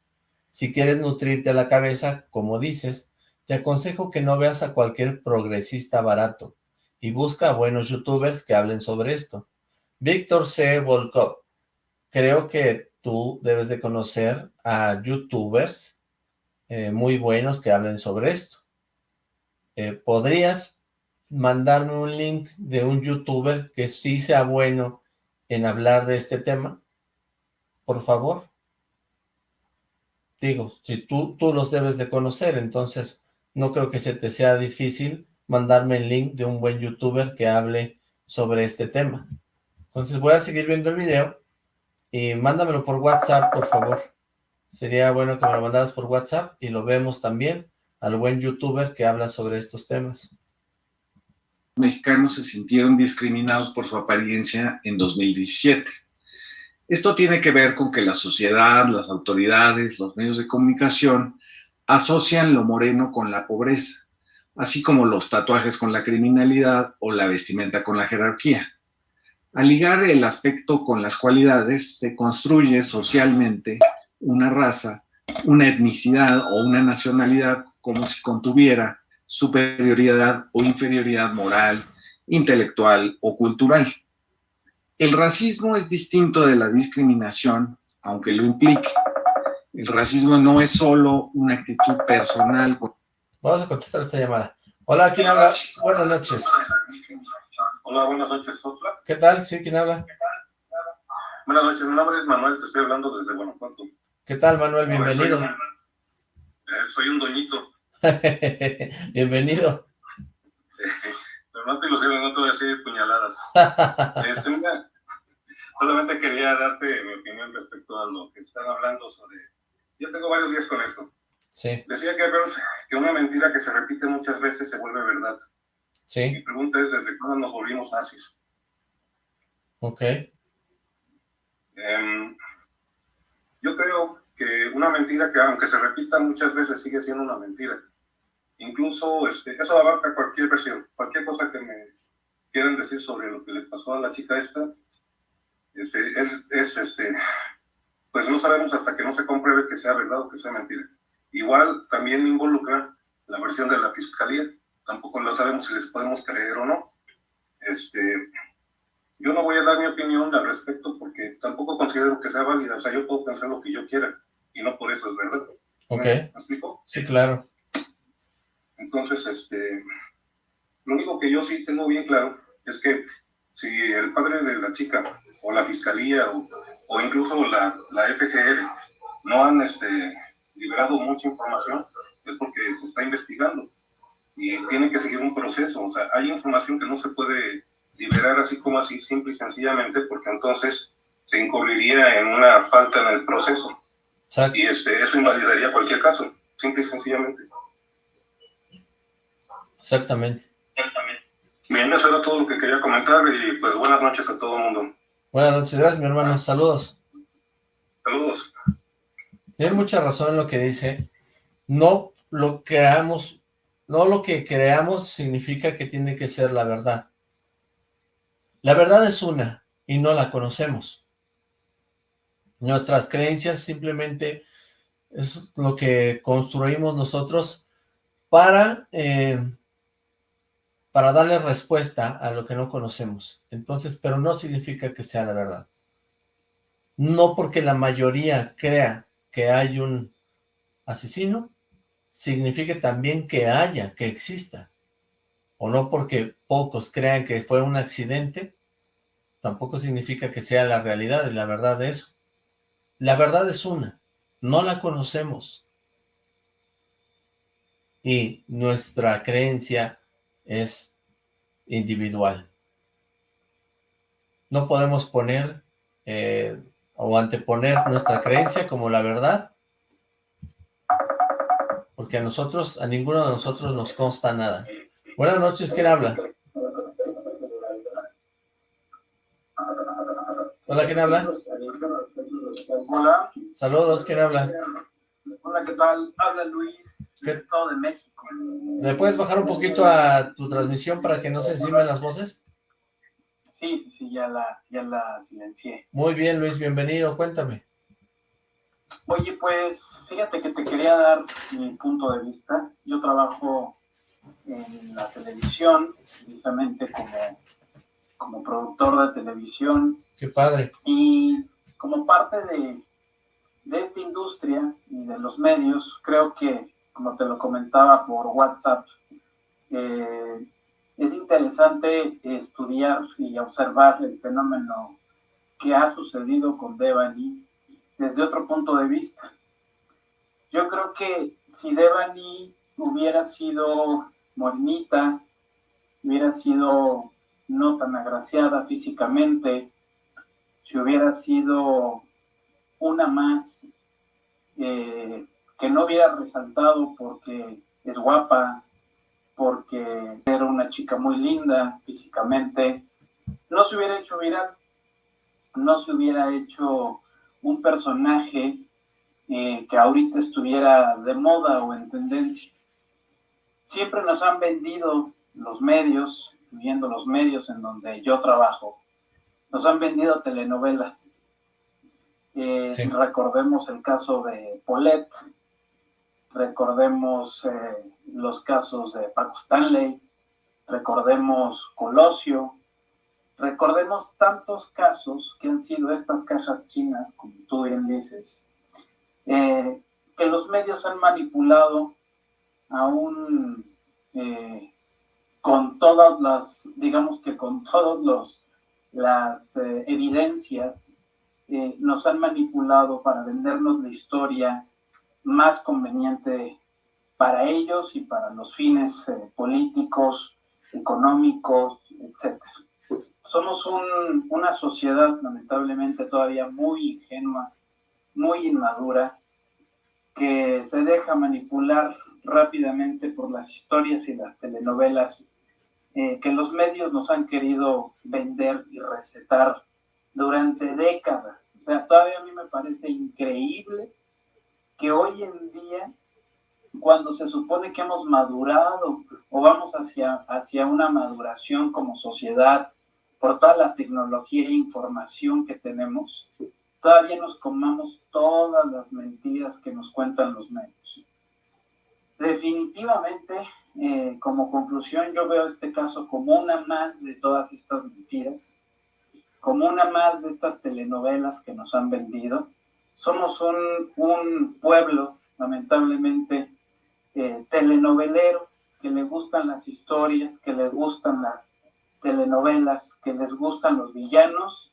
Si quieres nutrirte la cabeza, como dices, te aconsejo que no veas a cualquier progresista barato y busca a buenos youtubers que hablen sobre esto. Víctor C. Volkov, creo que tú debes de conocer a youtubers eh, muy buenos que hablen sobre esto. Eh, ¿Podrías mandarme un link de un youtuber que sí sea bueno en hablar de este tema? Por favor. Digo, si tú, tú los debes de conocer, entonces no creo que se te sea difícil mandarme el link de un buen youtuber que hable sobre este tema. Entonces voy a seguir viendo el video y mándamelo por WhatsApp, por favor. Sería bueno que me lo mandaras por WhatsApp y lo vemos también al buen youtuber que habla sobre estos temas. Mexicanos se sintieron discriminados por su apariencia en 2017. Esto tiene que ver con que la sociedad, las autoridades, los medios de comunicación asocian lo moreno con la pobreza, así como los tatuajes con la criminalidad o la vestimenta con la jerarquía. Al ligar el aspecto con las cualidades, se construye socialmente una raza, una etnicidad o una nacionalidad como si contuviera superioridad o inferioridad moral, intelectual o cultural. El racismo es distinto de la discriminación, aunque lo implique. El racismo no es solo una actitud personal. Vamos a contestar esta llamada. Hola, ¿quién habla? Buenas noches. Hola, buenas noches, Sofla. ¿Qué tal? Sí, ¿quién habla? Buenas noches, mi nombre es Manuel, te estoy hablando desde Guanajuato. ¿Qué tal, Manuel? Bienvenido. Soy un, eh, doñito. (laughs) Bienvenido. (laughs) no te ilusiones, no te voy a decir puñaladas. (laughs) Este, solamente quería darte mi opinión respecto a lo que están hablando sobre... Yo tengo varios días con esto. Sí. Decía que, que una mentira que se repite muchas veces se vuelve verdad. Sí. Mi pregunta es, ¿desde cuándo nos volvimos nazis? Ok. Em, yo creo que una mentira que aunque se repita muchas veces sigue siendo una mentira. Incluso este, eso abarca cualquier versión, cualquier cosa que me quieran decir sobre lo que le pasó a la chica esta, este, es, es, este, pues no sabemos hasta que no se compruebe que sea verdad o que sea mentira. Igual también involucra la versión de la fiscalía, tampoco lo sabemos si les podemos creer o no. Este, yo no voy a dar mi opinión al respecto porque tampoco considero que sea válida. O sea, yo puedo pensar lo que yo quiera y no por eso es verdad. Ok. ¿Me explico? Sí, claro. Entonces, este, lo único que yo sí tengo bien claro es que si el padre de la chica o la fiscalía o, o incluso la, la, FGR no han este, liberado mucha información, es porque se está investigando y tiene que seguir un proceso. O sea, hay información que no se puede liberar así como así, simple y sencillamente, porque entonces se incurriría en una falta en el proceso. Y este, eso invalidaría cualquier caso, simple y sencillamente. Exactamente. Bien, eso era todo lo que quería comentar y pues buenas noches a todo el mundo. Buenas noches, gracias mi hermano, saludos. Saludos. Tiene mucha razón en lo que dice. No lo creamos, no lo que creamos significa que tiene que ser la verdad. La verdad es una y no la conocemos. Nuestras creencias simplemente es lo que construimos nosotros para, eh, para darle respuesta a lo que no conocemos. Entonces, pero no significa que sea la verdad. No porque la mayoría crea que hay un asesino, significa también que haya, que exista. O no porque pocos crean que fue un accidente, tampoco significa que sea la realidad y la verdad de eso. La verdad es una, no la conocemos. Y nuestra creencia es individual. No podemos poner eh, o anteponer nuestra creencia como la verdad, porque a nosotros, a ninguno de nosotros nos consta nada. Buenas noches, ¿quién habla? Hola, ¿quién habla? Hola. Saludos, ¿quién habla? Hola, ¿qué tal? Habla Luis, Estado de México. ¿Me puedes bajar un poquito a tu transmisión para que no se encimen las voces? Sí, sí, sí, ya la, ya la silencié. Muy bien, Luis, bienvenido, cuéntame. Oye, pues, fíjate que te quería dar mi punto de vista. Yo trabajo en la televisión, precisamente como, como productor de televisión, Qué padre. Y como parte de, de esta industria y de los medios, creo que, como te lo comentaba por WhatsApp, eh, es interesante estudiar y observar el fenómeno que ha sucedido con Devani desde otro punto de vista. Yo creo que si Devani hubiera sido morenita, hubiera sido no tan agraciada físicamente, si hubiera sido una más eh, que no hubiera resaltado porque es guapa, porque era una chica muy linda físicamente, no se hubiera hecho viral, no se hubiera hecho un personaje eh, que ahorita estuviera de moda o en tendencia. Siempre nos han vendido los medios, viendo los medios en donde yo trabajo, nos han vendido telenovelas. Eh, recordemos el caso de Paulette, recordemos eh, los casos de Paco Stanley, recordemos Colosio, recordemos tantos casos que han sido estas cajas chinas, como tú bien dices, eh, que los medios han manipulado aún eh, con todas las, digamos que con todas las evidencias, nos han manipulado para vendernos la historia más conveniente para ellos y para los fines eh, políticos, económicos, etc. Somos una sociedad lamentablemente todavía muy ingenua, muy inmadura, que se deja manipular rápidamente por las historias y las telenovelas eh, que los medios nos han querido vender y recetar durante décadas. O sea, todavía a mí me parece increíble que hoy en día, cuando se supone que hemos madurado o vamos hacia, hacia una maduración como sociedad por toda la tecnología e información que tenemos, todavía nos comamos todas las mentiras que nos cuentan los medios. Definitivamente, eh, como conclusión, yo veo este caso como una más de todas estas mentiras, como una más de estas telenovelas que nos han vendido, somos un, pueblo, lamentablemente, eh, telenovelero, que le gustan las historias, que le gustan las telenovelas, que les gustan los villanos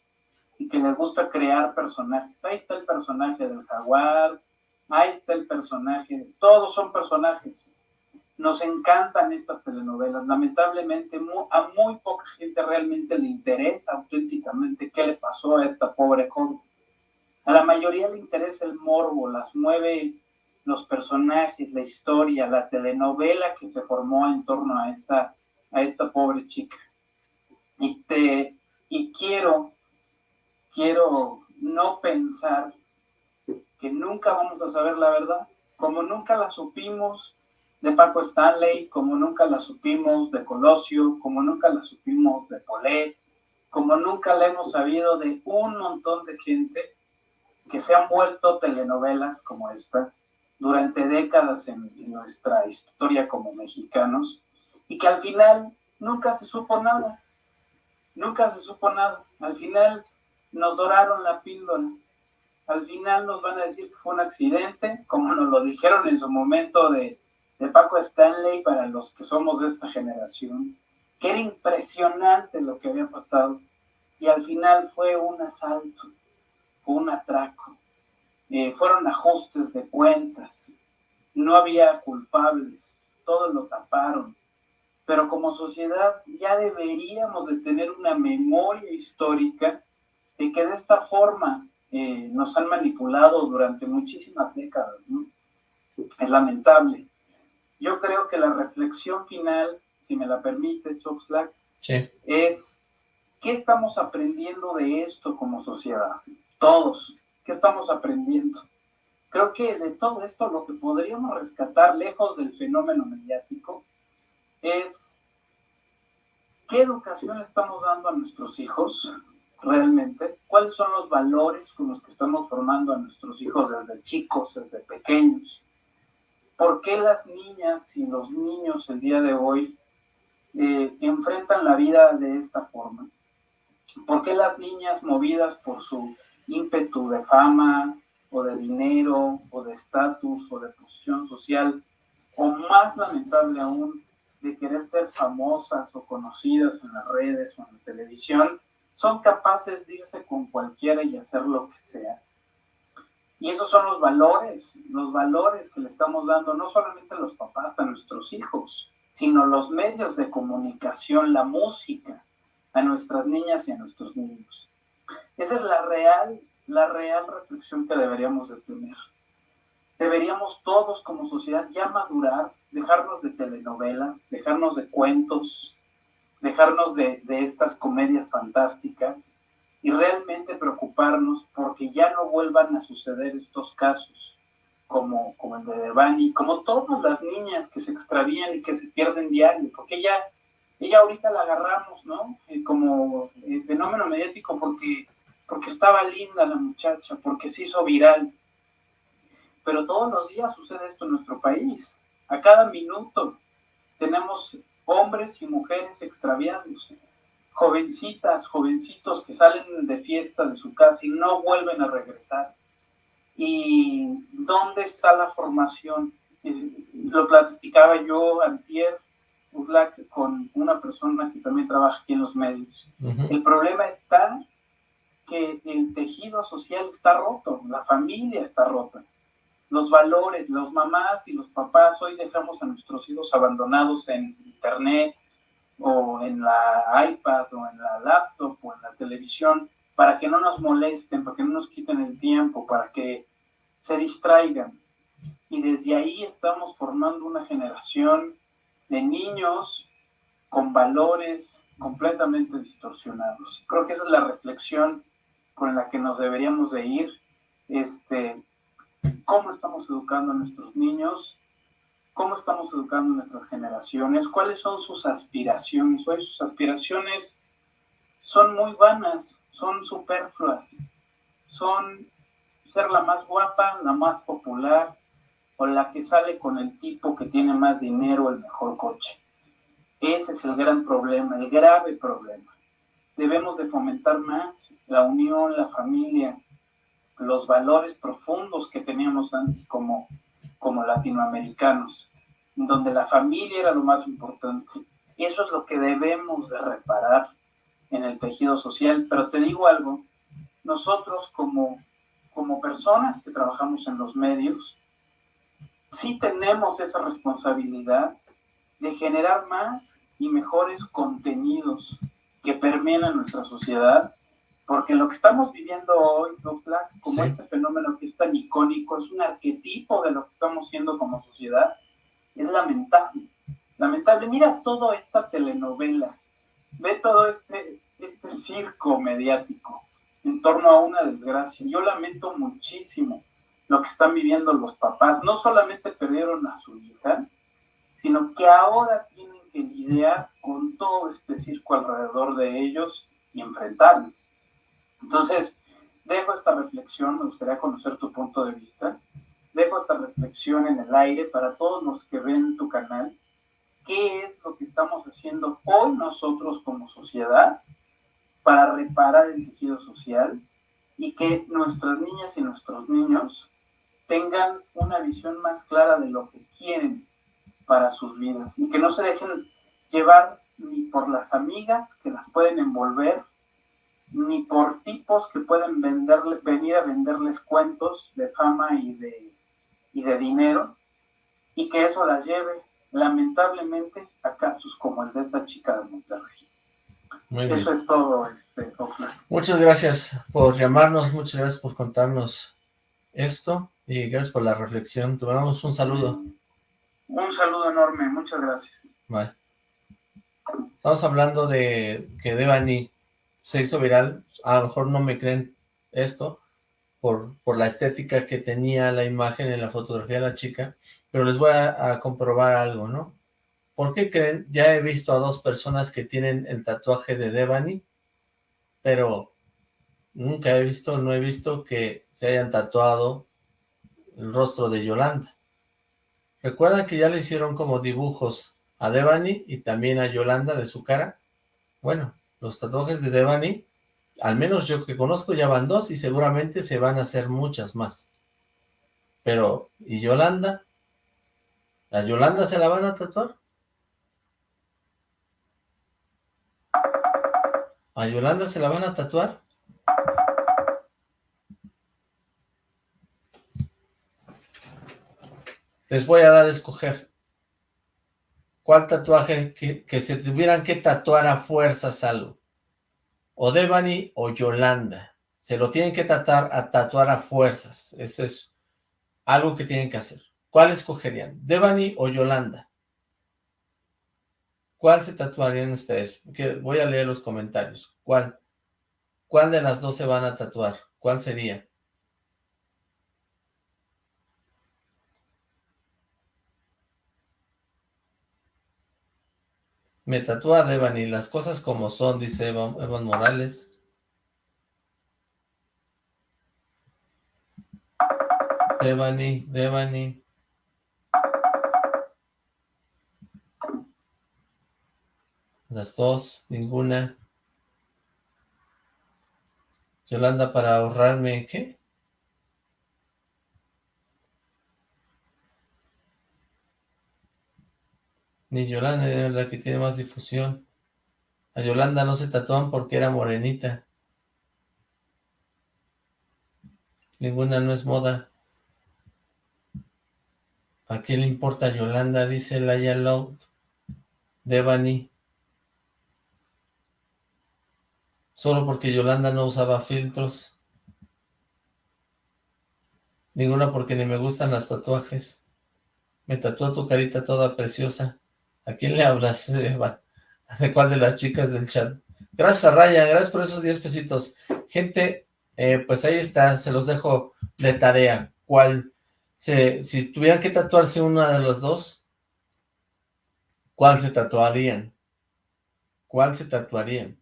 y que les gusta crear personajes. Ahí está el personaje del jaguar, ahí está el personaje, todos son personajes. Nos encantan estas telenovelas. Lamentablemente a muy poca gente realmente le interesa auténticamente qué le pasó a esta pobre joven. A la mayoría le interesa el morbo, las mueve los personajes, la historia, la telenovela que se formó en torno a esta, a esta pobre chica. Y, te, y quiero, quiero no pensar que nunca vamos a saber la verdad, como nunca la supimos de Paco Stanley, como nunca la supimos de Colosio, como nunca la supimos de Polet, como nunca la hemos sabido de un montón de gente que se han vuelto telenovelas como esta durante décadas en, nuestra historia como mexicanos y que al final nunca se supo nada, nunca se supo nada. Al final nos doraron la píldora, al final nos van a decir que fue un accidente, como nos lo dijeron en su momento de, de Paco Stanley para los que somos de esta generación, que era impresionante lo que había pasado y al final fue un asalto un atraco, eh, fueron ajustes de cuentas, no había culpables, todos lo taparon, pero como sociedad ya deberíamos de tener una memoria histórica de que de esta forma eh, nos han manipulado durante muchísimas décadas. Es lamentable. Yo creo que la reflexión final, si me la permite, Oxlack, es ¿qué estamos aprendiendo de esto como sociedad? Todos. ¿Qué estamos aprendiendo? Creo que de todo esto lo que podríamos rescatar lejos del fenómeno mediático es qué educación estamos dando a nuestros hijos realmente, cuáles son los valores con los que estamos formando a nuestros hijos desde chicos, desde pequeños. ¿Por qué las niñas y los niños el día de hoy eh, enfrentan la vida de esta forma? ¿Por qué las niñas movidas por su ímpetu de fama o de dinero o de estatus o de posición social, o más lamentable aún, de querer ser famosas o conocidas en las redes o en la televisión, son capaces de irse con cualquiera y hacer lo que sea. Y esos son los valores, los valores que le estamos dando no solamente a los papás, a nuestros hijos, sino los medios de comunicación, la música, a nuestras niñas y a nuestros niños. Esa es la real, la real reflexión que deberíamos de tener. deberíamos todos como sociedad ya madurar, dejarnos de telenovelas, dejarnos de cuentos, dejarnos de, estas comedias fantásticas y realmente preocuparnos porque ya no vuelvan a suceder estos casos como, como el de Devani, como todas las niñas que se extravían y que se pierden diario, porque ella, ella ahorita la agarramos, ¿no? Eh, como eh, fenómeno mediático porque, porque estaba linda la muchacha, porque se hizo viral. Pero todos los días sucede esto en nuestro país. A cada minuto tenemos hombres y mujeres extraviándose, jovencitas, jovencitos que salen de fiesta de su casa y no vuelven a regresar. ¿Y dónde está la formación? Lo platicaba yo antier, con una persona que también trabaja aquí en los medios. El problema está que el tejido social está roto, la familia está rota los valores, los mamás y los papás, hoy dejamos a nuestros hijos abandonados en internet o en la iPad o en la laptop o en la televisión para que no nos molesten, para que no nos quiten el tiempo, para que se distraigan. Y desde ahí estamos formando una generación de niños con valores completamente distorsionados. Creo que esa es la reflexión con la que nos deberíamos de ir. Este, cómo estamos educando a nuestros niños, cómo estamos educando a nuestras generaciones, cuáles son sus aspiraciones. Hoy sus aspiraciones son muy vanas, son superfluas, son ser la más guapa, la más popular o la que sale con el tipo que tiene más dinero, el mejor coche. Ese es el gran problema, el grave problema. Debemos de fomentar más la unión, la familia, los valores profundos que teníamos antes como, como latinoamericanos, donde la familia era lo más importante. Eso es lo que debemos de reparar en el tejido social. Pero te digo algo, nosotros como, como personas que trabajamos en los medios, sí tenemos esa responsabilidad de generar más y mejores contenidos que permeen a nuestra sociedad porque lo que estamos viviendo hoy, como este fenómeno que es tan icónico, es un arquetipo de lo que estamos siendo como sociedad, es lamentable. Lamentable. Mira toda esta telenovela, ve todo este, este circo mediático en torno a una desgracia. Yo lamento muchísimo lo que están viviendo los papás. No solamente perdieron a su hija, sino que ahora tienen que lidiar con todo este circo alrededor de ellos y enfrentarlo. Entonces, dejo esta reflexión, me gustaría conocer tu punto de vista, dejo esta reflexión en el aire para todos los que ven tu canal, qué es lo que estamos haciendo hoy nosotros como sociedad para reparar el tejido social y que nuestras niñas y nuestros niños tengan una visión más clara de lo que quieren para sus vidas y que no se dejen llevar ni por las amigas que las pueden envolver ni por tipos que pueden venderle, venir a venderles cuentos de fama y de, y de dinero, y que eso las lleve, lamentablemente, a casos como el de esta chica de Monterrey. eso es todo, este, Muchas gracias por llamarnos, muchas gracias por contarnos esto, y gracias por la reflexión. Te mandamos un saludo. Un saludo enorme, muchas gracias. Estamos hablando de que Devani se hizo viral, a lo mejor no me creen esto, por, por la estética que tenía la imagen en la fotografía de la chica, pero les voy a, comprobar algo, ¿no? ¿Por qué creen? Ya he visto a dos personas que tienen el tatuaje de Devani, pero nunca he visto, no he visto que se hayan tatuado el rostro de Yolanda. ¿Recuerdan que ya le hicieron como dibujos a Devani y también a Yolanda de su cara? Bueno, los tatuajes de Devani, al menos yo que conozco ya van dos y seguramente se van a hacer muchas más. Pero, ¿y Yolanda? ¿A Yolanda se la van a tatuar? ¿A Yolanda se la van a tatuar? Les voy a dar a escoger. ¿Cuál tatuaje que, se tuvieran que tatuar a fuerzas algo? O Devani o Yolanda. Se lo tienen que tatuar a tatuar a fuerzas. Eso es algo que tienen que hacer. ¿Cuál escogerían? ¿Devani o Yolanda? ¿Cuál se tatuarían ustedes? voy a leer los comentarios. ¿Cuál? ¿Cuál de las dos se van a tatuar? ¿Cuál sería? Me tatúa Devani, las cosas como son, dice Evan, Morales. Devani, Devani. Las dos, ninguna. Yolanda para ahorrarme, ¿qué? Ni Yolanda es la que tiene más difusión. A Yolanda no se tatúan porque era morenita. Ninguna no es moda. ¿A quién le importa Yolanda? Dice Laia Loud. Devani. Solo porque Yolanda no usaba filtros. Ninguna porque ni me gustan las tatuajes. Me tatuó tu carita toda preciosa. ¿A quién le hablas, Eva? ¿De cuál de las chicas del chat? Gracias a gracias por esos 10 pesitos. Gente, eh, pues ahí está, se los dejo de tarea. ¿Cuál? Si tuvieran que tatuarse una de los dos, ¿cuál se tatuarían? ¿Cuál se tatuarían?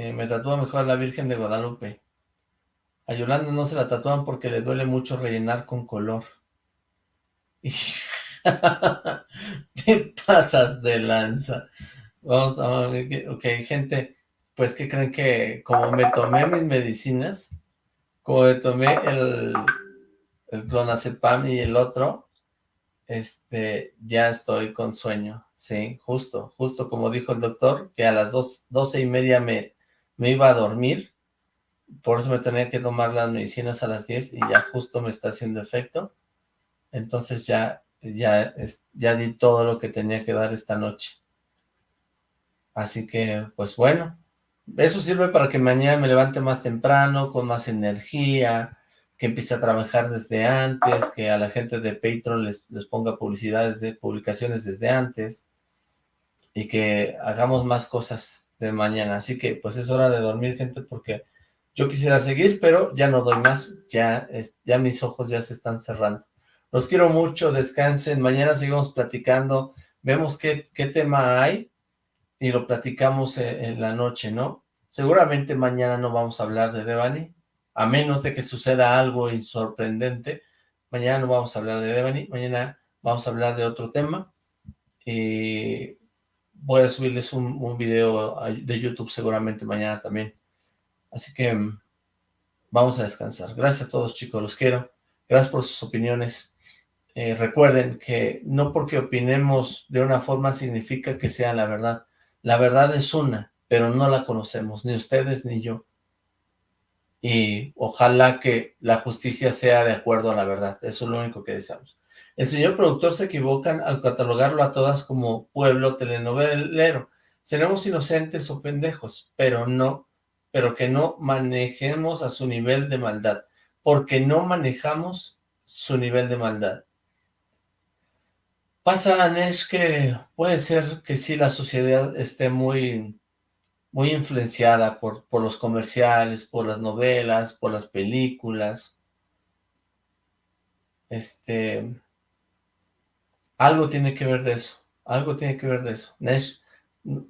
Eh, me tatúa mejor la Virgen de Guadalupe. A Yolanda no se la tatúan porque le duele mucho rellenar con color. (laughs) ¿Qué pasas de lanza? Vamos a ok, gente, pues que creen que como me tomé mis medicinas, como me tomé el, el clonazepam y el otro, este, ya estoy con sueño, sí, justo, justo como dijo el doctor, que a las dos, doce y media me, me iba a dormir, por eso me tenía que tomar las medicinas a las 10 y ya justo me está haciendo efecto. Entonces ya, ya, ya di todo lo que tenía que dar esta noche. Así que, pues bueno, eso sirve para que mañana me levante más temprano, con más energía, que empiece a trabajar desde antes, que a la gente de Patreon les, les ponga publicidades de publicaciones desde antes, y que hagamos más cosas de mañana. Así que pues es hora de dormir, gente, porque yo quisiera seguir, pero ya no doy más. Ya, ya mis ojos ya se están cerrando. Los quiero mucho, descansen. Mañana seguimos platicando. Vemos qué, qué tema hay y lo platicamos en, en, la noche, ¿no? Seguramente mañana no vamos a hablar de Devani, a menos de que suceda algo sorprendente. Mañana no vamos a hablar de Devani, mañana vamos a hablar de otro tema. Y voy a subirles un, video de YouTube seguramente mañana también. Así que mm, vamos a descansar. Gracias a todos chicos, los quiero. Gracias por sus opiniones. Eh, recuerden que no porque opinemos de una forma significa que sea la verdad. La verdad es una, pero no la conocemos, ni ustedes ni yo. Y ojalá que la justicia sea de acuerdo a la verdad. Eso es lo único que deseamos. El señor productor se equivocan al catalogarlo a todas como pueblo telenovelero. Seremos inocentes o pendejos, pero no, pero que no manejemos a su nivel de maldad, porque no manejamos su nivel de maldad. Pasa, es que puede ser que sí la sociedad esté muy, muy influenciada por, por los comerciales, por las novelas, por las películas. Este algo tiene que ver de eso. Algo tiene que ver de eso. Nesh,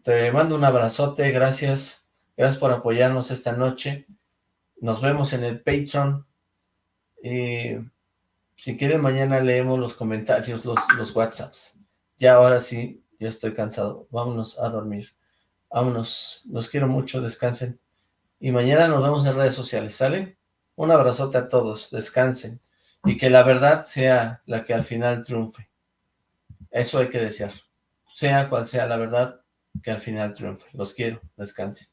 te mando un abrazote. Gracias. Gracias por apoyarnos esta noche. Nos vemos en el Patreon. Y si quieren, mañana leemos los comentarios, los, los WhatsApps. Ya ahora sí, ya estoy cansado. Vámonos a dormir. Vámonos. Los quiero mucho. Descansen. Y mañana nos vemos en redes sociales, ¿sale? Un abrazote a todos. Descansen. Y que la verdad sea la que al final triunfe. Eso hay que desear. Sea cual sea la verdad, que al final triunfe. Los quiero. Descansen.